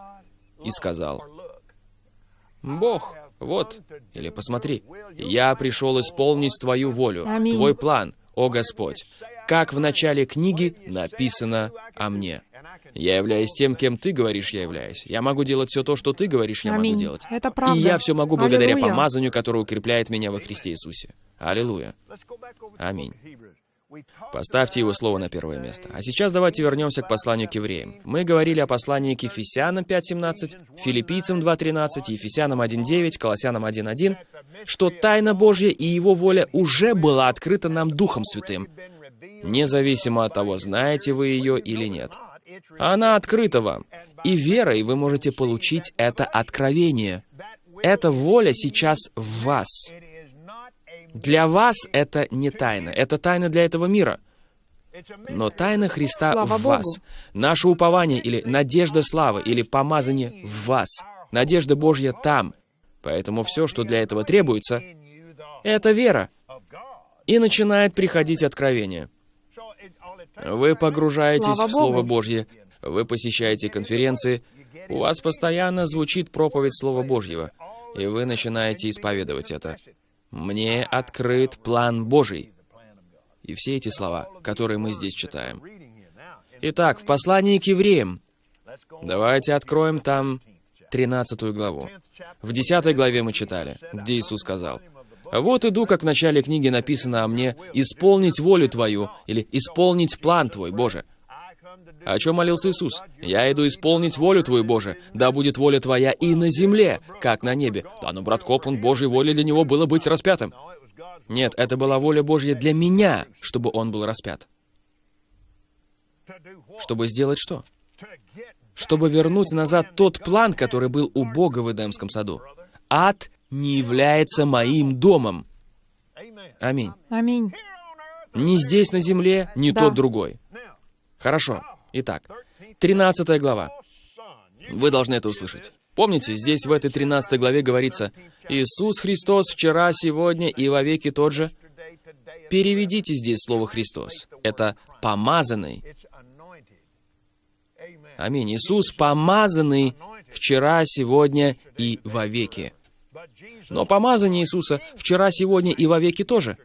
Speaker 2: и сказал. Бог, вот, или посмотри, я пришел исполнить твою волю,
Speaker 3: Аминь.
Speaker 2: твой план, о Господь. Как в начале книги написано о мне. Я являюсь тем, кем ты говоришь, я являюсь. Я могу делать все то, что ты говоришь, я
Speaker 3: Аминь.
Speaker 2: могу делать.
Speaker 3: Это правда.
Speaker 2: И я все могу благодаря
Speaker 3: Аллилуйя.
Speaker 2: помазанию, которое укрепляет меня во Христе Иисусе. Аллилуйя. Аминь. Поставьте его слово на первое место. А сейчас давайте вернемся к посланию к евреям. Мы говорили о послании к Ефесянам 5.17, Филиппийцам 2.13, Ефесянам 1.9, Колоссянам 1.1, что тайна Божья и Его воля уже была открыта нам Духом Святым, независимо от того, знаете вы ее или нет. Она открыта вам, и верой вы можете получить это откровение. Эта воля сейчас в вас. Для вас это не тайна, это тайна для этого мира. Но тайна Христа
Speaker 3: Слава
Speaker 2: в
Speaker 3: Богу.
Speaker 2: вас. Наше упование или надежда славы, или помазание в вас. Надежда Божья там. Поэтому все, что для этого требуется, это вера. И начинает приходить откровение. Вы погружаетесь
Speaker 3: Слава
Speaker 2: в Слово
Speaker 3: Богу.
Speaker 2: Божье, вы посещаете конференции, у вас постоянно звучит проповедь Слова Божьего, и вы начинаете исповедовать это. «Мне открыт план Божий». И все эти слова, которые мы здесь читаем. Итак, в послании к евреям, давайте откроем там 13 главу. В 10 главе мы читали, где Иисус сказал, «Вот иду, как в начале книги написано о мне, исполнить волю Твою» или «исполнить план Твой, Боже». О чем молился Иисус? «Я иду исполнить волю Твою, Боже, да будет воля Твоя и на земле, как на небе». Да, но брат Копланд, Божьей волей для него было быть распятым. Нет, это была воля Божья для меня, чтобы он был распят. Чтобы сделать что? Чтобы вернуть назад тот план, который был у Бога в Эдемском саду. Ад не является моим домом. Аминь.
Speaker 3: Аминь.
Speaker 2: Ни здесь, на земле, ни
Speaker 3: Да.
Speaker 2: тот другой. Хорошо. Итак, 13 глава. Вы должны это услышать. Помните, здесь в этой 13 главе говорится «Иисус Христос вчера, сегодня и вовеки тот же». Переведите здесь слово «Христос». Это «помазанный». Аминь. Иисус помазанный вчера, сегодня и вовеки. Но помазание Иисуса вчера, сегодня и вовеки тоже,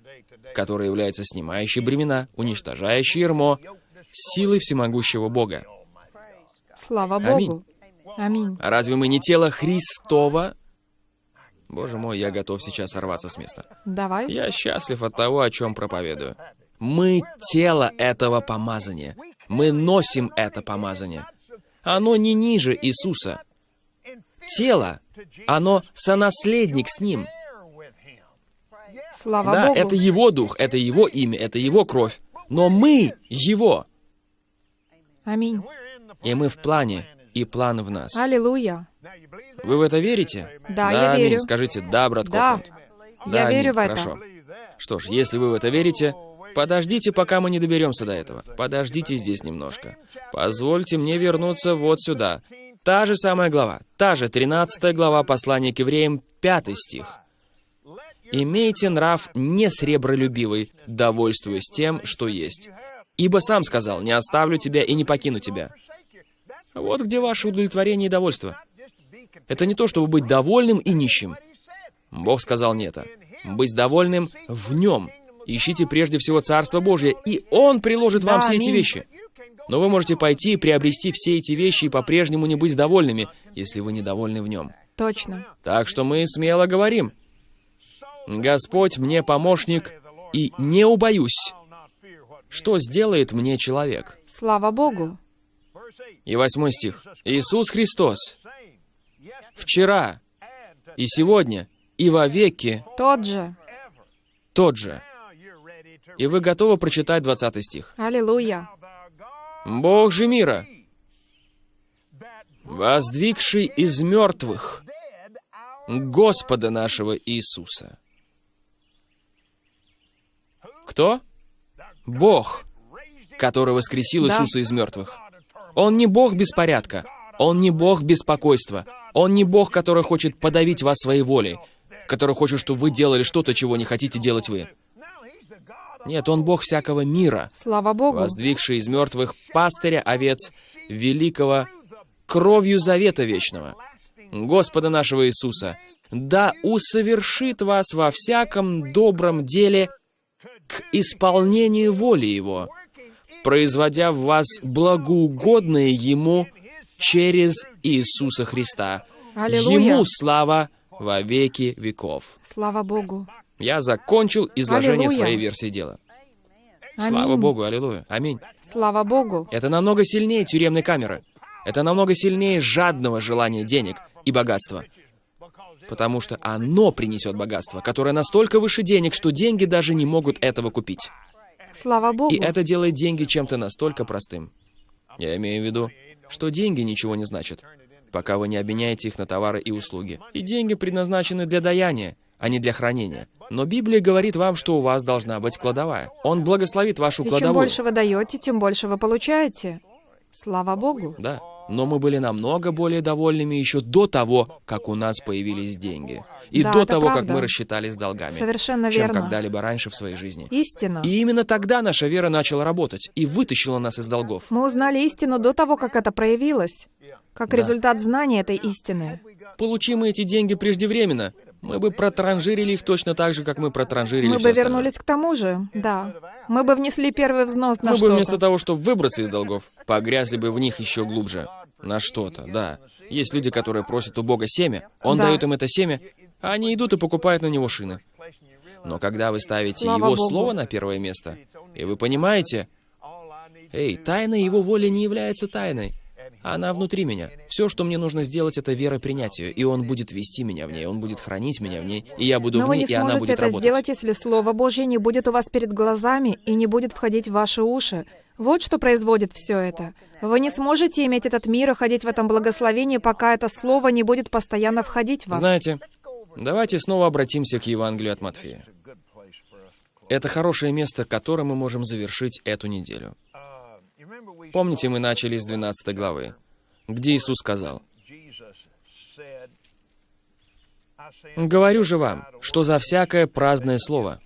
Speaker 2: которое является снимающей бремена, уничтожающей ермо, силой всемогущего Бога.
Speaker 3: Слава
Speaker 2: Аминь.
Speaker 3: Богу. Аминь.
Speaker 2: А разве мы не тело Христова? Боже мой, я готов сейчас сорваться с места.
Speaker 3: Давай.
Speaker 2: Я счастлив от того, о чем проповедую. Мы тело этого помазания. Мы носим это помазание. Оно не ниже Иисуса. Тело, оно сонаследник с Ним.
Speaker 3: Слава
Speaker 2: Да,
Speaker 3: Богу.
Speaker 2: это Его дух, это Его имя, это Его кровь. Но мы Его.
Speaker 3: Аминь.
Speaker 2: И мы в плане, и план в нас.
Speaker 3: Аллилуйя.
Speaker 2: Вы в это верите?
Speaker 3: Да, я
Speaker 2: аминь.
Speaker 3: верю.
Speaker 2: Скажите «да», брат
Speaker 3: Да.
Speaker 2: Копланд.
Speaker 3: Я
Speaker 2: аминь.
Speaker 3: верю в это.
Speaker 2: Хорошо. Что ж, если вы в это верите, подождите, пока мы не доберемся до этого. Подождите здесь немножко. Позвольте мне вернуться вот сюда. Та же самая глава, та же 13 глава послания к евреям, 5 стих. «Имейте нрав не сребролюбивый, довольствуясь тем, что есть. Ибо сам сказал, не оставлю тебя и не покину тебя». Вот где ваше удовлетворение и довольство. Это не то, чтобы быть довольным и нищим. Бог сказал не это. Быть довольным в Нем. Ищите прежде всего Царство Божье, и Он приложит вам все эти вещи. Но вы можете пойти и приобрести все эти вещи и по-прежнему не быть довольными, если вы недовольны в Нем.
Speaker 3: Точно.
Speaker 2: Так что мы смело говорим. Господь мне помощник, и не убоюсь. Что сделает мне человек?
Speaker 3: Слава Богу.
Speaker 2: И восьмой стих. Иисус Христос вчера и сегодня и вовеки
Speaker 3: Тот же.
Speaker 2: тот же. И вы готовы прочитать 20 стих?
Speaker 3: Аллилуйя.
Speaker 2: Бог же мира, воздвигший из мертвых Господа нашего Иисуса. Кто? Бог, который воскресил
Speaker 3: Да.
Speaker 2: Иисуса из мертвых. Он не Бог беспорядка. Он не Бог беспокойства. Он не Бог, который хочет подавить вас своей волей, который хочет, чтобы вы делали что-то, чего не хотите делать вы. Нет, Он Бог всякого мира,
Speaker 3: Слава Богу.
Speaker 2: воздвигший из мертвых пастыря овец великого кровью завета вечного, Господа нашего Иисуса, да усовершит вас во всяком добром деле к исполнению воли Его, производя в вас благоугодное Ему через Иисуса Христа.
Speaker 3: Аллилуйя.
Speaker 2: Ему слава во веки веков.
Speaker 3: Слава Богу.
Speaker 2: Я закончил изложение
Speaker 3: Аллилуйя.
Speaker 2: своей версии дела. Слава
Speaker 3: Аминь.
Speaker 2: Богу, аллилуйя. Аминь.
Speaker 3: Слава Богу.
Speaker 2: Это намного сильнее тюремной камеры. Это намного сильнее жадного желания денег и богатства. Потому что оно принесет богатство, которое настолько выше денег, что деньги даже не могут этого купить.
Speaker 3: Слава Богу.
Speaker 2: И это делает деньги чем-то настолько простым. Я имею в виду, что деньги ничего не значат, пока вы не обменяете их на товары и услуги. И деньги предназначены для даяния, а не для хранения. Но Библия говорит вам, что у вас должна быть кладовая. Он благословит вашу
Speaker 3: И чем
Speaker 2: кладовую.
Speaker 3: больше вы даете, тем больше вы получаете. Слава Богу.
Speaker 2: Да. Но мы были намного более довольными еще до того, как у нас появились деньги. И
Speaker 3: Да,
Speaker 2: до того, как
Speaker 3: правда.
Speaker 2: мы рассчитались с долгами.
Speaker 3: Совершенно
Speaker 2: чем
Speaker 3: верно.
Speaker 2: когда-либо раньше в своей жизни.
Speaker 3: Истина.
Speaker 2: И именно тогда наша вера начала работать и вытащила нас из долгов.
Speaker 3: Мы узнали истину до того, как это проявилось. Как
Speaker 2: Да.
Speaker 3: результат знания этой истины.
Speaker 2: Получим мы эти деньги преждевременно, мы бы протранжирили их точно так же, как мы протранжирили
Speaker 3: Мы бы
Speaker 2: остальное.
Speaker 3: вернулись к тому же, да. Мы бы внесли первый взнос на
Speaker 2: Мы бы вместо того, чтобы выбраться из долгов, погрязли бы в них еще глубже. На что-то, да. Есть люди, которые просят у Бога семя, Он
Speaker 3: Да.
Speaker 2: дает им это семя, а они идут и покупают на него шины. Но когда вы ставите
Speaker 3: Слава
Speaker 2: Его
Speaker 3: Богу.
Speaker 2: Слово на первое место, и вы понимаете, эй, тайна Его воли не является тайной. Она внутри меня. Все, что мне нужно сделать, это вера принять ее, и Он будет вести меня в ней, Он будет хранить меня в ней, и я буду
Speaker 3: Но
Speaker 2: в
Speaker 3: вы
Speaker 2: ней,
Speaker 3: не
Speaker 2: и она
Speaker 3: сможете
Speaker 2: будет
Speaker 3: это
Speaker 2: работать.
Speaker 3: сделать, если Слово Божье не будет у вас перед глазами и не будет входить в ваши уши. Вот что производит все это. Вы не сможете иметь этот мир и ходить в этом благословении, пока это Слово не будет постоянно входить в вас.
Speaker 2: Знаете, давайте снова обратимся к Евангелию от Матфея. Это хорошее место, которым мы можем завершить эту неделю. Помните, мы начали с 12 главы, где Иисус сказал, «Говорю же вам, что за всякое праздное слово,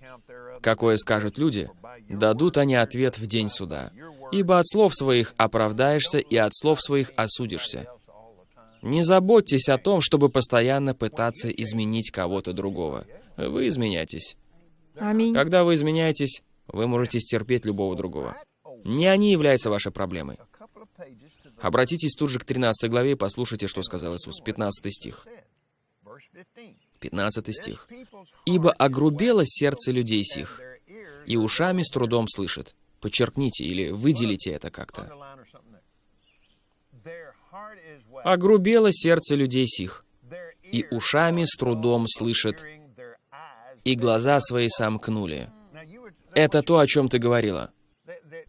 Speaker 2: какое скажут люди, дадут они ответ в день суда. Ибо от слов своих оправдаешься, и от слов своих осудишься. Не заботьтесь о том, чтобы постоянно пытаться изменить кого-то другого. Вы изменяйтесь.
Speaker 3: Аминь.
Speaker 2: Когда вы изменяетесь, вы можете стерпеть любого другого. Не они являются вашей проблемой. Обратитесь тут же к 13 главе и послушайте, что сказал Иисус. 15 стих. 15 стих. «Ибо огрубело сердце людей сих, и ушами с трудом слышит». Подчеркните или выделите это как-то. «Огрубело сердце людей сих, и ушами с трудом слышит, и глаза свои сомкнули». Это то, о чем ты говорила.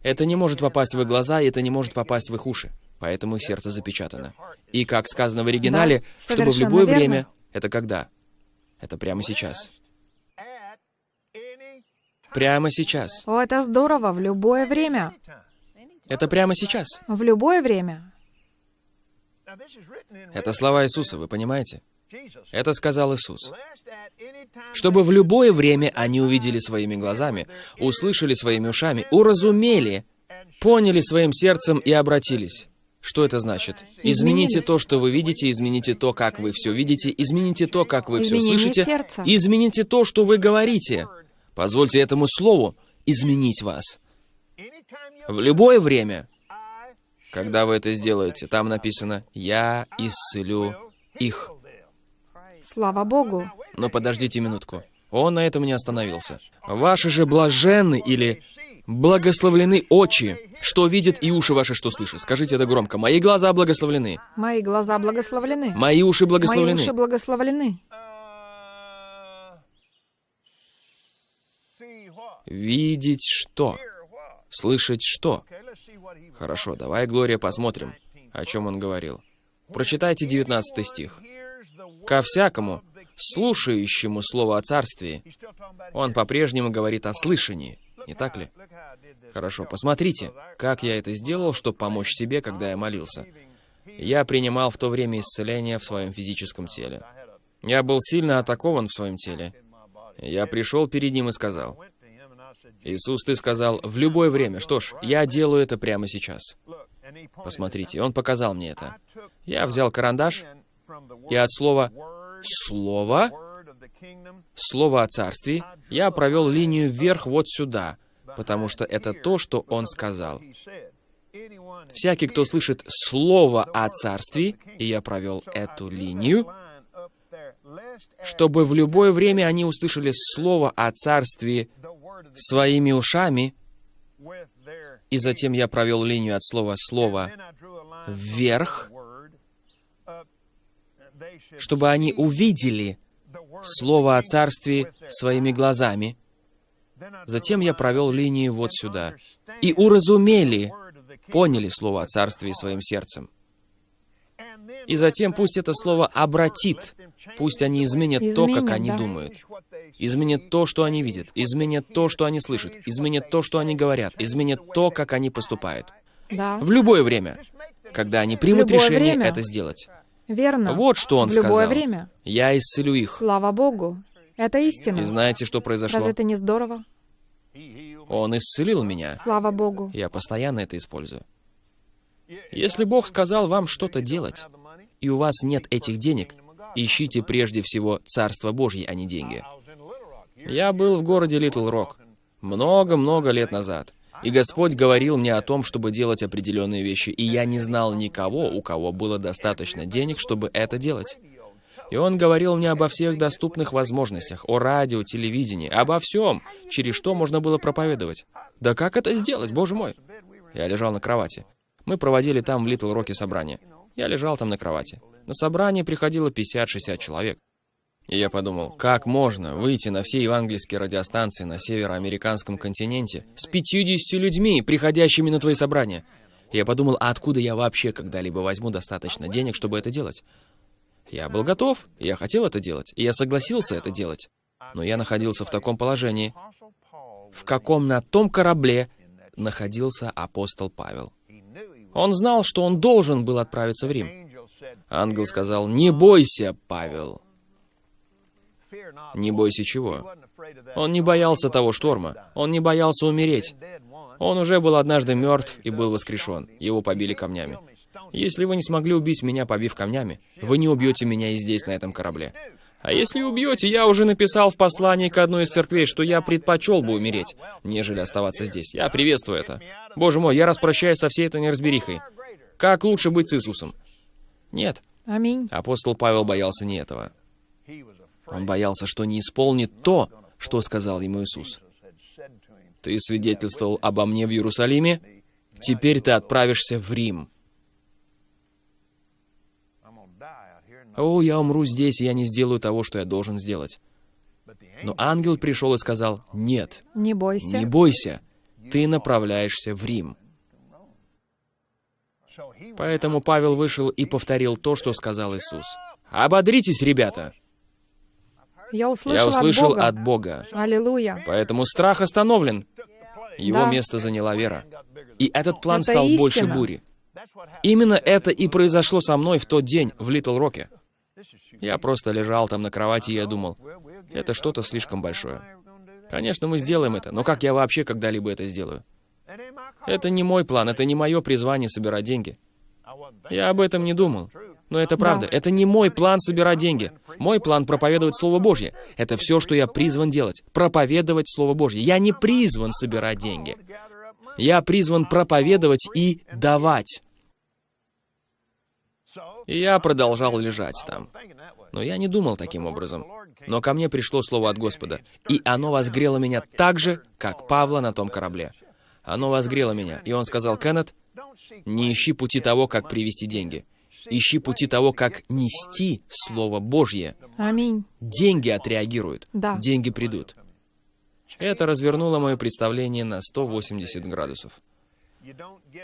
Speaker 2: Это не может попасть в их глаза, и это не может попасть в их уши. Поэтому их сердце запечатано. И как сказано в оригинале,
Speaker 3: Да,
Speaker 2: чтобы в любое
Speaker 3: верно.
Speaker 2: время... Это когда? Это прямо сейчас. Прямо сейчас.
Speaker 3: О, это здорово, в любое время.
Speaker 2: Это прямо сейчас.
Speaker 3: В любое время.
Speaker 2: Это слова Иисуса, вы понимаете? Это сказал Иисус. Чтобы в любое время они увидели своими глазами, услышали своими ушами, уразумели, поняли своим сердцем и обратились. Что это значит? Измените то, что вы видите, измените то, как вы все видите, измените то, как вы все слышите, измените то, что вы говорите. Позвольте этому слову изменить вас. В любое время, когда вы это сделаете, там написано «Я исцелю их».
Speaker 3: Слава Богу.
Speaker 2: Но подождите минутку. Он на этом не остановился. Ваши же блаженны или благословлены очи, что видят, и уши ваши, что слышат. Скажите это громко. Мои глаза благословлены.
Speaker 3: Мои глаза благословлены.
Speaker 2: Мои уши
Speaker 3: Мои
Speaker 2: благословлены.
Speaker 3: уши благословлены.
Speaker 2: Видеть что? Слышать что? Хорошо, давай, Глория, посмотрим, о чем он говорил. Прочитайте 19 стих. «Ко всякому, слушающему Слово о Царствии, он по-прежнему говорит о слышании, не так ли? Хорошо, посмотрите, как я это сделал, чтобы помочь себе, когда я молился. Я принимал в то время исцеление в своем физическом теле. Я был сильно атакован в своем теле. Я пришел перед ним и сказал, «Иисус, ты сказал, в любое время. Что ж, я делаю это прямо сейчас». Посмотрите, он показал мне это. Я взял карандаш, и от слова «слово», слово о царстве, я провел линию вверх вот сюда, потому что это то, что он сказал. Всякий, кто слышит слово о царстве, и я провел эту линию, чтобы в любое время они услышали слово о царстве своими ушами, и затем я провел линию от слова «слово» вверх, чтобы они увидели слово о царстве своими глазами. Затем я провел линию вот сюда. И уразумели, поняли слово о царстве своим сердцем. И затем пусть это слово обратит, пусть они изменят
Speaker 3: Изменят,
Speaker 2: то, как они думают. Изменят то, что они видят, изменят то, что они слышат, изменят то, что они говорят, изменят то, как они поступают.
Speaker 3: Да,
Speaker 2: В любое время, когда они примут
Speaker 3: любое
Speaker 2: решение
Speaker 3: время.
Speaker 2: это сделать.
Speaker 3: Верно.
Speaker 2: Вот что он
Speaker 3: В любое
Speaker 2: сказал.
Speaker 3: время.
Speaker 2: Я исцелю их.
Speaker 3: Слава Богу. Это истина.
Speaker 2: И знаете, что произошло?
Speaker 3: Разве это не здорово?
Speaker 2: Он исцелил меня.
Speaker 3: Слава Богу.
Speaker 2: Я постоянно это использую. Если Бог сказал вам что-то делать, и у вас нет этих денег, ищите прежде всего Царство Божье, а не деньги. Я был в городе Литл Рок много-много лет назад. И Господь говорил мне о том, чтобы делать определенные вещи, и я не знал никого, у кого было достаточно денег, чтобы это делать. И Он говорил мне обо всех доступных возможностях, о радио, телевидении, обо всем, через что можно было проповедовать. Да как это сделать, боже мой? Я лежал на кровати. Мы проводили там в Литл Роке собрание. Я лежал там на кровати. На собрание приходило 50-60 человек. И я подумал, как можно выйти на все евангельские радиостанции на североамериканском континенте с 50 людьми, приходящими на твои собрания? Я подумал, а откуда я вообще когда-либо возьму достаточно денег, чтобы это делать? Я был готов, я хотел это делать, и я согласился это делать. Но я находился в таком положении, в каком на том корабле находился апостол Павел. Он знал, что он должен был отправиться в Рим. Ангел сказал, «Не бойся, Павел». Не бойся чего? Он не боялся того шторма. Он не боялся умереть. Он уже был однажды мертв и был воскрешен. Его побили камнями. Если вы не смогли убить меня, побив камнями, вы не убьете меня и здесь, на этом корабле. А если убьете, я уже написал в послании к одной из церквей, что я предпочел бы умереть, нежели оставаться здесь. Я приветствую это. Боже мой, я распрощаюсь со всей этой неразберихой. Как лучше быть с Иисусом? Нет.
Speaker 3: Аминь.
Speaker 2: Апостол Павел боялся не этого. Он боялся, что не исполнит то, что сказал ему Иисус. Ты свидетельствовал обо мне в Иерусалиме, теперь ты отправишься в Рим. О, я умру здесь, и я не сделаю того, что я должен сделать. Но ангел пришел и сказал, нет,
Speaker 3: Не бойся.
Speaker 2: не бойся, ты направляешься в Рим. Поэтому Павел вышел и повторил то, что сказал Иисус. «Ободритесь, ребята!
Speaker 3: Я услышал,
Speaker 2: Я услышал
Speaker 3: от Бога.
Speaker 2: от Бога.
Speaker 3: Аллилуйя.
Speaker 2: Поэтому страх остановлен. Его
Speaker 3: Да.
Speaker 2: место заняла вера. И этот план
Speaker 3: Это
Speaker 2: стал больше
Speaker 3: истина.
Speaker 2: бури. Именно это и произошло со мной в тот день в Литл Роке. Я просто лежал там на кровати, и я думал, это что-то слишком большое. Конечно, мы сделаем это, но как я вообще когда-либо это сделаю? Это не мой план, это не мое призвание собирать деньги. Я об этом не думал. Но это правда. Это не мой план собирать деньги. Мой план проповедовать Слово Божье. Это все, что я призван делать. Проповедовать Слово Божье. Я не призван собирать деньги. Я призван проповедовать и давать. И я продолжал лежать там. Но я не думал таким образом. Но ко мне пришло слово от Господа, и оно возгрело меня так же, как Павла на том корабле. Оно возгрело меня, и он сказал, «Кеннет, не ищи пути того, как привести деньги. Ищи пути того, как нести Слово Божье.
Speaker 3: Аминь.
Speaker 2: Деньги отреагируют.
Speaker 3: Да.
Speaker 2: Деньги придут. Это развернуло мое представление на 180 градусов.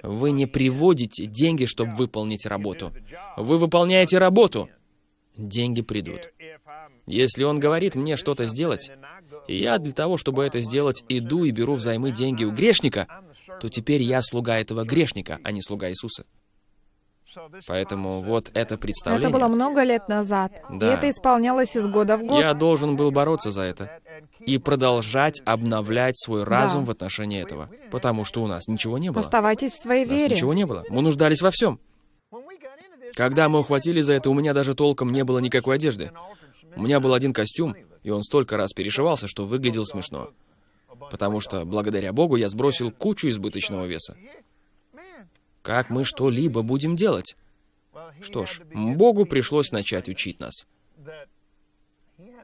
Speaker 2: Вы не приводите деньги, чтобы выполнить работу. Вы выполняете работу. Деньги придут. Если он говорит мне что-то сделать, и я для того, чтобы это сделать, иду и беру взаймы деньги у грешника, то теперь я слуга этого грешника, а не слуга Иисуса. Поэтому вот это представление...
Speaker 3: Это было много лет назад.
Speaker 2: Да.
Speaker 3: И это исполнялось из года в год.
Speaker 2: Я должен был бороться за это и продолжать обновлять свой разум
Speaker 3: Да.
Speaker 2: в отношении этого, потому что у нас ничего не было.
Speaker 3: Оставайтесь в своей
Speaker 2: У нас
Speaker 3: вере.
Speaker 2: ничего не было. Мы нуждались во всем. Когда мы ухватили за это, у меня даже толком не было никакой одежды. У меня был один костюм, и он столько раз перешивался, что выглядел смешно. Потому что, благодаря Богу, я сбросил кучу избыточного веса. Как мы что-либо будем делать? Что ж, Богу пришлось начать учить нас.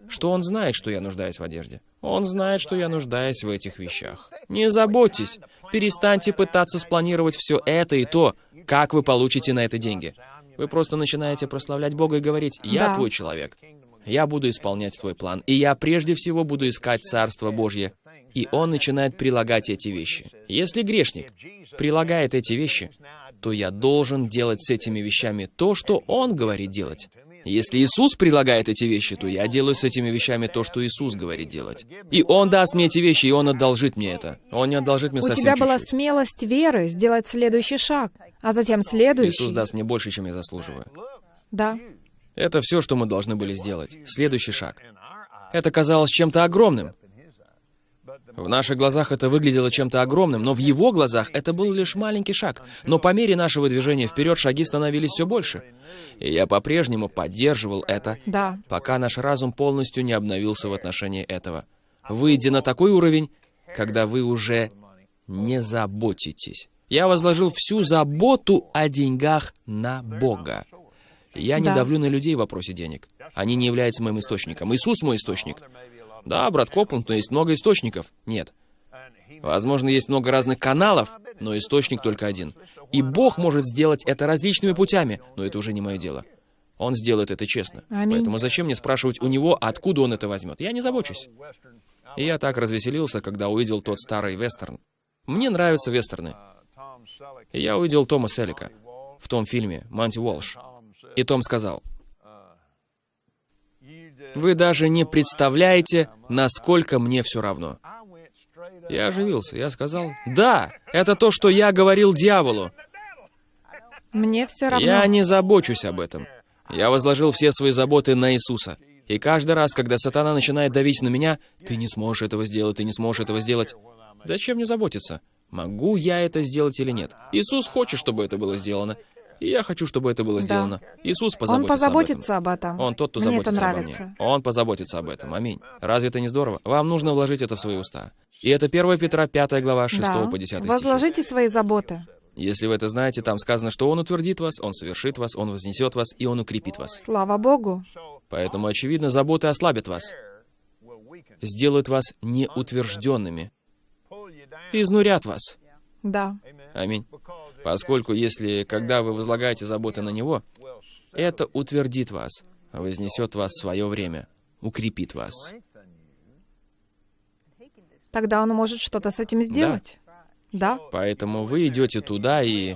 Speaker 2: Что Он знает, что я нуждаюсь в одежде. Он знает, что я нуждаюсь в этих вещах. Не заботьтесь. Перестаньте пытаться спланировать все это и то, как вы получите на это деньги. Вы просто начинаете прославлять Бога и говорить, «Я
Speaker 3: Да.
Speaker 2: твой человек. Я буду исполнять твой план. И я прежде всего буду искать Царство Божье». И он начинает прилагать эти вещи. Если грешник прилагает эти вещи, то я должен делать с этими вещами то, что он говорит делать. Если Иисус прилагает эти вещи, то я делаю с этими вещами то, что Иисус говорит делать. И Он даст мне эти вещи, и Он одолжит мне это. Он не одолжит мне
Speaker 3: У
Speaker 2: совсем
Speaker 3: тебя была
Speaker 2: чуть-чуть.
Speaker 3: смелость веры сделать следующий шаг, а затем следующий.
Speaker 2: Иисус даст мне больше, чем я заслуживаю.
Speaker 3: Да.
Speaker 2: Это все, что мы должны были сделать. Следующий шаг. Это казалось чем-то огромным. В наших глазах это выглядело чем-то огромным, но в его глазах это был лишь маленький шаг. Но по мере нашего движения вперед шаги становились все больше. И я по-прежнему поддерживал это,
Speaker 3: Да.
Speaker 2: пока наш разум полностью не обновился в отношении этого. Выйдя на такой уровень, когда вы уже не заботитесь. Я возложил всю заботу о деньгах на Бога. Я не
Speaker 3: Да.
Speaker 2: давлю на людей в вопросе денег. Они не являются моим источником. Иисус мой источник. Да, брат Копланд, но есть много источников. Нет. Возможно, есть много разных каналов, но источник только один. И Бог может сделать это различными путями, но это уже не мое дело. Он сделает это честно.
Speaker 3: Аминь.
Speaker 2: Поэтому зачем мне спрашивать у него, откуда он это возьмет? Я не забочусь. И я так развеселился, когда увидел тот старый вестерн. Мне нравятся вестерны. И я увидел Тома Селика в том фильме «Манти Уолш». И Том сказал, «Вы даже не представляете, насколько мне все равно». Я оживился. Я сказал, «Да, это то, что я говорил дьяволу.
Speaker 3: Мне все равно.
Speaker 2: Я не забочусь об этом. Я возложил все свои заботы на Иисуса. И каждый раз, когда сатана начинает давить на меня, ты не сможешь этого сделать, ты не сможешь этого сделать. Зачем мне заботиться? Могу я это сделать или нет? Иисус хочет, чтобы это было сделано. И я хочу, чтобы это было
Speaker 3: Да.
Speaker 2: сделано. Иисус
Speaker 3: Он
Speaker 2: позаботится,
Speaker 3: позаботится об этом.
Speaker 2: об этом. Он тот, кто
Speaker 3: Мне это
Speaker 2: заботится обо
Speaker 3: нравится.
Speaker 2: мне. Он позаботится об этом. Аминь. Разве это не здорово? Вам нужно вложить это в свои уста. И это 1 Петра 5 глава 6
Speaker 3: Да.
Speaker 2: по 10 стихи.
Speaker 3: Возложите свои заботы.
Speaker 2: Если вы это знаете, там сказано, что Он утвердит вас, Он совершит вас, Он вознесет вас, и Он укрепит вас.
Speaker 3: Слава Богу.
Speaker 2: Поэтому, очевидно, заботы ослабят вас, сделают вас неутвержденными, изнурят вас.
Speaker 3: Да.
Speaker 2: Аминь. Поскольку если, когда вы возлагаете заботы на Него, это утвердит вас, вознесет вас в свое время, укрепит вас.
Speaker 3: Тогда он может что-то с этим сделать. Да.
Speaker 2: Поэтому вы идете туда и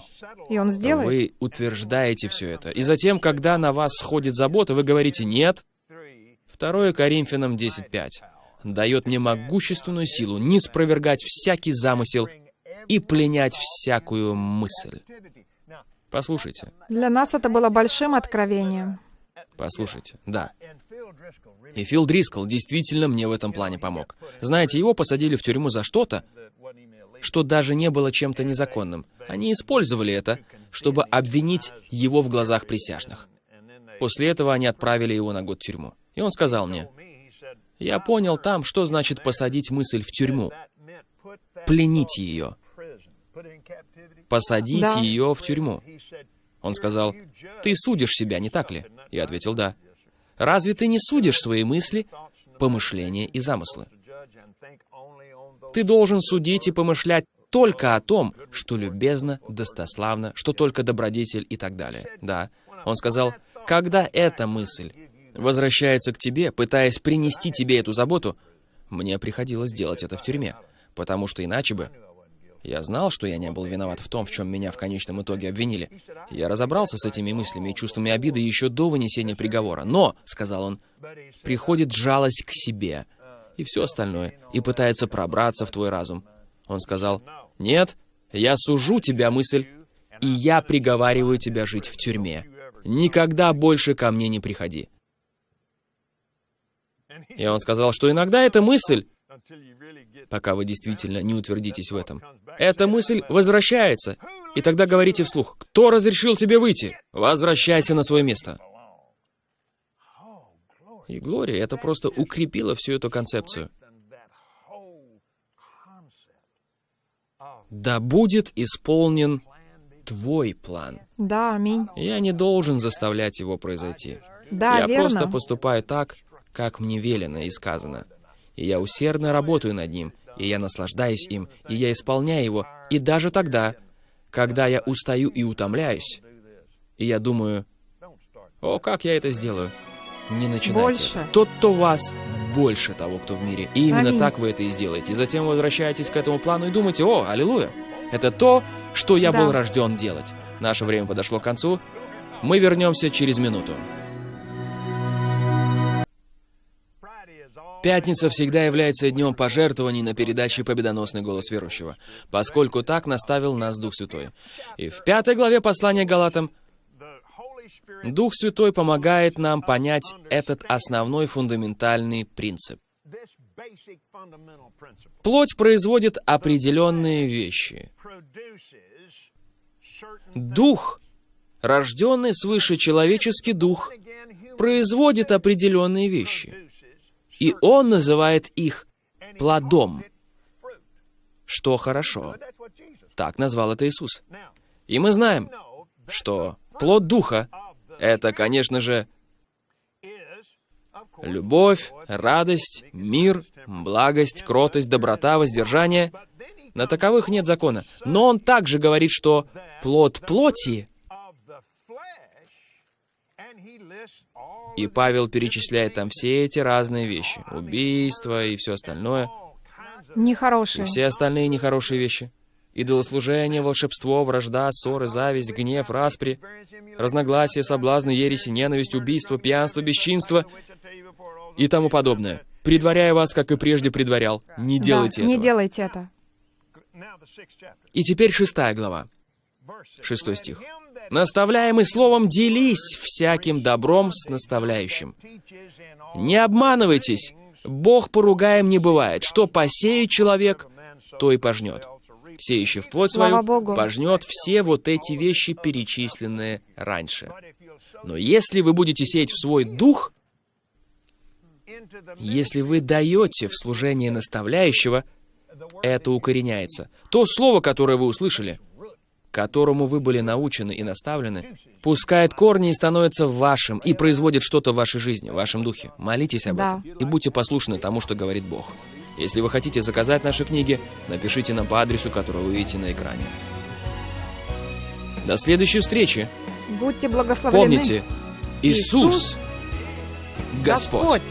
Speaker 3: И он сделает.
Speaker 2: вы утверждаете все это. И затем, когда на вас сходит забота, вы говорите «нет». 2 Коринфянам 10.5 дает мне могущественную силу не спровергать всякий замысел и пленять всякую мысль. Послушайте,
Speaker 3: Для нас это было большим откровением.
Speaker 2: послушайте, да. И Фил Дрискл действительно мне в этом плане помог. Знаете, его посадили в тюрьму за что-то, что даже не было чем-то незаконным. Они использовали это, чтобы обвинить его в глазах присяжных. После этого они отправили его на год в тюрьму. И он сказал мне, я понял там, что значит посадить мысль в тюрьму. Пленить ее. Посадить
Speaker 3: Да.
Speaker 2: ее в тюрьму. Он сказал, ты судишь себя, не так ли? Я ответил, да. Разве ты не судишь свои мысли, помышления и замыслы? Ты должен судить и помышлять только о том, что любезно, достославно, что только добродетель и так далее. Да. Он сказал, когда эта мысль возвращается к тебе, пытаясь принести тебе эту заботу, мне приходилось делать это в тюрьме, потому что иначе бы я знал, что я не был виноват в том, в чем меня в конечном итоге обвинили. Я разобрался с этими мыслями и чувствами обиды еще до вынесения приговора. Но, — сказал он, — приходит жалость к себе и все остальное, и пытается пробраться в твой разум. Он сказал, «Нет, я сужу тебя, мысль, и я приговариваю тебя жить в тюрьме. Никогда больше ко мне не приходи». И он сказал, что иногда эта мысль пока вы действительно не утвердитесь в этом. Эта мысль возвращается, и тогда говорите вслух, «Кто разрешил тебе выйти? Возвращайся на свое место». И Глория это просто укрепило всю эту концепцию. Да будет исполнен твой план.
Speaker 3: Да, аминь.
Speaker 2: Я не должен заставлять его произойти.
Speaker 3: Да,
Speaker 2: Я
Speaker 3: верно.
Speaker 2: просто поступаю так, как мне велено и сказано и я усердно работаю над ним, и я наслаждаюсь им, и я исполняю его, и даже тогда, когда я устаю и утомляюсь, и я думаю, о, как я это сделаю? Не начинайте.
Speaker 3: Больше.
Speaker 2: Тот, кто вас, больше того, кто в мире. И именно
Speaker 3: Аминь.
Speaker 2: так вы это и сделаете. И затем вы возвращаетесь к этому плану и думаете, о, аллилуйя, это то, что я
Speaker 3: Да.
Speaker 2: был рожден делать. Наше время подошло к концу. Мы вернемся через минуту. Пятница всегда является днем пожертвований на передаче «Победоносный голос верующего», поскольку так наставил нас Дух Святой. И в пятой главе послания Галатам Дух Святой помогает нам понять этот основной фундаментальный принцип. Плоть производит определенные вещи. Дух, рожденный свыше человеческий дух, производит определенные вещи. И он называет их плодом, что хорошо. Так назвал это Иисус. И мы знаем, что плод Духа — это, конечно же, любовь, радость, мир, благость, кротость, доброта, воздержание. На таковых нет закона. Но он также говорит, что плод плоти, и Павел перечисляет там все эти разные вещи. Убийство и все остальное. И
Speaker 3: Нехорошие.
Speaker 2: все остальные нехорошие вещи. Идолослужение, волшебство, вражда, ссоры, зависть, гнев, распри, разногласия, соблазны, ереси, ненависть, убийство, пьянство, бесчинство и тому подобное. Предваряя вас, как и прежде предварял, не делайте
Speaker 3: да, не
Speaker 2: этого.
Speaker 3: делайте это.
Speaker 2: И теперь шестая глава, шестой стих. «Наставляемый словом, делись всяким добром с наставляющим. Не обманывайтесь, Бог поругаем не бывает. Что посеет человек, то и пожнет. Сеющий в плоть
Speaker 3: Слава
Speaker 2: свою
Speaker 3: Богу.
Speaker 2: пожнет все вот эти вещи, перечисленные раньше. Но если вы будете сеять в свой дух, если вы даете в служение наставляющего, это укореняется. То слово, которое вы услышали, которому вы были научены и наставлены, пускает корни и становится вашим, и производит что-то в вашей жизни, в вашем духе. Молитесь об
Speaker 3: Да.
Speaker 2: этом и будьте послушны тому, что говорит Бог. Если вы хотите заказать наши книги, напишите нам по адресу, который вы видите на экране. До следующей встречи.
Speaker 3: Будьте благословлены.
Speaker 2: Помните, Иисус,
Speaker 3: Иисус
Speaker 2: Господь.
Speaker 3: Господь.